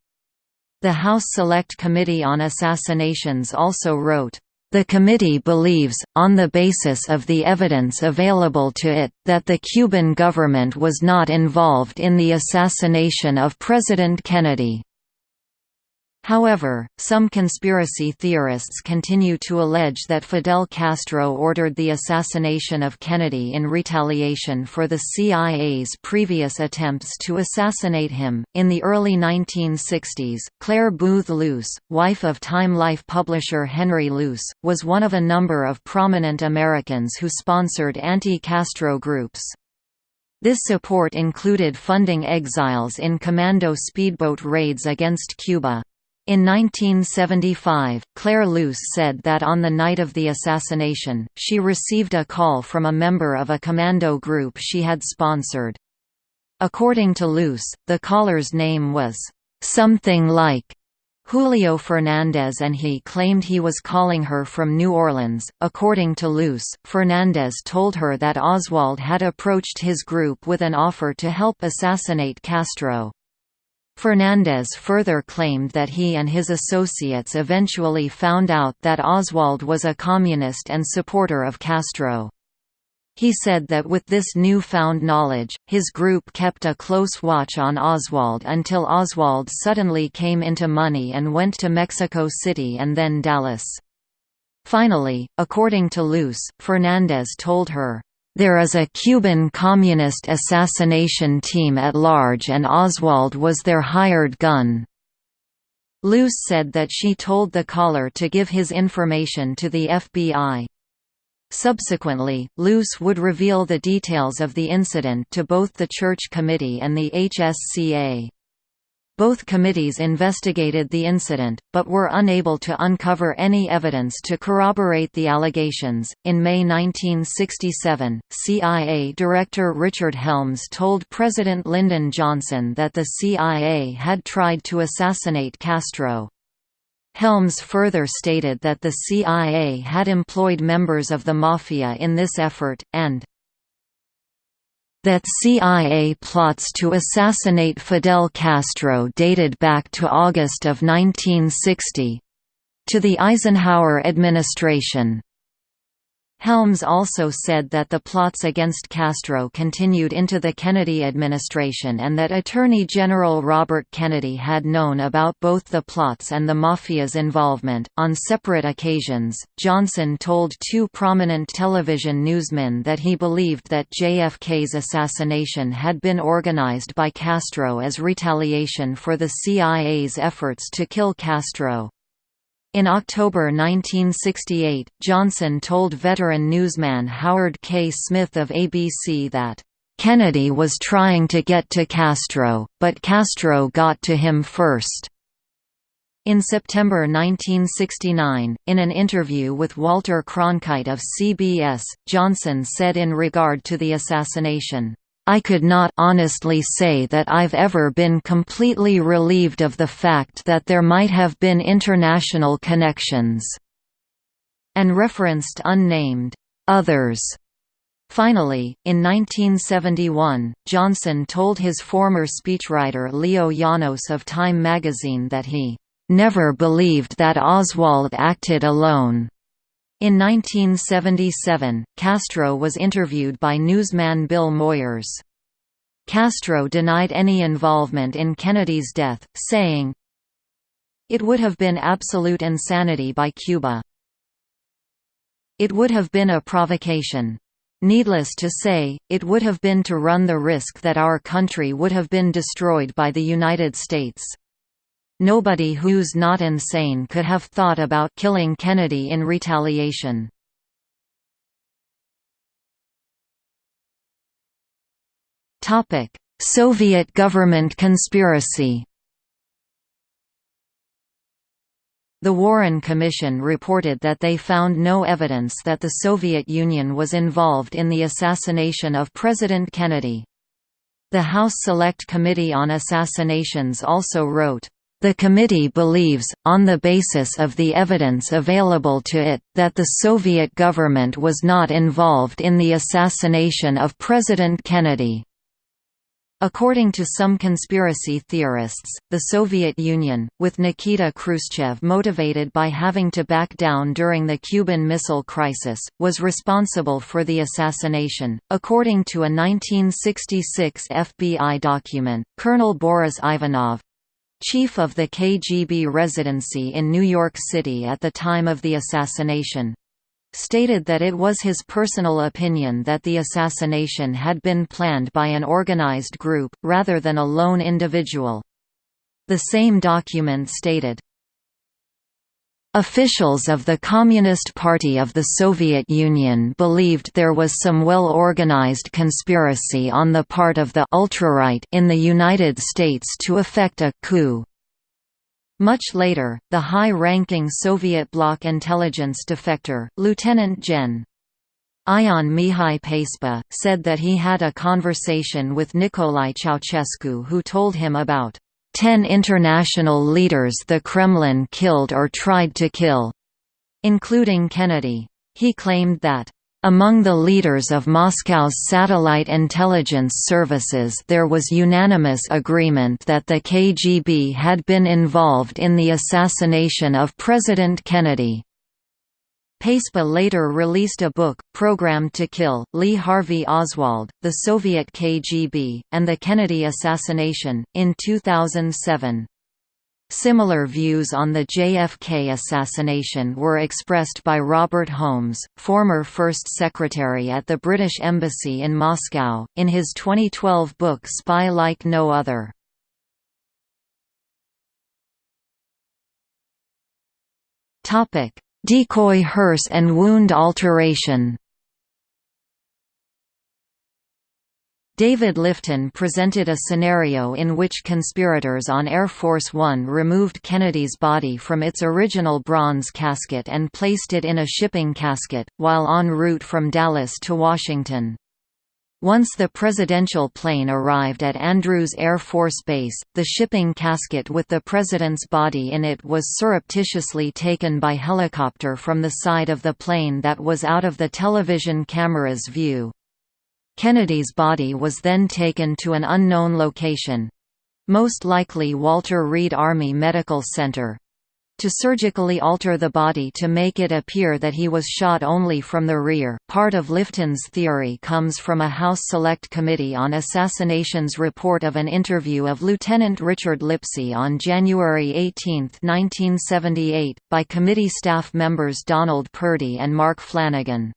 The House Select Committee on Assassinations also wrote, the committee believes, on the basis of the evidence available to it, that the Cuban government was not involved in the assassination of President Kennedy. However, some conspiracy theorists continue to allege that Fidel Castro ordered the assassination of Kennedy in retaliation for the CIA's previous attempts to assassinate him. In the early 1960s, Clare Boothe Luce, wife of Time Life publisher Henry Luce, was one of a number of prominent Americans who sponsored anti Castro groups. This support included funding exiles in commando speedboat raids against Cuba. In 1975, Clare Luce said that on the night of the assassination, she received a call from a member of a commando group she had sponsored. According to Luce, the caller's name was, "...something like." Julio Fernandez and he claimed he was calling her from New Orleans. According to Luce, Fernandez told her that Oswald had approached his group with an offer to help assassinate Castro. Fernandez further claimed that he and his associates eventually found out that Oswald was a communist and supporter of Castro. He said that with this new-found knowledge, his group kept a close watch on Oswald until Oswald suddenly came into money and went to Mexico City and then Dallas. Finally, according to Luce, Fernandez told her, there is a Cuban communist assassination team at large and Oswald was their hired gun. Luce said that she told the caller to give his information to the FBI. Subsequently, Luce would reveal the details of the incident to both the Church Committee and the HSCA. Both committees investigated the incident, but were unable to uncover any evidence to corroborate the allegations. In May 1967, CIA Director Richard Helms told President Lyndon Johnson that the CIA had tried to assassinate Castro. Helms further stated that the CIA had employed members of the Mafia in this effort, and that CIA plots to assassinate Fidel Castro dated back to August of 1960—to the Eisenhower administration. Helms also said that the plots against Castro continued into the Kennedy administration and that Attorney General Robert Kennedy had known about both the plots and the Mafia's involvement. On separate occasions, Johnson told two prominent television newsmen that he believed that JFK's assassination had been organized by Castro as retaliation for the CIA's efforts to kill Castro. In October 1968, Johnson told veteran newsman Howard K. Smith of ABC that, "...Kennedy was trying to get to Castro, but Castro got to him first." In September 1969, in an interview with Walter Cronkite of CBS, Johnson said in regard to the assassination, I could not honestly say that I've ever been completely relieved of the fact that there might have been international connections." and referenced unnamed others. Finally, in 1971, Johnson told his former speechwriter Leo Janos of Time magazine that he never believed that Oswald acted alone. In 1977, Castro was interviewed by newsman Bill Moyers. Castro denied any involvement in Kennedy's death, saying, It would have been absolute insanity by Cuba. It would have been a provocation. Needless to say, it would have been to run the risk that our country would have been destroyed by the United States. Nobody who's not insane could have thought about killing Kennedy in retaliation. Soviet government conspiracy The Warren Commission reported that they found no evidence that the Soviet Union was involved in the assassination of President Kennedy. The House Select Committee on Assassinations also wrote, the committee believes, on the basis of the evidence available to it, that the Soviet government was not involved in the assassination of President Kennedy. According to some conspiracy theorists, the Soviet Union, with Nikita Khrushchev motivated by having to back down during the Cuban Missile Crisis, was responsible for the assassination. According to a 1966 FBI document, Colonel Boris Ivanov, chief of the KGB residency in New York City at the time of the assassination, stated that it was his personal opinion that the assassination had been planned by an organized group, rather than a lone individual. The same document stated, Officials of the Communist Party of the Soviet Union believed there was some well-organized conspiracy on the part of the ultraright in the United States to effect a coup. Much later, the high-ranking Soviet bloc intelligence defector, Lieutenant Gen. Ion Mihai Pacepa, said that he had a conversation with Nicolae Ceausescu who told him about ten international leaders the Kremlin killed or tried to kill, including Kennedy. He claimed that, among the leaders of Moscow's satellite intelligence services there was unanimous agreement that the KGB had been involved in the assassination of President Kennedy. Pacepa later released a book, Programmed to Kill, Lee Harvey Oswald, the Soviet KGB, and the Kennedy Assassination, in 2007. Similar views on the JFK assassination were expressed by Robert Holmes, former First Secretary at the British Embassy in Moscow, in his 2012 book Spy Like No Other. Topic: Decoy hearse and wound alteration David Lifton presented a scenario in which conspirators on Air Force One removed Kennedy's body from its original bronze casket and placed it in a shipping casket, while en route from Dallas to Washington. Once the presidential plane arrived at Andrews Air Force Base, the shipping casket with the president's body in it was surreptitiously taken by helicopter from the side of the plane that was out of the television camera's view. Kennedy's body was then taken to an unknown location—most likely Walter Reed Army Medical Center, to surgically alter the body to make it appear that he was shot only from the rear. Part of Lifton's theory comes from a House Select Committee on Assassinations report of an interview of Lieutenant Richard Lipsey on January 18, 1978, by committee staff members Donald Purdy and Mark Flanagan.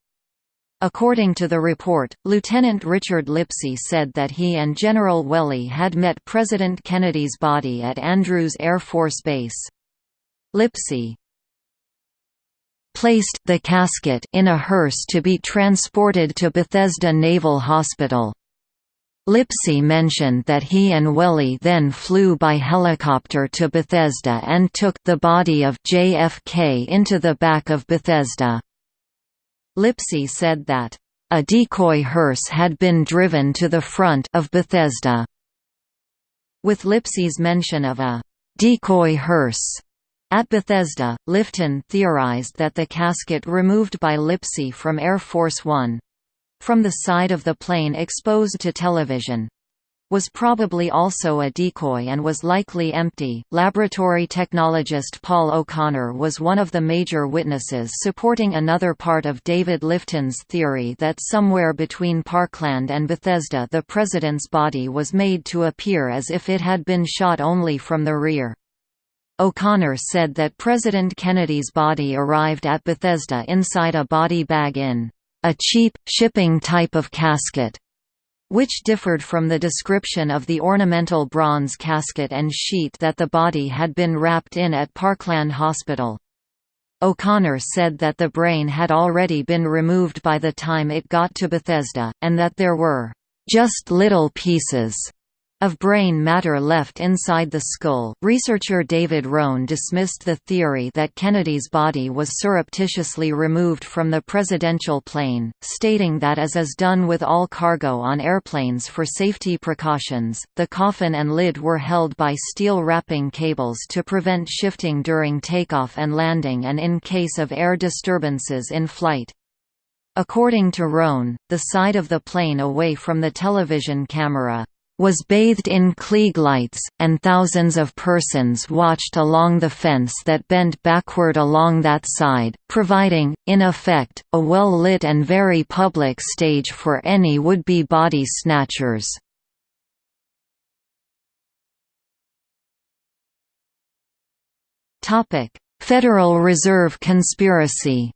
According to the report, Lieutenant Richard Lipsey said that he and General Wehle had met President Kennedy's body at Andrews Air Force Base. Lipsey placed the casket in a hearse to be transported to Bethesda Naval Hospital. Lipsey mentioned that he and Wehle then flew by helicopter to Bethesda and took the body of JFK into the back of Bethesda. Lipsey said that, "...a decoy hearse had been driven to the front of Bethesda." With Lipsey's mention of a "...decoy hearse," At Bethesda, Lifton theorized that the casket removed by Lipsey from Air Force One from the side of the plane exposed to television was probably also a decoy and was likely empty. Laboratory technologist Paul O'Connor was one of the major witnesses supporting another part of David Lifton's theory that somewhere between Parkland and Bethesda the president's body was made to appear as if it had been shot only from the rear. O'Connor said that President Kennedy's body arrived at Bethesda inside a body bag in a cheap, shipping type of casket, which differed from the description of the ornamental bronze casket and sheet that the body had been wrapped in at Parkland Hospital. O'Connor said that the brain had already been removed by the time it got to Bethesda, and that there were just little pieces of brain matter left inside the skull. Researcher David Rohn dismissed the theory that Kennedy's body was surreptitiously removed from the presidential plane, stating that as is done with all cargo on airplanes for safety precautions, the coffin and lid were held by steel wrapping cables to prevent shifting during takeoff and landing and in case of air disturbances in flight. According to Rohn, the side of the plane away from the television camera, was bathed in Klieg lights, and thousands of persons watched along the fence that bent backward along that side, providing, in effect, a well-lit and very public stage for any would-be body snatchers. Federal Reserve conspiracy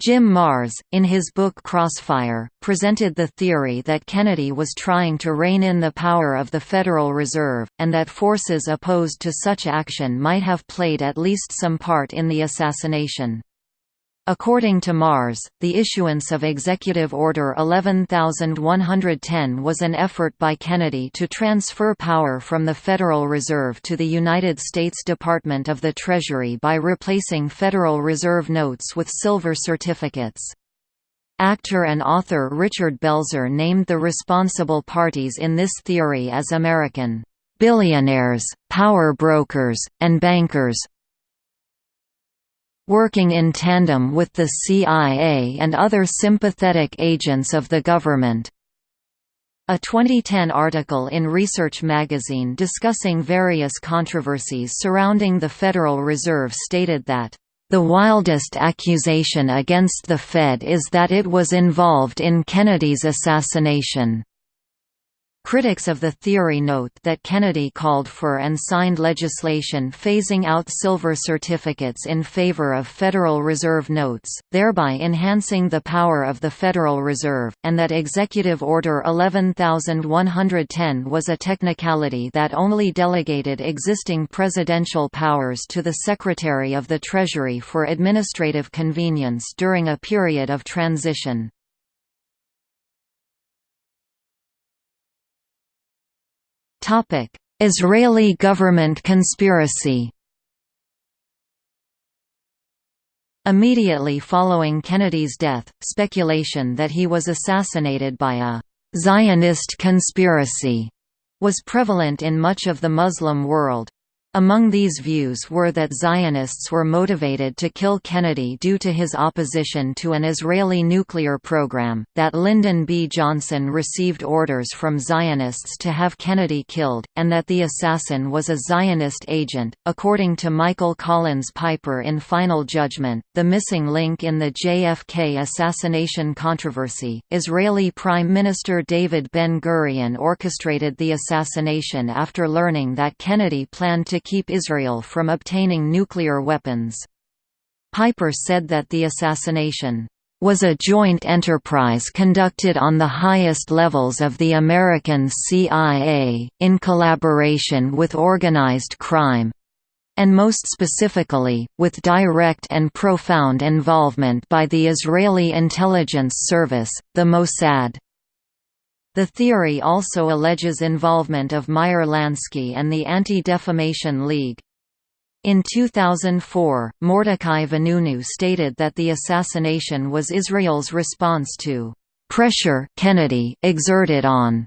Jim Marrs, in his book Crossfire, presented the theory that Kennedy was trying to rein in the power of the Federal Reserve, and that forces opposed to such action might have played at least some part in the assassination. According to Marrs, the issuance of Executive Order 11110 was an effort by Kennedy to transfer power from the Federal Reserve to the United States Department of the Treasury by replacing Federal Reserve notes with silver certificates. Actor and author Richard Belzer named the responsible parties in this theory as American billionaires, power brokers, and bankers, working in tandem with the CIA and other sympathetic agents of the government. A 2010 article in Research magazine discussing various controversies surrounding the Federal Reserve stated that the wildest accusation against the Fed is that it was involved in Kennedy's assassination. Critics of the theory note that Kennedy called for and signed legislation phasing out silver certificates in favor of Federal Reserve notes, thereby enhancing the power of the Federal Reserve, and that Executive Order 11110 was a technicality that only delegated existing presidential powers to the Secretary of the Treasury for administrative convenience during a period of transition. Israeli government conspiracy Immediately following Kennedy's death, speculation that he was assassinated by a «Zionist conspiracy» was prevalent in much of the Muslim world. Among these views were that Zionists were motivated to kill Kennedy due to his opposition to an Israeli nuclear program, that Lyndon B. Johnson received orders from Zionists to have Kennedy killed, and that the assassin was a Zionist agent. According to Michael Collins Piper in Final Judgment, the missing link in the JFK assassination controversy, Israeli Prime Minister David Ben Gurion orchestrated the assassination after learning that Kennedy planned to keep Israel from obtaining nuclear weapons. Piper said that the assassination was a joint enterprise conducted on the highest levels of the American CIA, in collaboration with organized crime, and most specifically, with direct and profound involvement by the Israeli intelligence service, the Mossad. The theory also alleges involvement of Meyer Lansky and the Anti-Defamation League. In 2004, Mordechai Vanunu stated that the assassination was Israel's response to pressure Kennedy exerted on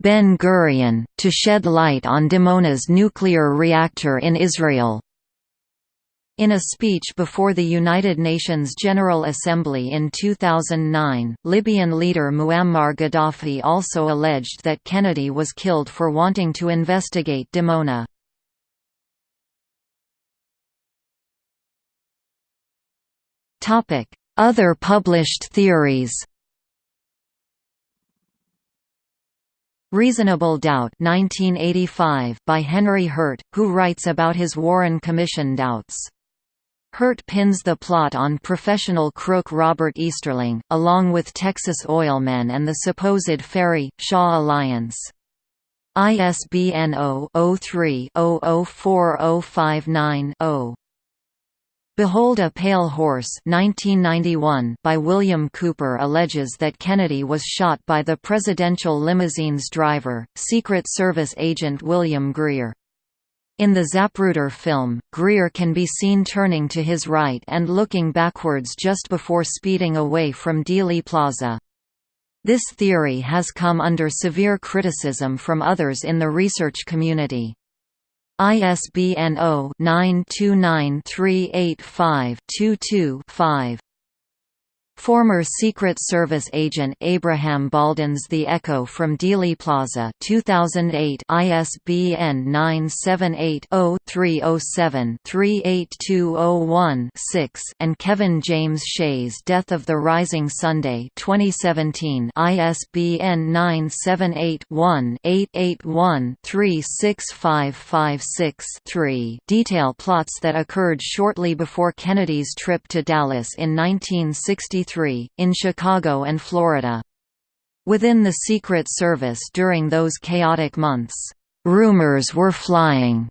Ben Gurion, to shed light on Dimona's nuclear reactor in Israel. In a speech before the United Nations General Assembly in 2009, Libyan leader Muammar Gaddafi also alleged that Kennedy was killed for wanting to investigate Dimona. Other published theories Reasonable Doubt 1985 by Henry Hurt, who writes about his Warren Commission doubts. Hurt pins the plot on professional crook Robert Easterling, along with Texas oilmen and the supposed Ferrie-Shaw alliance. ISBN 0-03-004059-0. Behold a Pale Horse 1991 by William Cooper alleges that Kennedy was shot by the presidential limousine's driver, Secret Service agent William Greer. In the Zapruder film, Greer can be seen turning to his right and looking backwards just before speeding away from Dealey Plaza. This theory has come under severe criticism from others in the research community. ISBN 0-929-385-22-5. Former Secret Service agent Abraham Bolden's The Echo from Dealey Plaza 2008 ISBN 978-0-307-38201-6 and Kevin James Shay's Death of the Rising Sunday 2017 ISBN 978-1-881-36556-3 detail plots that occurred shortly before Kennedy's trip to Dallas in 1963 in Chicago and Florida. Within the Secret Service during those chaotic months, "...rumors were flying."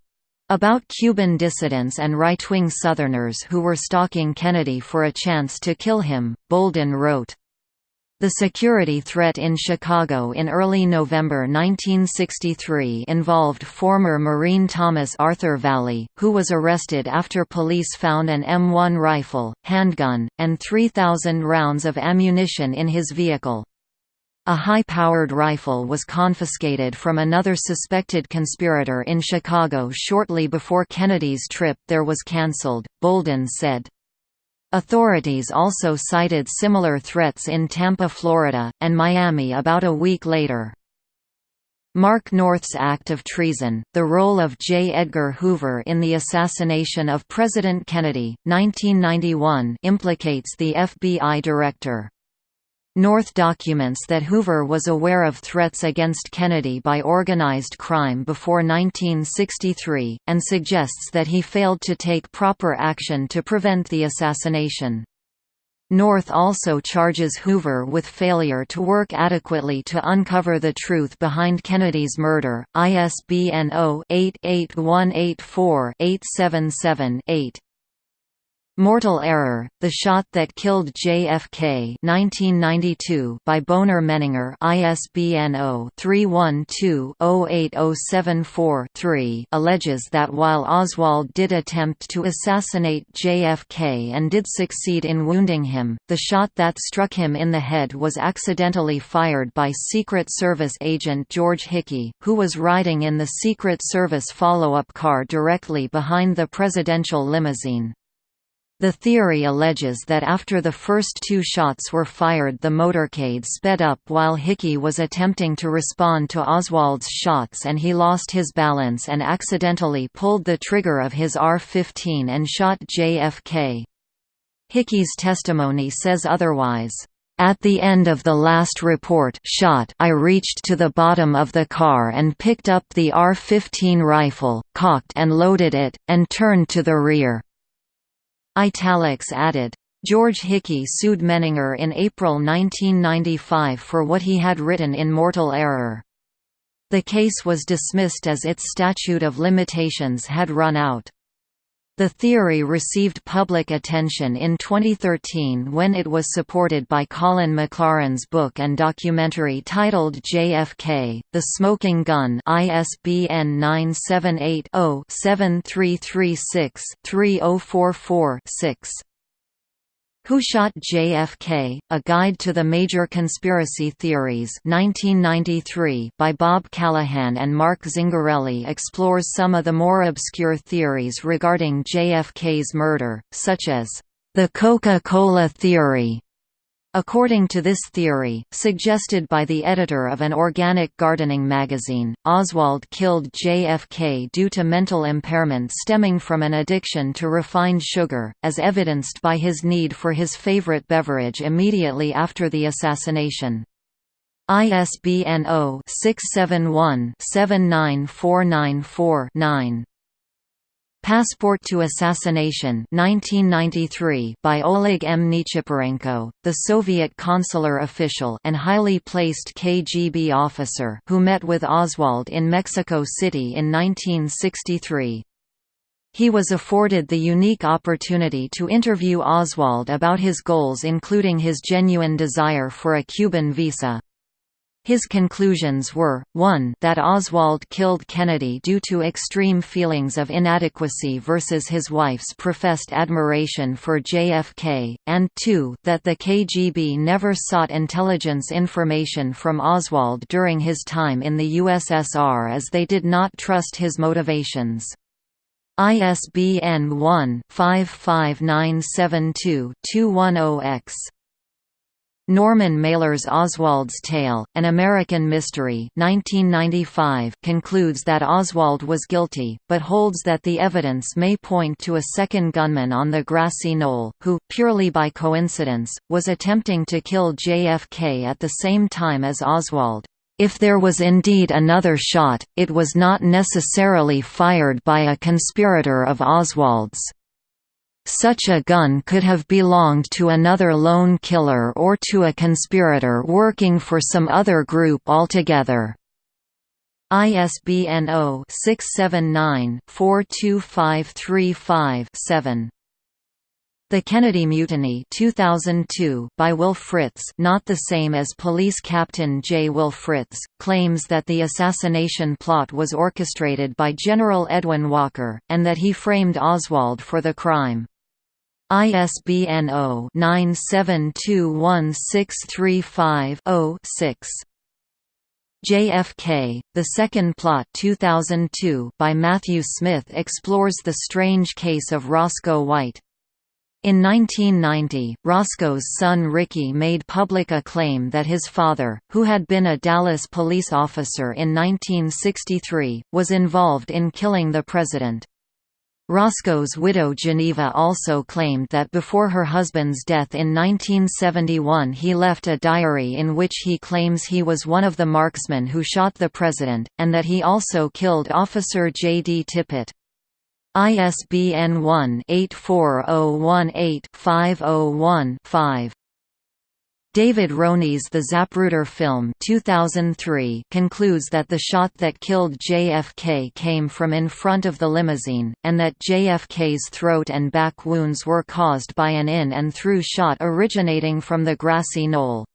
about Cuban dissidents and right-wing Southerners who were stalking Kennedy for a chance to kill him, Bolden wrote. The security threat in Chicago in early November 1963 involved former Marine Thomas Arthur Vallee, who was arrested after police found an M1 rifle, handgun, and 3,000 rounds of ammunition in his vehicle. A high-powered rifle was confiscated from another suspected conspirator in Chicago shortly before Kennedy's trip there was cancelled, Bolden said. Authorities also cited similar threats in Tampa, Florida, and Miami about a week later. Mark North's act of treason, the role of J. Edgar Hoover in the assassination of President Kennedy, 1991 implicates the FBI director. North documents that Hoover was aware of threats against Kennedy by organized crime before 1963, and suggests that he failed to take proper action to prevent the assassination. North also charges Hoover with failure to work adequately to uncover the truth behind Kennedy's murder. ISBN 0-88184-877-8. Mortal Error: The Shot That Killed JFK 1992 by Bonar Menninger ISBN 0-312-08074-3 alleges that while Oswald did attempt to assassinate JFK and did succeed in wounding him, the shot that struck him in the head was accidentally fired by Secret Service agent George Hickey, who was riding in the Secret Service follow-up car directly behind the presidential limousine. The theory alleges that after the first two shots were fired the motorcade sped up while Hickey was attempting to respond to Oswald's shots and he lost his balance and accidentally pulled the trigger of his AR-15 and shot JFK. Hickey's testimony says otherwise. At the end of the last report shot I reached to the bottom of the car and picked up the AR-15 rifle, cocked and loaded it, and turned to the rear. Italics added. George Hickey sued Menninger in April 1995 for what he had written in Mortal Error. The case was dismissed as its statute of limitations had run out. The theory received public attention in 2013 when it was supported by Colin McLaren's book and documentary titled JFK, The Smoking Gun ISBN 978-0-7336-3044-6. Who Shot JFK? A Guide to the Major Conspiracy Theories 1993 by Bob Callahan and Mark Zingarelli explores some of the more obscure theories regarding JFK's murder, such as, "...the Coca-Cola theory", According to this theory, suggested by the editor of an organic gardening magazine, Oswald killed JFK due to mental impairment stemming from an addiction to refined sugar, as evidenced by his need for his favorite beverage immediately after the assassination. ISBN 0-671-79494-9. Passport to Assassination 1993 by Oleg M. Nechiporenko, the Soviet consular official and highly placed KGB officer who met with Oswald in Mexico City in 1963. He was afforded the unique opportunity to interview Oswald about his goals including his genuine desire for a Cuban visa. His conclusions were, 1 that Oswald killed Kennedy due to extreme feelings of inadequacy versus his wife's professed admiration for JFK, and 2 that the KGB never sought intelligence information from Oswald during his time in the USSR as they did not trust his motivations. ISBN 1-55972-210-X. Norman Mailer's Oswald's Tale, An American Mystery 1995 concludes that Oswald was guilty, but holds that the evidence may point to a second gunman on the grassy knoll, who, purely by coincidence, was attempting to kill JFK at the same time as Oswald. If there was indeed another shot, it was not necessarily fired by a conspirator of Oswald's. Such a gun could have belonged to another lone killer or to a conspirator working for some other group altogether. ISBN 0-679-42535-7. The Kennedy Mutiny 2002 by Will Fritz not the same as Police Captain J. Will Fritz, claims that the assassination plot was orchestrated by General Edwin Walker, and that he framed Oswald for the crime. ISBN 0-9721635-0-6. JFK, The Second Plot 2002 by Matthew Smith explores the strange case of Roscoe White. In 1990, Roscoe's son Ricky made public a claim that his father, who had been a Dallas police officer in 1963, was involved in killing the president. Roscoe's widow Geneva also claimed that before her husband's death in 1971 he left a diary in which he claims he was one of the marksmen who shot the president, and that he also killed Officer J. D. Tippit. ISBN 1-84018-501-5. David Wrone's The Zapruder film 2003 concludes that the shot that killed JFK came from in front of the limousine, and that JFK's throat and back wounds were caused by an in and through shot originating from the grassy knoll.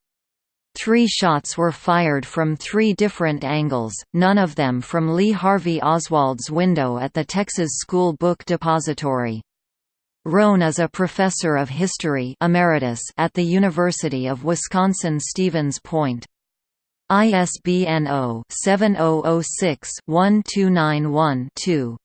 Three shots were fired from three different angles, none of them from Lee Harvey Oswald's window at the Texas School Book Depository. Wrone is a professor of history emeritus at the University of Wisconsin-Stevens Point. ISBN 0-7006-1291-2.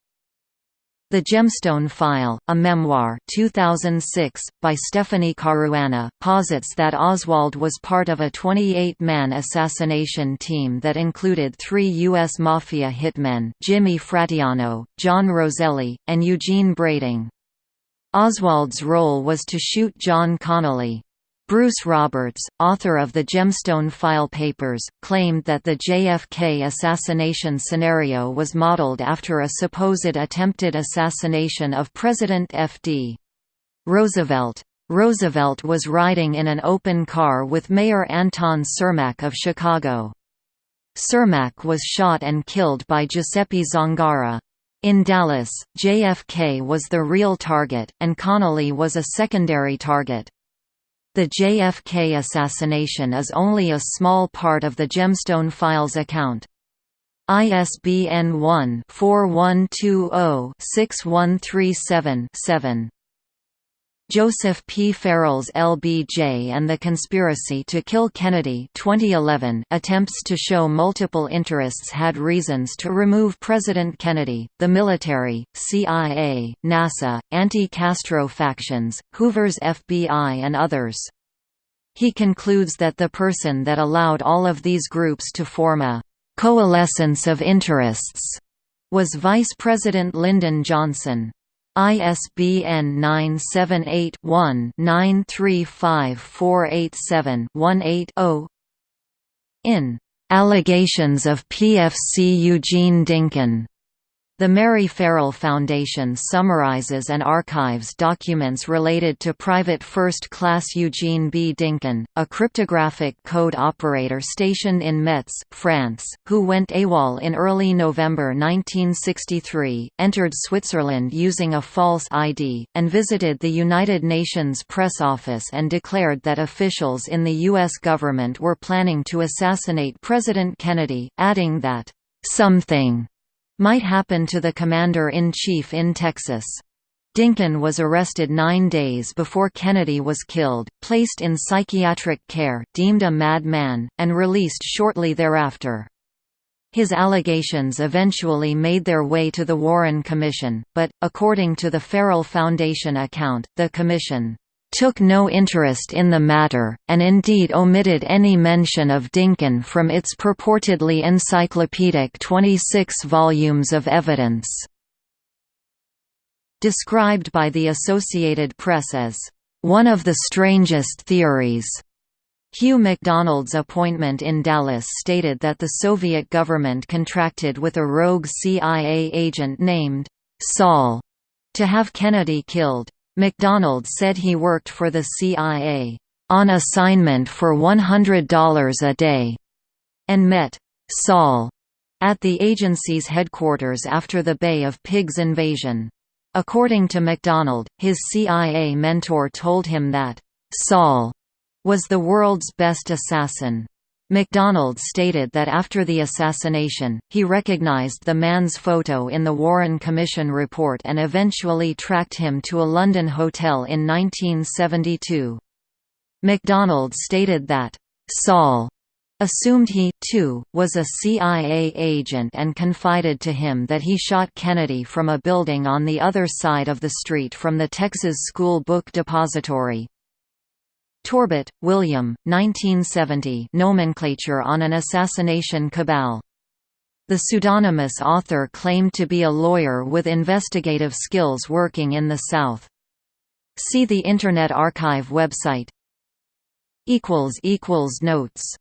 The Gemstone File, a memoir 2006, by Stephanie Caruana, posits that Oswald was part of a 28-man assassination team that included three U.S. Mafia hitmen Jimmy Fratianno, John Roselli, and Eugene Brading. Oswald's role was to shoot John Connally. Bruce Roberts, author of the Gemstone File Papers, claimed that the JFK assassination scenario was modeled after a supposed attempted assassination of President F.D. Roosevelt. Roosevelt was riding in an open car with Mayor Anton Cermak of Chicago. Cermak was shot and killed by Giuseppe Zangara. In Dallas, JFK was the real target, and Connally was a secondary target. The JFK assassination is only a small part of the Gemstone Files account. ISBN 1-4120-6137-7. Joseph P. Farrell's LBJ and the Conspiracy to Kill Kennedy 2011 attempts to show multiple interests had reasons to remove President Kennedy, the military, CIA, NASA, anti-Castro factions, Hoover's FBI and others. He concludes that the person that allowed all of these groups to form a «coalescence of interests» was Vice President Lyndon Johnson. ISBN 978-1-935487-18-0 In "'Allegations of PFC Eugene Dinkin' The Mary Ferrell Foundation summarizes and archives documents related to Private First Class Eugene B. Dinkin, a cryptographic code operator stationed in Metz, France, who went AWOL in early November 1963, entered Switzerland using a false ID, and visited the United Nations press office and declared that officials in the U.S. government were planning to assassinate President Kennedy, adding that, "...something." might happen to the commander-in-chief in Texas. Dinkin was arrested nine days before Kennedy was killed, placed in psychiatric care, deemed a madman, and released shortly thereafter. His allegations eventually made their way to the Warren Commission, but, according to the Ferrell Foundation account, the commission took no interest in the matter, and indeed omitted any mention of Dinkin from its purportedly encyclopedic 26 volumes of evidence. Described by the Associated Press as, "...one of the strangest theories." Hugh McDonald's appointment in Dallas stated that the Soviet government contracted with a rogue CIA agent named Saul to have Kennedy killed. McDonald said he worked for the CIA, "...on assignment for $100 a day", and met Saul at the agency's headquarters after the Bay of Pigs invasion. According to McDonald, his CIA mentor told him that, "...Saul," was the world's best assassin. McDonald stated that after the assassination, he recognized the man's photo in the Warren Commission report and eventually tracked him to a London hotel in 1972. McDonald stated that, "...Saul," assumed he, too, was a CIA agent and confided to him that he shot Kennedy from a building on the other side of the street from the Texas School Book Depository. Torbitt, William, 1970 Nomenclature on an Assassination Cabal. The pseudonymous author claimed to be a lawyer with investigative skills working in the South. See the Internet Archive website. Notes